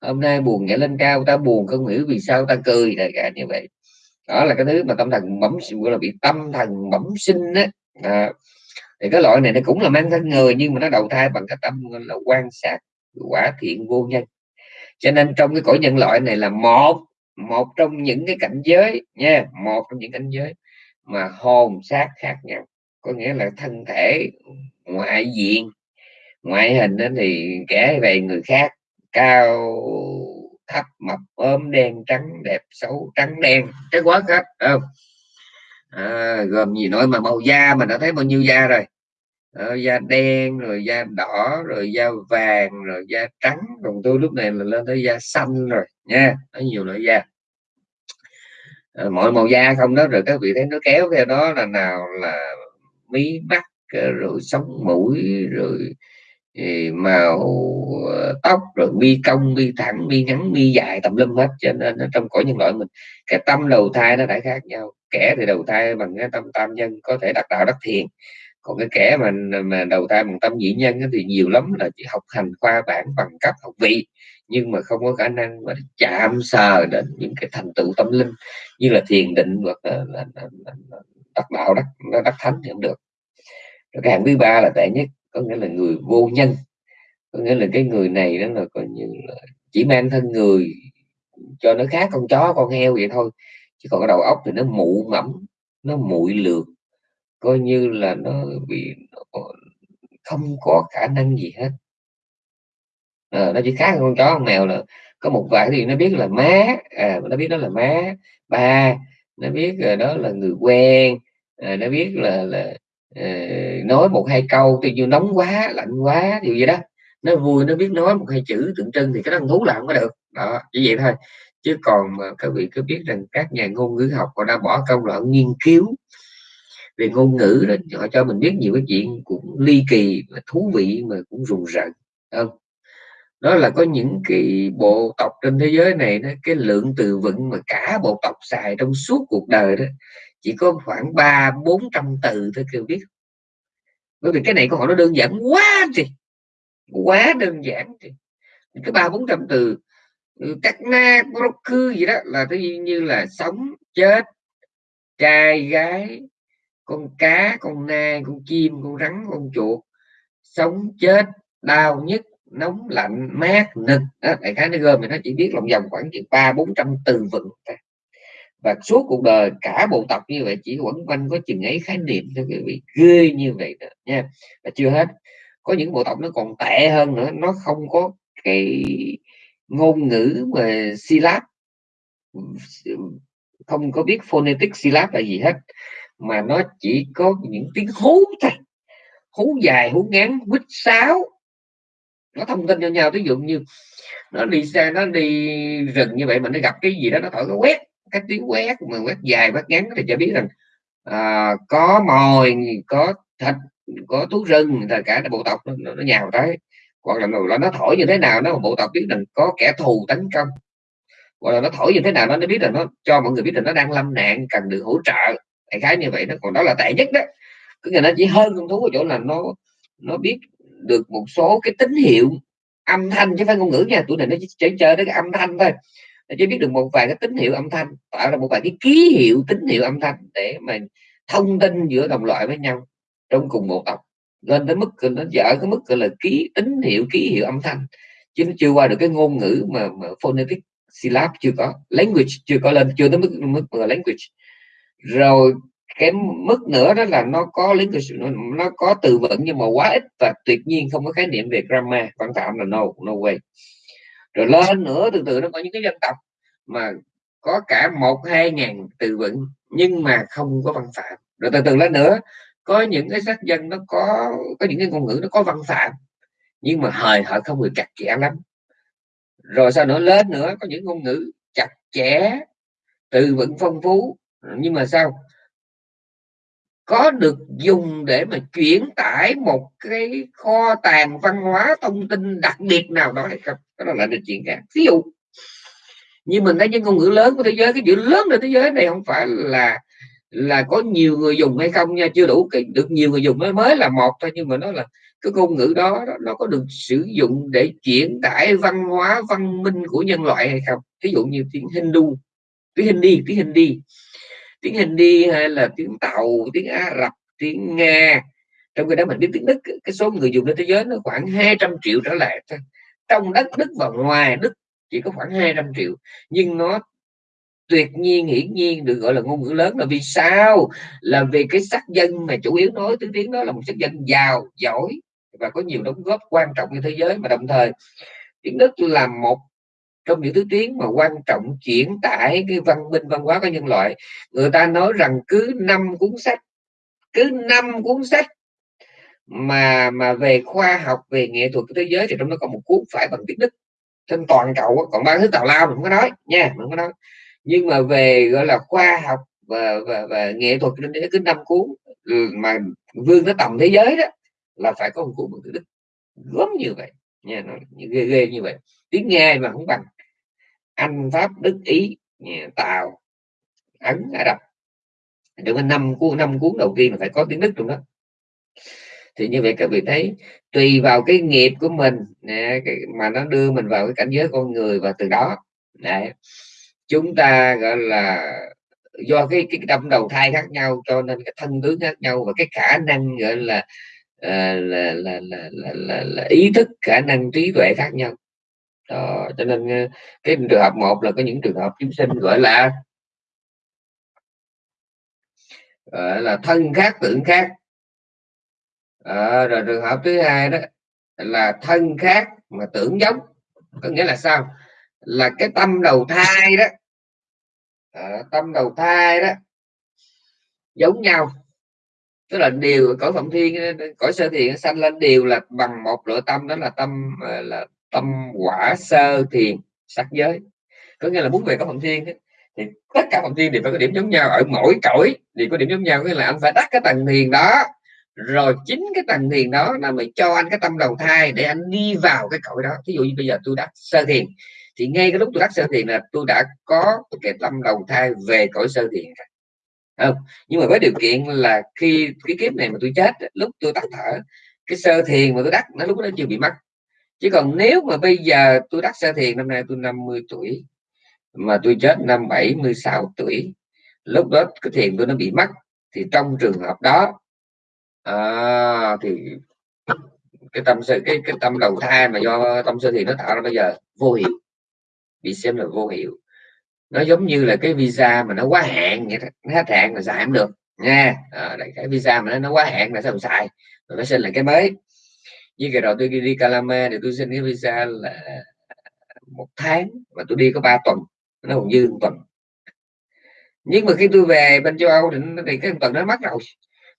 S1: Hôm nay buồn nhảy lên cao ta buồn không hiểu vì sao ta cười đại cả như vậy. Đó là cái thứ mà tâm thần bẩm gọi là bị tâm thần bẩm sinh á. À, thì cái loại này nó cũng là mang thân người nhưng mà nó đầu thai bằng cái tâm là quan sát quả thiện vô nhân. Cho nên trong cái cõi nhân loại này là một một trong những cái cảnh giới nha một trong những cảnh giới mà hồn xác khác nhau. Có nghĩa là thân thể ngoại diện ngoại hình đó thì kẻ về người khác. Cao thấp mập ốm đen trắng đẹp xấu trắng đen. Cái quá hết không? À, gồm gì nói mà màu da mình đã thấy bao nhiêu da rồi. Ờ, da đen, rồi da đỏ, rồi da vàng, rồi da trắng. Còn tôi lúc này là lên tới da xanh rồi, nha. Có nhiều loại da. Ờ, mọi màu da không đó, rồi các vị thấy nó kéo theo đó là nào là mí mắt ờ, rồi sống mũi, rồi màu tóc, rồi mi cong, mi thẳng, mi ngắn, mi dài, tầm lum hết. Cho nên trong cõi nhân loại mình, cái tâm đầu thai nó đã khác nhau. Kẻ thì đầu thai bằng cái tâm tam nhân, có thể đặt đạo đắc thiền còn cái kẻ mà mà đầu tay bằng tâm nhị nhân thì nhiều lắm là chỉ học hành khoa bản bằng cấp học vị nhưng mà không có khả năng mà chạm sờ đến những cái thành tựu tâm linh như là thiền định hoặc là, là, là, là, đắc đạo đắc đắc thánh thì không được. Rồi cái hạng thứ ba là tệ nhất có nghĩa là người vô nhân. Có nghĩa là cái người này đó là coi như là chỉ mang thân người cho nó khác con chó con heo vậy thôi chứ còn cái đầu óc thì nó mụ mẫm nó muội lược coi như là nó bị không có khả năng gì hết. À, nó chỉ khác con chó con mèo là có một vài thì nó biết là má à, nó biết đó là má ba nó biết là đó là người quen à, nó biết là là à, nói một hai câu thì như nóng quá lạnh quá điều gì đó. Nó vui nó biết nói một hai chữ tượng trưng thì cái đó thú là không có được. Đó chỉ vậy thôi. Chứ còn mà các vị cứ biết rằng các nhà ngôn ngữ học họ đã bỏ công đoạn nghiên cứu về ngôn ngữ đó họ cho mình biết nhiều cái chuyện cũng ly kỳ và thú vị mà cũng rùng rợn không? Đó là có những cái bộ tộc trên thế giới này đó, cái lượng từ vựng mà cả bộ tộc xài trong suốt cuộc đời đó chỉ có khoảng ba bốn trăm từ thôi kêu biết. Bởi vì cái này của họ nó đơn giản quá thì quá đơn giản thì. Cái ba bốn trăm từ các cắt na cư gì đó là tự nhiên như là sống chết trai gái con cá con nai con chim con rắn con chuột sống chết đau nhức nóng lạnh mát nực. Đó, đại khái nó gom thì nó chỉ biết lòng vòng khoảng chừng ba bốn trăm từ vựng và suốt cuộc đời cả bộ tộc như vậy chỉ quẩn quanh có chừng ấy khái niệm thôi quý vị. Ghê như vậy đó, nha. Và chưa hết có những bộ tộc nó còn tệ hơn nữa nó không có cái ngôn ngữ mà syllab. Không có biết phonetic syllab là gì hết mà nó chỉ có những tiếng hú thôi. Hú dài hú ngắn quýt sáo. Nó thông tin cho nhau ví dụ như nó đi xe nó đi rừng như vậy mà nó gặp cái gì đó nó thổi cái quét cái tiếng quét mà quét dài quét ngắn thì cho biết rằng à, có mồi có thịt có thú rừng là cả bộ tộc nó, nó nhào tới. Hoặc là, là nó thổi như thế nào nó bộ tộc biết rằng có kẻ thù tấn công. Hoặc là nó thổi như thế nào nó biết rằng nó cho mọi người biết rằng nó đang lâm nạn cần được hỗ trợ đại khái như vậy đó. Còn đó là tệ nhất đó. Cứ người nó chỉ hơn con thú ở chỗ là nó nó biết được một số cái tín hiệu âm thanh chứ phải ngôn ngữ nha. Tuổi này nó chỉ chơi chơi cái âm thanh thôi. Nó chỉ biết được một vài cái tín hiệu âm thanh tạo ra một vài cái ký hiệu tín hiệu âm thanh để mà thông tin giữa đồng loại với nhau trong cùng một tộc. Lên tới mức nó dở cái mức gọi là ký tín hiệu ký hiệu âm thanh. Chứ nó chưa qua được cái ngôn ngữ mà, mà phonetic syllab chưa có language chưa có lên chưa tới mức mức mà language rồi cái mức nữa đó là nó có lý nó, nó có từ vựng nhưng mà quá ít và tuyệt nhiên không có khái niệm về grammar văn phạm là no no way. Rồi lên nữa từ từ nó có những cái dân tộc mà có cả một hai ngàn từ vựng nhưng mà không có văn phạm. Rồi từ từ lên nữa có những cái sắc dân nó có có những cái ngôn ngữ nó có văn phạm nhưng mà hời họ không được chặt chẽ lắm. Rồi sau nữa? Lên nữa có những ngôn ngữ chặt chẽ từ vựng phong phú À, nhưng mà sao? Có được dùng để mà chuyển tải một cái kho tàng văn hóa thông tin đặc biệt nào đó hay không? Đó là được chuyện khác. Ví dụ, như mình thấy những ngôn ngữ lớn của thế giới, cái chữ lớn của thế giới này không phải là là có nhiều người dùng hay không nha, chưa đủ được nhiều người dùng mới mới là một thôi, nhưng mà nó là cái ngôn ngữ đó nó có được sử dụng để chuyển tải văn hóa văn minh của nhân loại hay không? Ví dụ như tiếng Hindu, tiếng Hindi tiếng Hindi tiếng Hindi hay là tiếng tàu, tiếng Ả Rập, tiếng Nga. Trong khi đó mình biết tiếng Đức, cái số người dùng trên thế giới nó khoảng 200 triệu trở lại thôi. Trong đất, Đức và ngoài Đức chỉ có khoảng 200 triệu. Nhưng nó tuyệt nhiên, hiển nhiên được gọi là ngôn ngữ lớn là vì sao? Là vì cái sắc dân mà chủ yếu nói tiếng tiếng đó là một sắc dân giàu, giỏi và có nhiều đóng góp quan trọng trên thế giới. Mà đồng thời, tiếng Đức là một trong những thứ tiếng mà quan trọng chuyển tải cái văn minh văn hóa của nhân loại. Người ta nói rằng cứ năm cuốn sách cứ năm cuốn sách mà mà về khoa học về nghệ thuật của thế giới thì trong đó có một cuốn phải bằng tiếng đức. Trên toàn cầu còn ba thứ tào lao mình không có nói nha mình không có nói. Nhưng mà về gọi là khoa học và và, và nghệ thuật trên thế giới cứ năm cuốn ừ, mà vương tới tầm thế giới đó là phải có một cuốn bằng tiếng đức. Gớm như vậy nha nó ghê ghê như vậy. Tiếng nghe mà không bằng anh pháp đức ý tàu ấn ả rập. Được năm cuốn năm cuốn đầu tiên là phải có tiếng đức trong đó. Thì như vậy các vị thấy tùy vào cái nghiệp của mình nè, cái, mà nó đưa mình vào cái cảnh giới con người và từ đó nè, chúng ta gọi là do cái cái tâm đầu thai khác nhau cho nên cái thân tướng khác nhau và cái khả năng gọi là là, là, là, là, là, là, là ý thức khả năng trí tuệ khác nhau đó, cho nên ờ, cái trường hợp một là có những trường hợp chúng sinh gọi là gọi là thân khác tưởng khác. À, rồi trường hợp thứ hai đó là thân khác mà tưởng giống có nghĩa là sao? Là cái tâm đầu thai đó à, tâm đầu thai đó giống nhau. Tức là điều cõi phạm thiên cõi sơ thiện sanh lên đều là bằng một lựa tâm đó là tâm ờ, là tâm quả sơ thiền sắc giới. Có nghĩa là muốn về các phạm thiên thì tất cả phạm thiên đều phải có điểm giống nhau. Ở mỗi cõi thì có điểm giống nhau nghĩa là anh phải đắc cái tầng thiền đó, rồi chính cái tầng thiền đó là mới cho anh cái tâm đầu thai để anh đi vào cái cõi đó. Ví dụ như bây giờ tôi đắc sơ thiền, thì ngay cái lúc tôi đắc sơ thiền là tôi đã có cái tâm đầu thai về cõi sơ thiền rồi. Không? Nhưng mà với điều kiện là khi cái kiếp này mà tôi chết, lúc tôi tắt thở, cái sơ thiền mà tôi đắc nó lúc đó chưa bị mất chứ còn nếu mà bây giờ tôi đắc sơ thiền năm nay tôi 50 tuổi mà tôi chết năm 76 tuổi lúc đó cái thiền tôi nó bị mất thì trong trường hợp đó à, thì cái tâm sự cái cái tâm đầu thai mà do tâm sơ thiền nó tạo ra bây giờ vô hiệu bị xem là vô hiệu. Nó giống như là cái visa mà nó quá hạn vậy đó. nó hết hạn là xài không được nha. Ờ, à, cái visa mà nó, nó quá hạn là sao xài? Rồi nó xin lại cái mới như cái đó tôi đi đi Calama thì tôi xin cái visa là một tháng mà tôi đi có 3 tuần nó còn dư một tuần. Nhưng mà khi tôi về bên châu Âu thì, thì cái tuần nó mất rồi.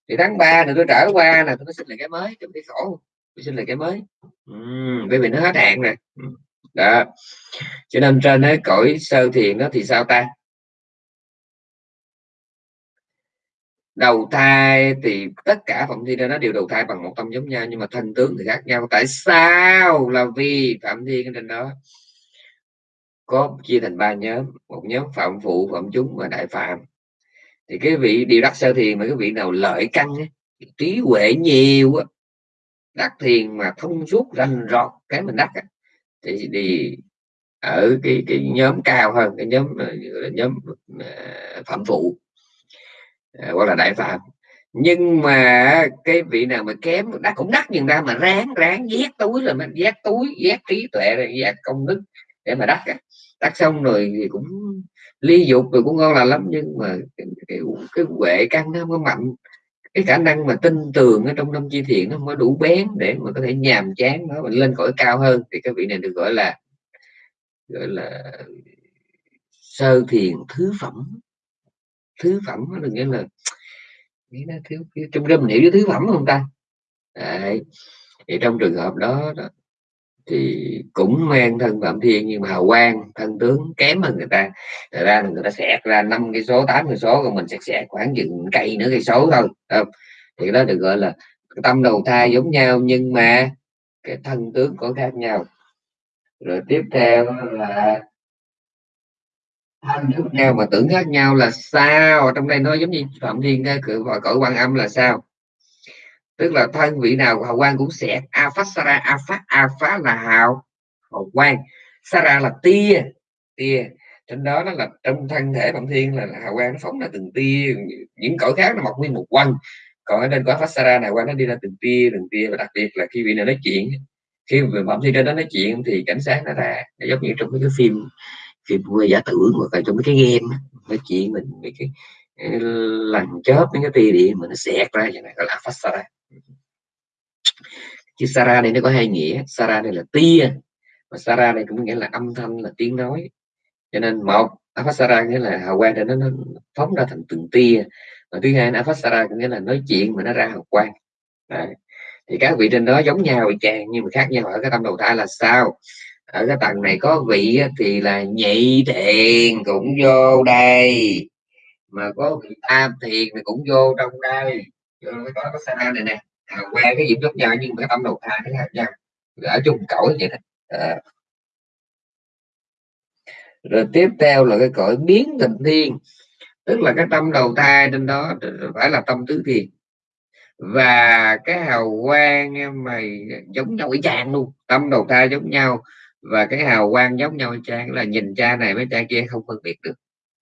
S1: Thì tháng 3 thì tôi trở qua là tôi xin lại cái mới trong cái khổ tôi xin lại cái mới. Ừ, bởi vì nó hết hạn rồi đó. Cho nên trên cái cõi sơ thiền đó thì sao ta? Đầu thai thì tất cả phạm thiên nó đều đầu thai bằng một tâm giống nhau nhưng mà thân tướng thì khác nhau. Tại sao là vì phạm thiên trên đó? Có chia thành ba nhóm một nhóm phạm phụ phạm chúng và đại phạm. Thì cái vị điều đắc sơ thiền mà cái vị nào lợi căn trí huệ nhiều đắc thiền mà thông suốt rành rọt cái mình đắc thì, đi ở cái cái nhóm cao hơn cái nhóm ờ, nhóm ờ, phạm phụ. Ờ, gọi là đại phạm. Nhưng mà cái vị nào mà kém đã cũng đắt nhưng ra mà ráng ráng vét túi rồi mình vét túi vét trí tuệ rồi vét công đức để mà đắt đắt xong rồi thì cũng ly dục rồi cũng ngon là lắm nhưng mà cái, cái, cái huệ căn nó không mạnh. Cái khả năng mà tin tường ở trong năm chi thiện nó mới đủ bén để mà có thể nhàm chán nó lên cõi cao hơn thì cái vị này được gọi là gọi là sơ thiền thứ phẩm thứ phẩm nó nghĩa là nghĩ nó thiếu, trong râm hiểu với thứ phẩm không ta Đấy. thì trong trường hợp đó, đó thì cũng mang thân phạm thiên nhưng mà hào quang thân tướng kém hơn người ta Thật ra người ta xẹt ra năm cái số tám cái số còn mình sẽ xẹt khoảng chừng cây nữa cây số thôi không? thì đó được gọi là tâm đầu thai giống nhau nhưng mà cái thân tướng có khác nhau rồi tiếp theo là thân khác nhau mà tưởng khác nhau là sao? Trong đây nói giống như phạm thiên và cõi quan âm là sao? Tức là thân vị nào hào quang cũng sẽ a phát sara a phát a phát là hào hào quang. Sara là tia tia. Trên đó nó là trong thân thể phạm thiên là, là hào quang nó phóng ra từng tia. Những cõi khác nó mọc nguyên một quanh còn ở trên quả phát sara này quang nó đi ra từng tia từng tia. Và đặc biệt là khi vị này nói chuyện khi mà phạm thiên trên đó nói chuyện thì cảnh sát nó ra. Nó giống như trong cái phim phim quê giả tưởng hoặc là trong mấy cái game nói chuyện mình mấy cái lần chớp mấy cái tia điện mà nó xẹt ra như này gọi là phát sara chứ Sara này nó có hai nghĩa Sara này là tia và Sara này cũng nghĩa là âm thanh là tiếng nói. Cho nên một Aphasara nghĩa là hào quang nó, nó phóng ra thành từng tia. Và thứ hai là Aphasara nghĩa là nói chuyện mà nó ra hào quang. Đấy. thì các vị trên đó giống nhau chàng nhưng mà khác nhau ở cái tâm đầu thai là sao? Ở cái tầng này có vị thì là nhị thiền cũng vô đây. Mà có vị tam thiền thì cũng vô trong đây. Vô cái có cái này nè. À, qua cái diễm giống nhau nhưng mà cái tâm đầu thai cái khác nhau. Ở chung cõi vậy đó. À. rồi tiếp theo là cái cõi biến thành thiên. Tức là cái tâm đầu thai trên đó phải là tâm tứ thiền. Và cái hào quang mày giống nhau y chang luôn. Tâm đầu thai giống nhau và cái hào quang giống nhau y là nhìn cha này với cha kia không phân biệt được.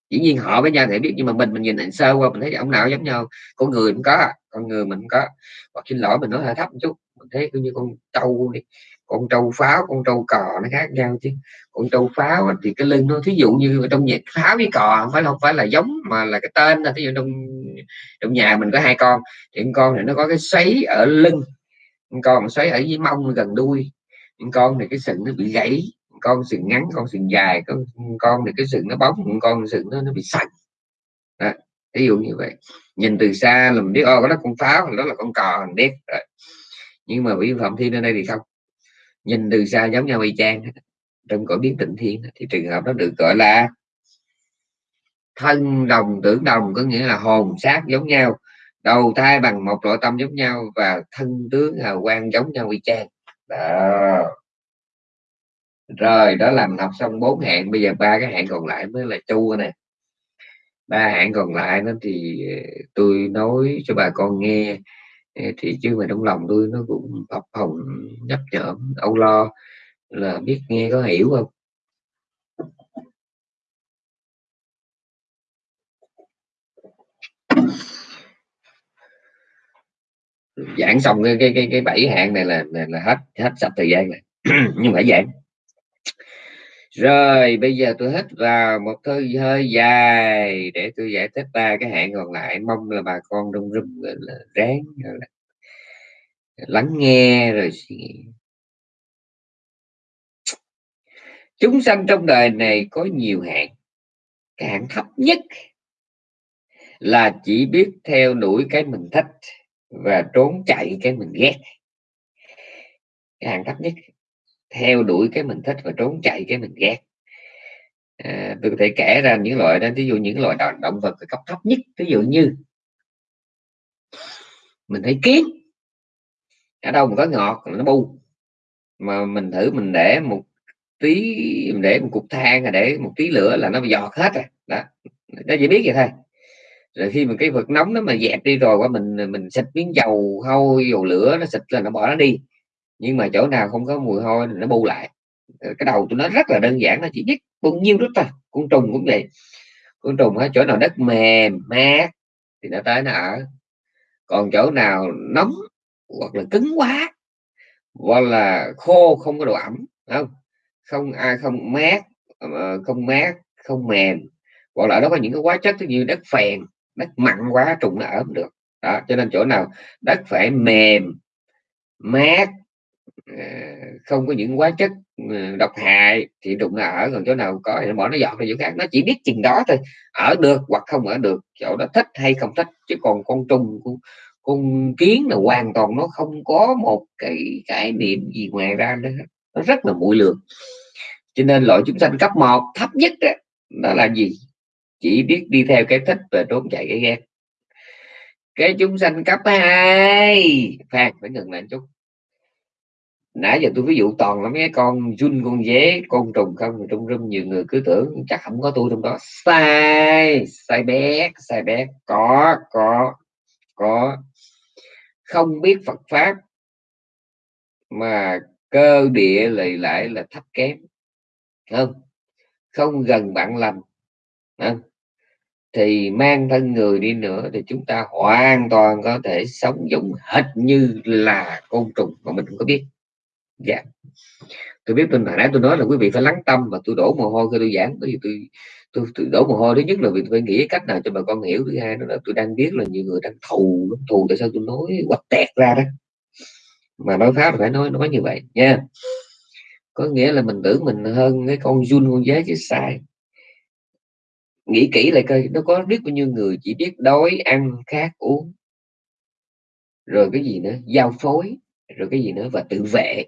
S1: Dĩ nhiên họ với nhau thể biết, nhưng mà mình mình nhìn ảnh sơ qua, mình thấy ông nào giống nhau, con người cũng có, con người mình cũng có. Hoặc xin lỗi, mình nói hơi thấp một chút, mình thấy cứ như con trâu đi, con trâu pháo, con trâu cò nó khác nhau chứ. Con trâu pháo thì cái lưng nó, thí dụ như trong nhà, pháo với cò không phải không phải là giống, mà là cái tên là thí dụ trong trong nhà mình có hai con, thì con này nó có cái xoáy ở lưng con xoáy ở dưới mông gần đuôi con này cái sừng nó bị gãy con sừng ngắn, con sừng dài, con con này cái sừng nó bóng con sừng nó nó bị sạch. Ví dụ như vậy. Nhìn từ xa là mình biết, ô đó con pháo đó là con cò mình biết rồi. Nhưng mà vị phạm thiên ở đây thì không. Nhìn từ xa giống nhau y chang trong cõi biến tịnh thiên thì trường hợp đó được gọi là thân đồng, tưởng đồng, có nghĩa là hồn xác giống nhau, đầu thai bằng một loại tâm giống nhau và thân tướng hào quang giống nhau y chang đó. Rồi, đó làm học xong bốn hạng, bây giờ ba cái hạng còn lại mới là chu nè. Ba hạng còn lại nó thì ờ, tôi nói cho bà con nghe. Ờ, thì chứ mà trong lòng tôi nó cũng học hồng nhấp nhởm âu lo. Là biết nghe có hiểu không? Giảng xong cái cái cái, cái bảy hạng này là, là là hết hết sạch thời gian này. Nhưng phải giảng. Rồi bây giờ tôi hít vào một hơi hơi dài để tôi giải thích ba cái hạng còn lại. Mong là bà con đông rung là ráng là lắng nghe rồi suy nghĩ. Chúng sanh trong đời này có nhiều hạng. Cái hạng thấp nhất là chỉ biết theo đuổi cái mình thích và trốn chạy cái mình ghét. Cái hàng thấp nhất theo đuổi cái mình thích và trốn chạy cái mình ghét. À, tôi có thể kể ra những loại đó ví dụ những loại động, động vật cấp thấp nhất ví dụ như mình thấy kiến. Ở đâu mà có ngọt nó bu. Mà mình thử mình để một tí mình để một cục than để một tí lửa là nó bị giọt hết rồi. Đó nó chỉ biết vậy thôi rồi khi mà cái vật nóng nó mà dẹp đi rồi qua mình mình xịt miếng dầu hôi, dầu lửa nó xịt là nó bỏ nó đi. Nhưng mà chỗ nào không có mùi hôi thì nó bu lại. Ờ, cái đầu tụi nó rất là đơn giản nó chỉ biết bao nhiêu đó thôi, côn trùng cũng vậy. Côn trùng ở chỗ nào đất mềm, mát thì nó tới nó ở. Còn chỗ nào nóng hoặc là cứng quá hoặc là khô không có độ ẩm không? Không ai, không mát ờ, không mát, không mềm. Hoặc là đó có những cái hóa chất như đất phèn đất mặn quá trùng nó ở không được. Đó cho nên chỗ nào đất phải mềm mát ờ, không có những hóa chất ờ, độc hại thì trùng nó ở. Còn chỗ nào có thì bỏ nó dọn ra chỗ khác. Nó chỉ biết chừng đó thôi. Ở được hoặc không ở được chỗ đó thích hay không thích. Chứ còn con trùng con kiến là hoàn toàn nó không có một cái cái niệm gì ngoài ra nữa nó rất là mũi lường. Cho nên loại chúng sanh cấp 1 thấp nhất đó, đó là gì? Chỉ biết đi theo cái thích và trốn chạy cái ghét cái chúng sanh cấp 2 phan, phải ngừng lại chút. Nãy giờ tôi ví dụ toàn là mấy cái con run con dế, con trùng không trong rung nhiều người cứ tưởng chắc không có tôi trong đó. Sai sai bé sai bé. Có có có. Không biết Phật pháp, mà cơ địa lì lại là thấp kém. Không không gần bạn lành. Không? Thì mang thân người đi nữa thì chúng ta hoàn toàn có thể sống giống hệt như là côn trùng mà mình không có biết. Dạ. Tôi biết mình hồi nãy tôi nói là quý vị phải lắng tâm và tôi đổ mồ hôi khi tôi giảng bởi vì tôi tôi, tôi đổ mồ hôi thứ nhất là vì tôi phải nghĩ cách nào cho bà con hiểu thứ hai đó là tôi đang biết là nhiều người đang thù thù tại sao tôi nói quạch tẹt ra đó. Mà nói pháp phải nói nói như vậy nha. Có nghĩa là mình tưởng mình hơn cái con jun con dế chứ sai nghĩ kỹ lại coi, nó có biết bao nhiêu người chỉ biết đói, ăn, khát, uống. Rồi cái gì nữa? Giao phối, rồi cái gì nữa? Và tự vệ.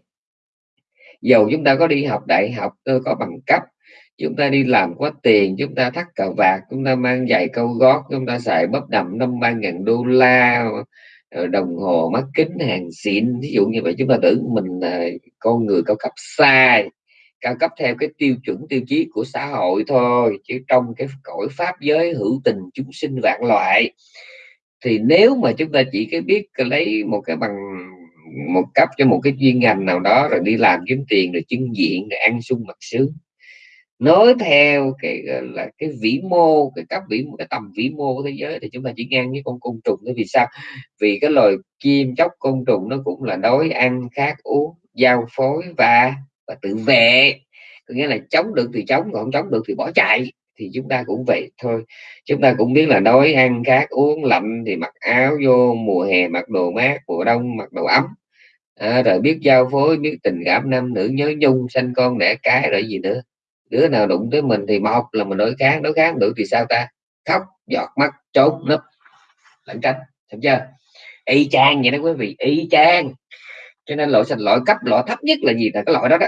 S1: Dầu chúng ta có đi học đại học ờ, có bằng cấp, chúng ta đi làm có tiền, chúng ta thắt cà vạt, chúng ta mang giày câu gót, chúng ta xài bắp đầm năm ba ngàn đô la ờ, đồng hồ mắt kính, hàng xịn. Ví dụ như vậy, chúng ta tưởng mình là con người cao cấp sai cao cấp theo cái tiêu chuẩn tiêu chí của xã hội thôi, chứ trong cái cõi pháp giới hữu tình chúng sinh vạn loại. Thì nếu mà chúng ta chỉ cái biết lấy một cái bằng, một cấp cho một cái chuyên ngành nào đó, rồi đi làm kiếm tiền, rồi chứng diện, rồi ăn sung mặc sướng. Nói theo cái là, cái vĩ mô, cái cấp vĩ, cái tầm vĩ mô của thế giới thì chúng ta chỉ ngang với con côn trùng đó vì sao? Vì cái loài chim chóc côn trùng nó cũng là đói ăn, khát, uống, giao phối và và tự vệ. Có nghĩa là chống được thì chống còn không chống được thì bỏ chạy. Thì chúng ta cũng vậy thôi. Chúng ta cũng biết là đói ăn khát uống lạnh thì mặc áo vô mùa hè mặc đồ mát mùa đông mặc đồ ấm. À, rồi biết giao phối biết tình cảm nam nữ nhớ nhung sanh con đẻ cái rồi gì nữa. Đứa nào đụng tới mình thì một là mình đối kháng đối kháng được thì sao ta? Khóc giọt mắt trốn nấp lẩn tránh thấy chưa? Y chang vậy đó quý vị y chang cho nên loại sạch, loại cấp, loại thấp nhất là gì là cái loại đó đó,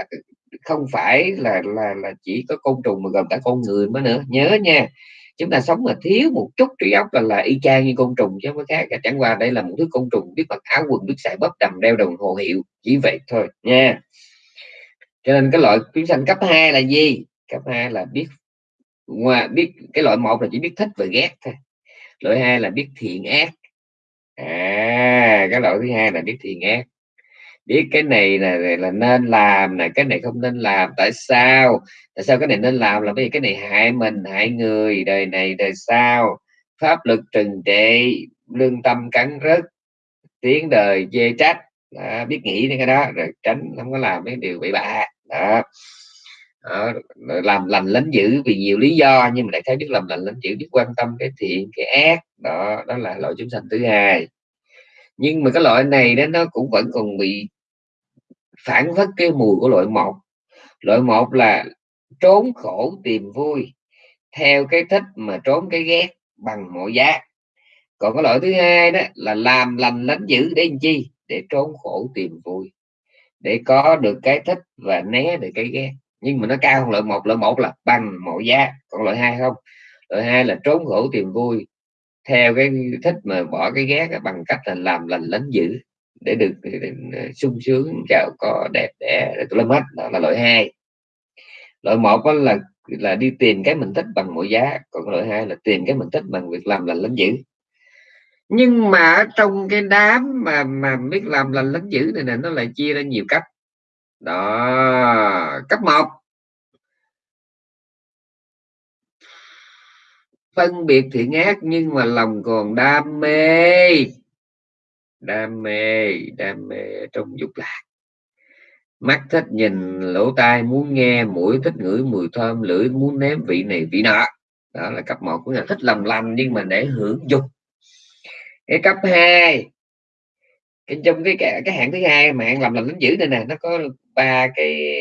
S1: không phải là là là chỉ có côn trùng mà gồm cả con người mới nữa. Nhớ nha, chúng ta sống mà thiếu một chút trí óc là là y chang như côn trùng chứ không có khác. Cả chẳng qua đây là một thứ côn trùng biết mặc áo quần, biết xài bóp đầm, đeo đồng hồ hiệu, chỉ vậy thôi nha. Cho nên cái loại chúng sanh cấp 2 là gì? Cấp 2 là biết ngoài biết, cái loại một là chỉ biết thích và ghét thôi. Loại hai là biết thiện ác. À cái loại thứ hai là biết thiện ác biết cái này là là nên làm này cái này không nên làm. Tại sao? Tại sao cái này nên làm? Là bởi vì cái này hại mình hại người. Đời này đời sau. Pháp lực trừng trị lương tâm cắn rứt tiếng đời chê trách. Đó, biết nghĩ đến cái đó rồi tránh không có làm mấy điều bị bạ. Đó. Đó, làm lành lánh dữ vì nhiều lý do nhưng mà đại khái biết làm lành lánh dữ biết quan tâm cái thiện cái ác. Đó đó là loại chúng sanh thứ hai nhưng mà cái loại này đó, nó cũng vẫn còn bị phản phất cái mùi của loại một loại một là trốn khổ tìm vui, theo cái thích mà trốn cái ghét bằng mọi giá. Còn cái loại thứ hai đó là làm lành lánh dữ để làm chi? Để trốn khổ tìm vui, để có được cái thích và né được cái ghét. Nhưng mà nó cao hơn loại một loại một là bằng mọi giá. Còn loại hai không? Loại hai là trốn khổ tìm vui theo cái thích mà bỏ cái ghét bằng cách là làm lành lánh dữ để được sung sướng, giàu có, đẹp đẽ tụi lâm hết, đó là loại hai. Loại một đó là là đi tìm cái mình thích bằng mọi giá, còn loại hai là tìm cái mình thích bằng việc làm lành lánh dữ. Nhưng mà trong cái đám mà mà biết làm lành lánh dữ này nè, nó lại chia ra nhiều cấp đó, cấp một phân biệt thiện ác nhưng mà lòng còn đam mê. Đam mê đam mê trong dục lạc. Mắt thích nhìn lỗ tai muốn nghe mũi thích ngửi mùi thơm lưỡi muốn nếm vị này vị nọ. Đó là cấp một của là thích lòng lành nhưng mà để hưởng dục. Cái cấp 2 cái trong cái cái, cái hạng thứ hai mà hạng làm lành lính dữ này nè nó có ba cái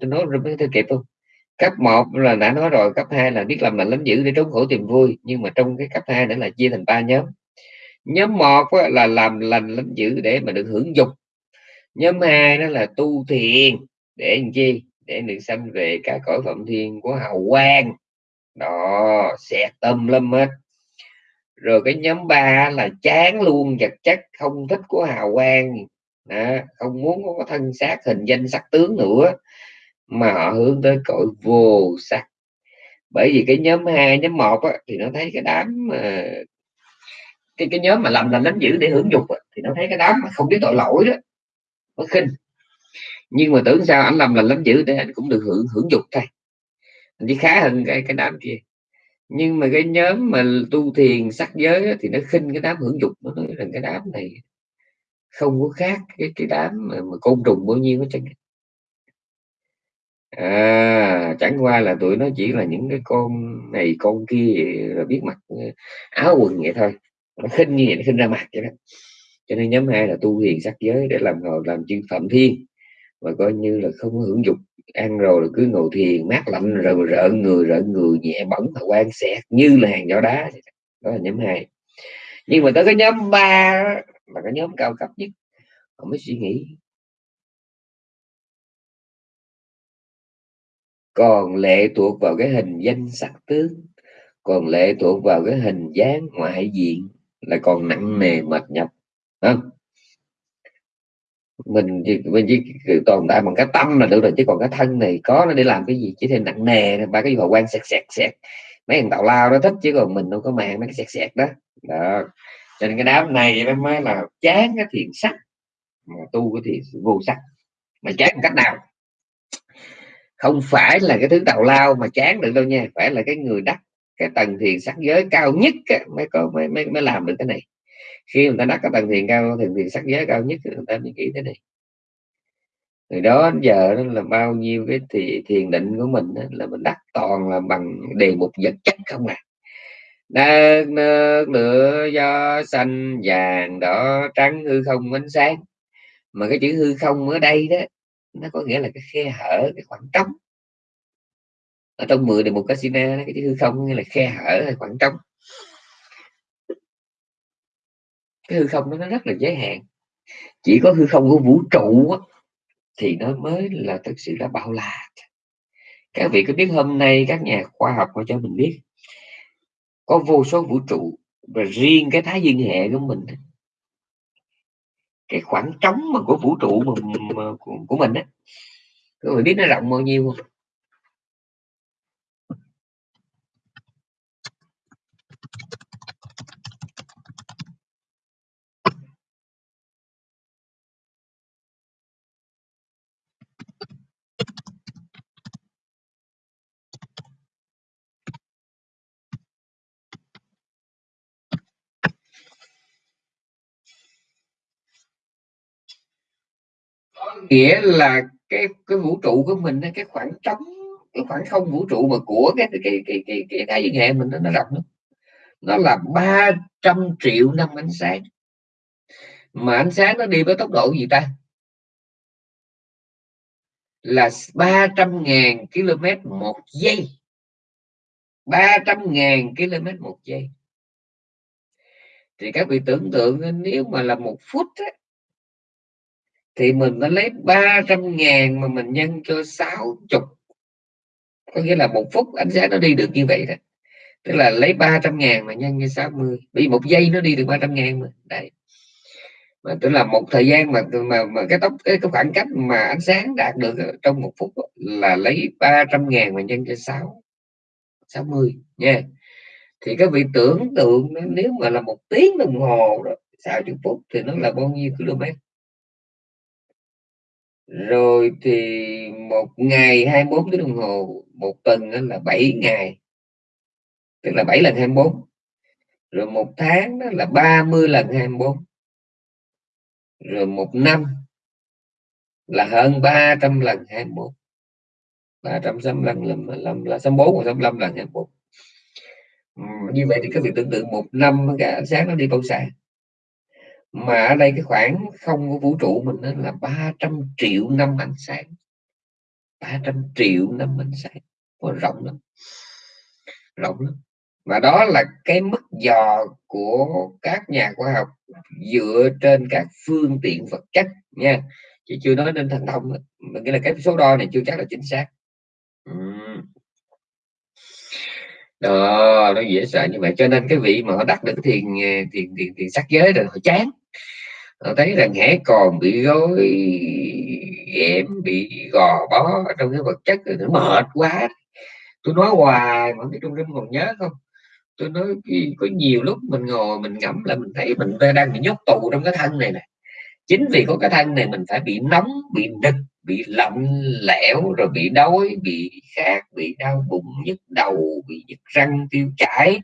S1: tôi nói rồi mới kịp không? Cấp 1 là đã nói rồi cấp 2 là biết làm lành lắm dữ để trốn khổ tìm vui nhưng mà trong cái cấp 2 nữa là chia thành ba nhóm. Nhóm một là làm lành lắm dữ để mà được hưởng dục. Nhóm hai đó là tu thiền để làm chi? Để được sanh về cả cõi phạm thiên của hào quang. Đó xẹt tâm lâm hết. Rồi cái nhóm ba là chán luôn vật chất không thích của hào quang. Đó, không muốn có thân xác hình danh sắc tướng nữa mà họ hướng tới cõi vô sắc. Bởi vì cái nhóm hai nhóm một á, thì nó thấy cái đám mà cái cái nhóm mà làm làm đánh giữ để hưởng dục thì nó thấy cái đám mà không biết tội lỗi đó nó khinh. Nhưng mà tưởng sao anh làm là lánh giữ để anh cũng được hưởng hưởng dục thôi. Anh chỉ khá hơn cái cái đám kia. Nhưng mà cái nhóm mà tu thiền sắc giới thì nó khinh cái đám hưởng dục nó nói rằng cái đám này không có khác cái cái đám mà, mà côn trùng bao nhiêu hết trơn à chẳng qua là tụi nó chỉ là những cái con này, con kia rồi biết mặc ờ, áo quần vậy thôi. Nó khinh như vậy, nó khinh ra mặt vậy đó. Cho nên nhóm hai là tu hiền sắc giới để làm ngồi làm chư phạm thiên và coi như là không hưởng dục. Ăn rồi là cứ ngồi thiền, mát lạnh rồi rợn người rợn người, nhẹ bẩn và quan xẹt như là hàng gió đá đó. Là nhóm hai. Nhưng mà tới cái nhóm ba là cái nhóm cao cấp nhất. Họ mới suy nghĩ còn lệ thuộc vào cái hình danh sắc tướng còn lệ thuộc vào cái hình dáng ngoại diện là còn nặng nề mệt nhọc không? Mình chỉ mình chỉ tồn tại bằng cái tâm là được rồi, chứ còn cái thân này có nó để làm cái gì? Chỉ thêm nặng nề ba cái gì quan sẹt sẹt sẹt. Mấy thằng tào lao đó thích, chứ còn mình đâu có màng mấy cái sẹt sẹt đó. Đó. Cho nên cái đám này mới là chán cái thiền sắc, mà tu cái thiền vô sắc. Mà chán cách nào? Không phải là cái thứ tào lao mà chán được đâu nha phải là cái người đắc cái tầng thiền sắc giới cao nhất á, mới có mới, mới mới làm được cái này. Khi người ta đắc cái tầng thiền cao thiền thiền sắc giới cao nhất người ta mới nghĩ thế này. Từ đó đến giờ đó là bao nhiêu cái thì thiền định của mình đó, là mình đắc toàn là bằng đề mục vật chất không à. Đất nước lửa do xanh vàng đỏ trắng hư không ánh sáng. Mà cái chữ hư không ở đây đó nó có nghĩa là cái khe hở cái khoảng trống. Ở trong 10 đề mục casino cái chữ hư không nghĩa là khe hở hay khoảng trống. Cái hư không đó nó rất là giới hạn. Chỉ có hư không của vũ trụ á, thì nó mới là thực sự là bao la. Các vị có biết hôm nay các nhà khoa học họ cho mình biết có vô số vũ trụ và riêng cái thái dương hệ của mình cái khoảng trống mà của vũ trụ mà, mà của, của mình á. Các bạn biết nó rộng bao nhiêu không? Nghĩa là cái cái vũ trụ của mình cái khoảng trống cái khoảng không vũ trụ mà của cái cái cái cái cái, cái thái dương hệ mình nó, nó rộng lắm. Nó là 300 triệu năm ánh sáng. Mà ánh sáng nó đi với tốc độ gì ta? Là 300 ngàn km một giây. 300 ngàn km một giây. Thì các vị tưởng tượng nếu mà là một phút ấy, thì mình nó lấy 300 ngàn mà mình nhân cho 60 có nghĩa là một phút ánh sáng nó đi được như vậy đó. Tức là lấy 300 ngàn mà nhân cho 60 bị một giây nó đi được 300 ngàn mà. Đấy. Mà tức là một thời gian mà mà, mà cái tốc cái, cái khoảng cách mà ánh sáng đạt được trong một phút là lấy 300 ngàn mà nhân cho 6 60 nha. Yeah. thì các vị tưởng tượng nếu mà là một tiếng đồng hồ đó 60 phút thì nó là bao nhiêu km? Rồi thì một ngày 24 tiếng đồng hồ một tuần đó là 7 ngày. Tức là 7 lần 24 rồi một tháng đó là 30 lần 24 rồi một năm là hơn 300 lần 24 365 lần là, là là 64 và 65 lần 24 ừ, như vậy thì các vị tưởng tượng một năm cả sáng nó đi bao xa mà ở đây cái khoảng không của vũ trụ mình nó là 300 triệu năm ánh sáng. 300 triệu năm ánh sáng. Ôi, rộng lắm. Rộng lắm. Và đó là cái mức dò của các nhà khoa học dựa trên các phương tiện vật chất nha. Chứ chưa nói đến thần thông mình nghĩa là cái số đo này chưa chắc là chính xác đó nó dễ sợ. Như vậy cho nên cái vị mà họ đắc được thiền ờ, thiền thiền, thiền sắc giới rồi họ chán. Họ thấy rằng hễ còn bị gối ghẹm bị gò bó trong cái vật chất. Nó mệt quá. Tôi nói hoài mà cái trung tâm còn nhớ không? Tôi nói có nhiều lúc mình ngồi mình ngẫm là mình thấy mình đang bị nhốt tù trong cái thân này nè. Chính vì có cái thân này mình phải bị nóng bị nực bị lạnh lẽo rồi bị đói bị khát bị đau bụng nhức đầu bị nhức răng tiêu chảy.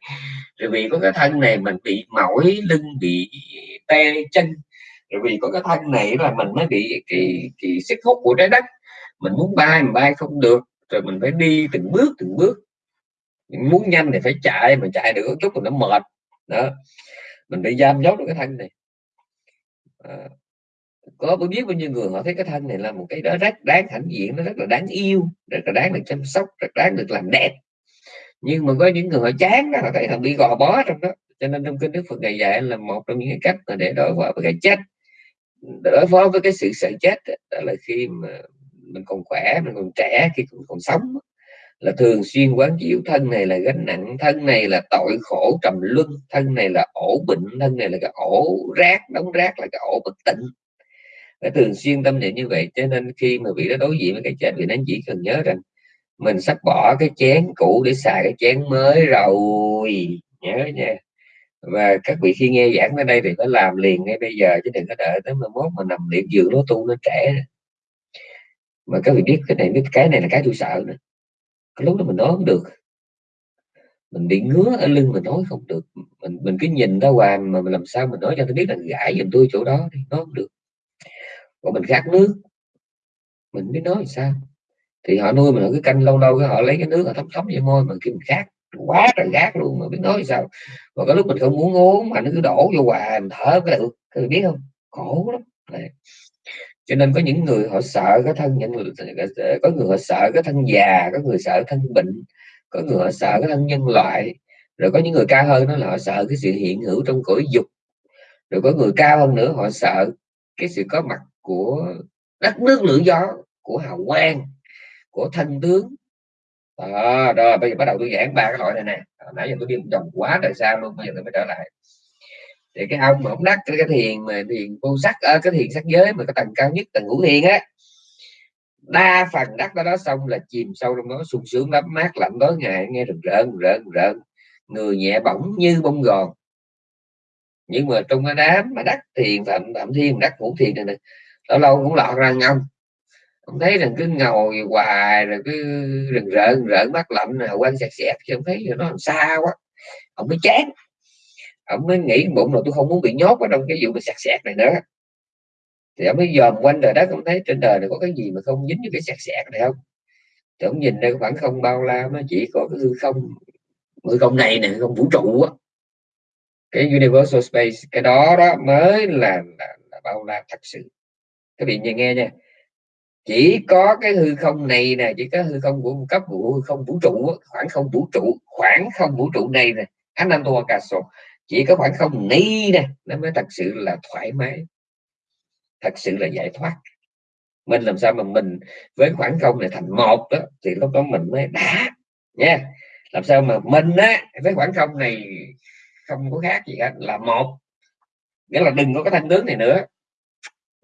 S1: Rồi vì có cái thân này mình bị mỏi lưng bị tê chân. Rồi vì có cái thân này là mình mới bị kỳ kỳ sức hút của trái đất. Mình muốn bay mình bay không được. Rồi mình phải đi từng bước từng bước. Muốn nhanh thì phải chạy mình chạy được chút rồi nó mệt. Đó. Mình bị giam nhốt được cái thân này. À, có biết bao nhiêu người họ thấy cái thân này là một cái đó rất đáng hãnh diện nó rất là đáng yêu rất là đáng được chăm sóc rất đáng được làm đẹp. Nhưng mà có những người họ chán đó, họ thấy họ bị gò bó trong đó. Cho nên trong kinh đức phật ngày dạy là một trong những cái cách mà để đối phó với cái chết. Đối phó với cái sự sợ chết đó là khi mà mình còn khỏe mình còn trẻ khi còn, còn sống là thường xuyên quán chiếu thân này là gánh nặng thân này là tội khổ trầm luân thân này là ổ bệnh thân này là cái ổ rác đóng rác là cái ổ bất tịnh phải thường xuyên tâm niệm như vậy, cho nên khi mà vị đó đối diện với cái chết thì nó chỉ cần nhớ rằng mình sắp bỏ cái chén cũ để xài cái chén mới rồi. Nhớ nha.
S2: Và các vị khi nghe giảng ở đây thì phải làm liền ngay bây giờ, chứ đừng có đợi tới mai mốt mà nằm liệt giường nó tu nó trẻ mà các vị biết cái này, biết cái này là cái tôi sợ nữa. Cái lúc đó mình nói không được. Mình bị ngứa ở lưng mình nói không được. Mình mình cứ nhìn ra hoài mà mình làm sao mình nói cho tôi biết là gãi giùm tôi chỗ đó thì nói không được còn mình khát nước. Mình biết nói sao. Thì họ nuôi mình cứ canh lâu lâu cái họ lấy cái nước họ thấm thấm vô môi mà khi mình khát, quá trời gác luôn mà biết nói sao. Mà có lúc mình không muốn uống mà nó cứ đổ vô hoài, mình thở cái được. Các biết không? Khổ lắm. Đấy. cho nên có những người họ sợ cái thân, những có người họ sợ cái thân già, có người sợ thân bệnh, có người họ sợ cái thân nhân loại. Rồi có những người cao hơn nó là họ sợ cái sự hiện hữu trong cõi dục. Rồi có người cao hơn nữa họ sợ cái sự có mặt của đất nước lửa gió của hào quang của thân tướng. À rồi bây giờ bắt đầu tôi giảng ba cái loại này nè. Nãy giờ tôi đi vòng quá trời sao luôn bây giờ tôi mới trở lại. Thì cái ông mà ông đắc cái, cái thiền mà thiền vô sắc ở cái thiền sắc giới mà cái tầng cao nhất tầng ngũ thiền á đa phần đắc đó, đó xong là chìm sâu trong đó sung sướng lắm mát lạnh tối ngày nghe rừng rợn rợn rợn người nhẹ bỏng như bông gòn. Nhưng mà trong cái đám mà đắc thiền phạm phạm thiên đắc ngũ thiền này, này lâu lâu cũng lọt ra nhau ông thấy rằng cứ ngồi hoài rồi cứ rừng rợn rợn mắt lạnh rồi quanh sẹt sẹt chứ ông thấy nó làm xa quá ông mới chán. Ông mới nghĩ bụng là tôi không muốn bị nhốt ở trong cái vụ mà sẹt sẹt này nữa. Thì ông mới dòm quanh đời đất ông thấy trên đời này có cái gì mà không dính với cái sẹt sẹt này không? Thì ông nhìn đây khoảng không bao la nó chỉ có cái hư không hư không này nè không vũ trụ á. Cái universal space cái đó đó mới là, là, là bao la thật sự các vị nghe nha. Chỉ có cái hư không này nè, chỉ có hư không của cấp của hư không vũ trụ khoảng không vũ trụ, khoảng không vũ trụ này nè anh nam Caso chỉ có khoảng không này nè, nó mới thật sự là thoải mái. Thật sự là giải thoát. Mình làm sao mà mình với khoảng không này thành một đó, thì lúc đó mình mới đã, nha. Làm sao mà mình á, với khoảng không này không có khác gì hết, là một. Nghĩa là đừng có cái thanh tướng này nữa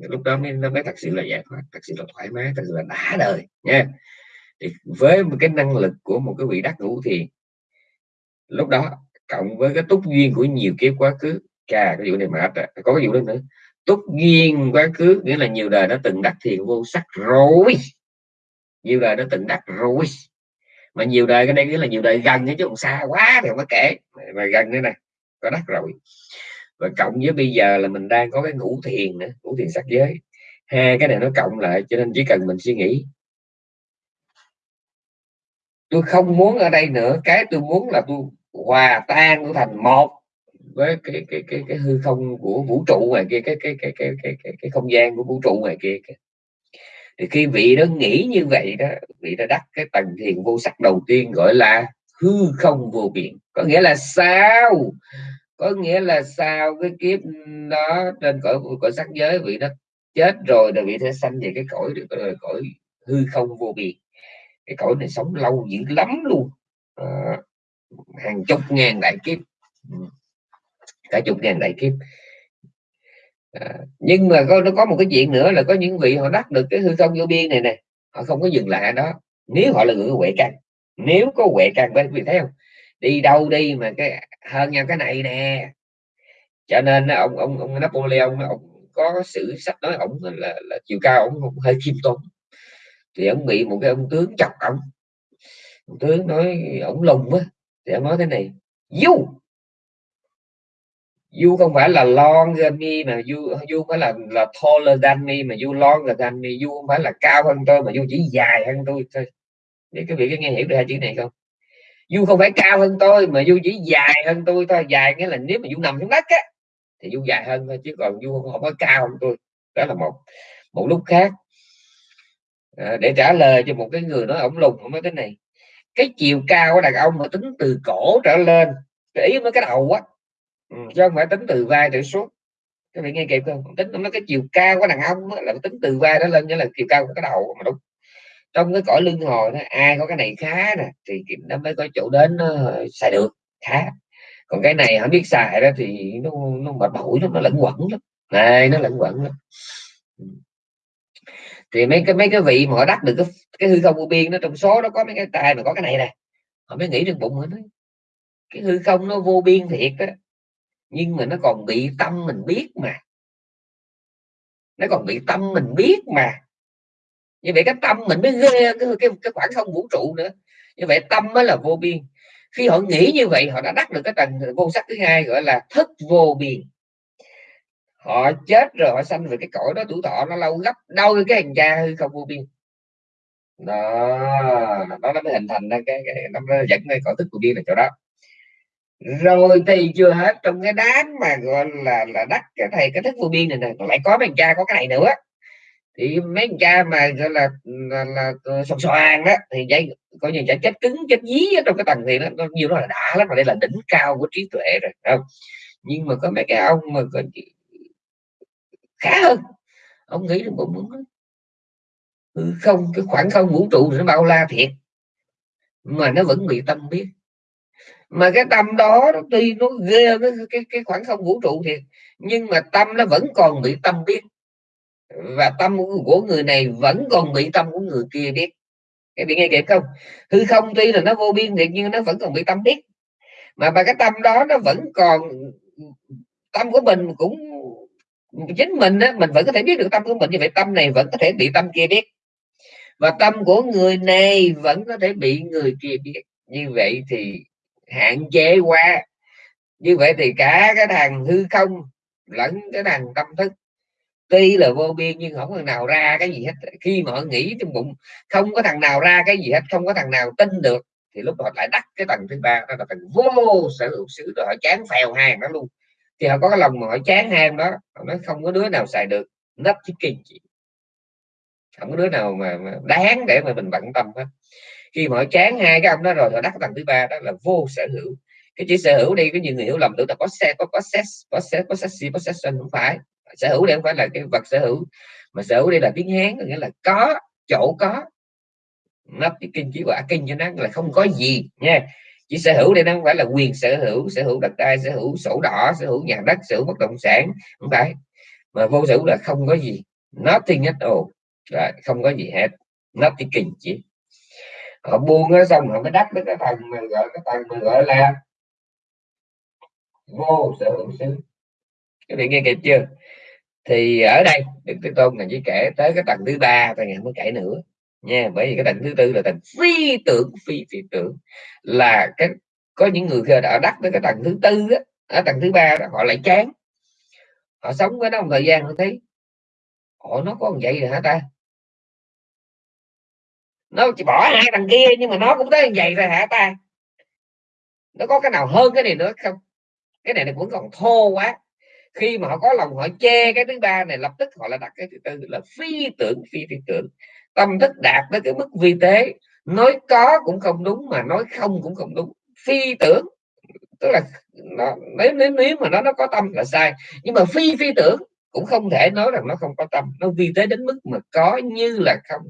S2: lúc đó mới, nó mới thật sự là giải thoát thật sự là thoải mái thật sự là đã đời nha. Thì với một cái năng lực của một cái vị đắc ngũ thì lúc đó cộng với cái túc duyên của nhiều kiếp quá khứ chà cái vụ này mà có cái vụ đó nữa. Túc duyên quá khứ nghĩa là nhiều đời đã từng đắc thiền vô sắc rồi. Nhiều đời đã từng đắc rồi. Mà nhiều đời cái đây nghĩa là nhiều đời gần chứ không xa quá thì không có kể. Mà gần nữa này có đắc rồi và cộng với bây giờ là mình đang có cái ngũ thiền nữa ngũ thiền sắc giới. Hai cái này nó cộng lại cho nên chỉ cần mình suy nghĩ. Tôi không muốn ở đây nữa. Cái tôi muốn là tôi hòa tan tôi thành một với cái cái cái cái hư không của vũ trụ ngoài kia cái cái cái cái cái cái, cái không gian của vũ trụ ngoài kia thì khi vị đó nghĩ như vậy đó vị đã đắc cái tầng thiền vô sắc đầu tiên gọi là hư không vô biên có nghĩa là sao? Có nghĩa là sau cái kiếp đó trên cõi cõi sắc giới vị nó chết rồi là vị sẽ sanh về cái cõi được rồi cõi hư không vô biên. Cái cõi này sống lâu dữ lắm luôn. À, hàng chục ngàn đại kiếp. Ừ. Cả chục ngàn đại kiếp. À, nhưng mà có nó có một cái chuyện nữa là có những vị họ đắc được cái hư không vô biên này nè họ không có dừng lại đó. Nếu họ là người huệ căn nếu có huệ căn bên vị thấy không? Đi đâu đi mà cái hơn nhau cái này nè. Cho nên ông ông ông Napoleon ông có sự sắp nói ông là, là chiều cao ông, ông hơi khiêm tốn. Thì ông bị một cái ông tướng chọc ông ông tướng nói ông lùng á thì ông nói thế này du du không phải là longer me mà du du phải là là taller than me mà du longer than me du không phải là cao hơn tôi mà du chỉ dài hơn tôi thôi. Để các vị có nghe hiểu được hai chữ này không? Du không phải cao hơn tôi mà du chỉ dài hơn tôi thôi. Dài nghĩa là nếu mà du nằm xuống đất á thì du dài hơn thôi chứ còn du không, không có cao hơn tôi. Đó là một một lúc khác. À, để trả lời cho một cái người nói ổng lùng ông nói cái này. Cái chiều cao của đàn ông mà tính từ cổ trở lên cái ý mới cái đầu á ừ, chứ không phải tính từ vai trở xuống. Các vị nghe kịp không? Tính nó cái chiều cao của đàn ông á, là tính từ vai đó lên nghĩa là chiều cao của cái đầu mà đúng trong cái cõi lưng hồi đó ai có cái này khá nè thì nó mới có chỗ đến nó xài được khá. Còn cái này không biết xài đó thì nó nó mệt mỏi lắm nó lẫn quẩn lắm. Này nó lẫn quẩn lắm. Thì mấy cái mấy cái vị mà họ đắc được cái, cái hư không vô biên nó trong số nó có mấy cái tay mà có cái này nè. Họ mới nghĩ trong bụng họ nói cái hư không nó vô biên thiệt á nhưng mà nó còn bị tâm mình biết mà. Nó còn bị tâm mình biết mà như vậy cái tâm mình mới ghê cái, cái, cái khoảng không vũ trụ nữa. Như vậy tâm mới là vô biên. Khi họ nghĩ như vậy họ đã đắc được cái tầng vô sắc thứ hai gọi là thức vô biên. Họ chết rồi họ sanh về cái cõi đó tuổi thọ nó lâu gấp đôi cái hành cha hư không vô biên. Đó nó mới hình thành ra cái, cái nó dẫn cái cõi thức vô biên là chỗ đó. Rồi thì chưa hết trong cái đám mà gọi là là đắc cái thầy cái thức vô biên này nè nó lại có mấy cha có cái này nữa thì mấy cha mà gọi là là, là, là sòng xoàn đó thì dây coi như chả chết cứng chết dí ở trong cái tầng thì nó, nó nhiều nó là đã lắm mà đây là đỉnh cao của trí tuệ rồi không? Nhưng mà có mấy cái ông mà còn khá hơn ông nghĩ là bụng ừ, không cái khoảng không vũ trụ nó bao la thiệt mà nó vẫn bị tâm biết. Mà cái tâm đó tuy nó ghê cái, cái, cái khoảng không vũ trụ thiệt nhưng mà tâm nó vẫn còn bị tâm biết và tâm của người này vẫn còn bị tâm của người kia biết. Cái bị nghe kịp không? Hư không tuy là nó vô biên thiệt nhưng nó vẫn còn bị tâm biết. Mà mà cái tâm đó nó vẫn còn tâm của mình cũng chính mình á, mình vẫn có thể biết được tâm của mình như vậy tâm này vẫn có thể bị tâm kia biết. Và tâm của người này vẫn có thể bị người kia biết. Như vậy thì hạn chế qua như vậy thì cả cái thằng hư không lẫn cái thằng tâm thức tuy là vô biên nhưng không thằng nào ra cái gì hết. Khi mà họ nghĩ trong bụng không có thằng nào ra cái gì hết không có thằng nào tin được thì lúc họ lại đắc cái tầng thứ ba đó là tầng vô sở hữu xứ rồi họ chán phèo hàng đó luôn. Thì họ có cái lòng mà họ chán hàng đó họ nói không có đứa nào xài được nắp chiếc kinh chị không có đứa nào mà, mà đáng để mà mình bận tâm hết. Khi mà họ chán hai cái ông đó rồi họ đắc tầng thứ ba đó là vô sở hữu. Cái chữ sở hữu đi có nhiều người hiểu lầm tưởng là có xe có possess possess possessive possession không phải sở hữu đây không phải là cái vật sở hữu, mà sở hữu đây là tiếng hán nghĩa là có, chỗ có. Nó cái kinh chỉ quả kinh cho nó là không có gì nha. Chỉ sở hữu đây nó không phải là quyền sở hữu sở hữu đất đai, sở hữu sổ đỏ, sở hữu nhà đất, sở hữu bất động sản, không phải. Mà vô sở hữu là không có gì. Nothing at all. Là không có gì hết. Nó chỉ. Họ buông nó xong, họ mới đắp với cái thằng mà gọi, cái thằng mà gọi là vô sở hữu xứ. Các bạn nghe kịp chưa? Thì ở đây, đức thế tôn là chỉ kể tới cái tầng thứ ba và ngày mới kể nữa, nha. Bởi vì cái tầng thứ tư là tầng phi tưởng phi phi tưởng là cái, có những người khi đã đắc tới cái tầng thứ tư á, ở tầng thứ ba đó, họ lại chán. Họ sống với nó một thời gian, họ thấy họ nó có vậy rồi hả ta? Nó chỉ bỏ hai thằng kia, nhưng mà nó cũng tới vậy rồi hả ta? Nó có cái nào hơn cái này nữa không? Cái này nó vẫn còn thô quá khi mà họ có lòng họ che cái thứ ba này lập tức họ là đặt cái thứ tư là phi tưởng phi phi tưởng. Tâm thức đạt tới cái mức vi tế. Nói có cũng không đúng mà nói không cũng không đúng. Phi tưởng tức là nó nếu nếu nếu mà nó nó có tâm là sai. Nhưng mà phi phi tưởng cũng không thể nói rằng nó không có tâm. Nó vi tế đến mức mà có như là không.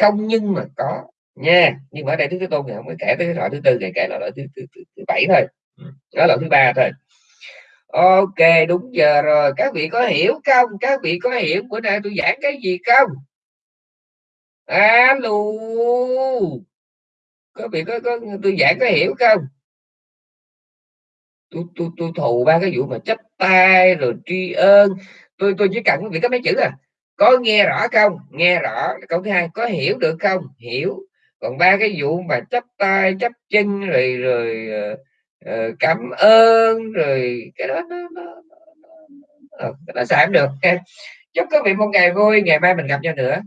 S2: Không nhưng mà có nha. Nhưng mà ở đây thứ tôn ngày không kể tới cái loại thứ tư này kể là loại thứ, thứ, thứ, thứ bảy thôi. Ừ, đó là thứ ba thôi ok đúng giờ rồi. Các vị có hiểu không? Các vị có hiểu bữa nay tôi giảng cái gì không? Alo. Các vị có, có tôi giảng có hiểu không? Tôi tôi tôi thù ba cái vụ mà chấp tay rồi tri ơn. Tôi tôi chỉ cần quý vị có mấy chữ à? Có nghe rõ không? Nghe rõ. Câu thứ hai có hiểu được không? Hiểu. Còn ba cái vụ mà chấp tay chấp chân rồi rồi uh, Ờ, cảm ơn rồi cái đó nó nó, nó, nó, nó, nó, nó được chúc quý vị một ngày vui ngày mai mình gặp nhau nữa.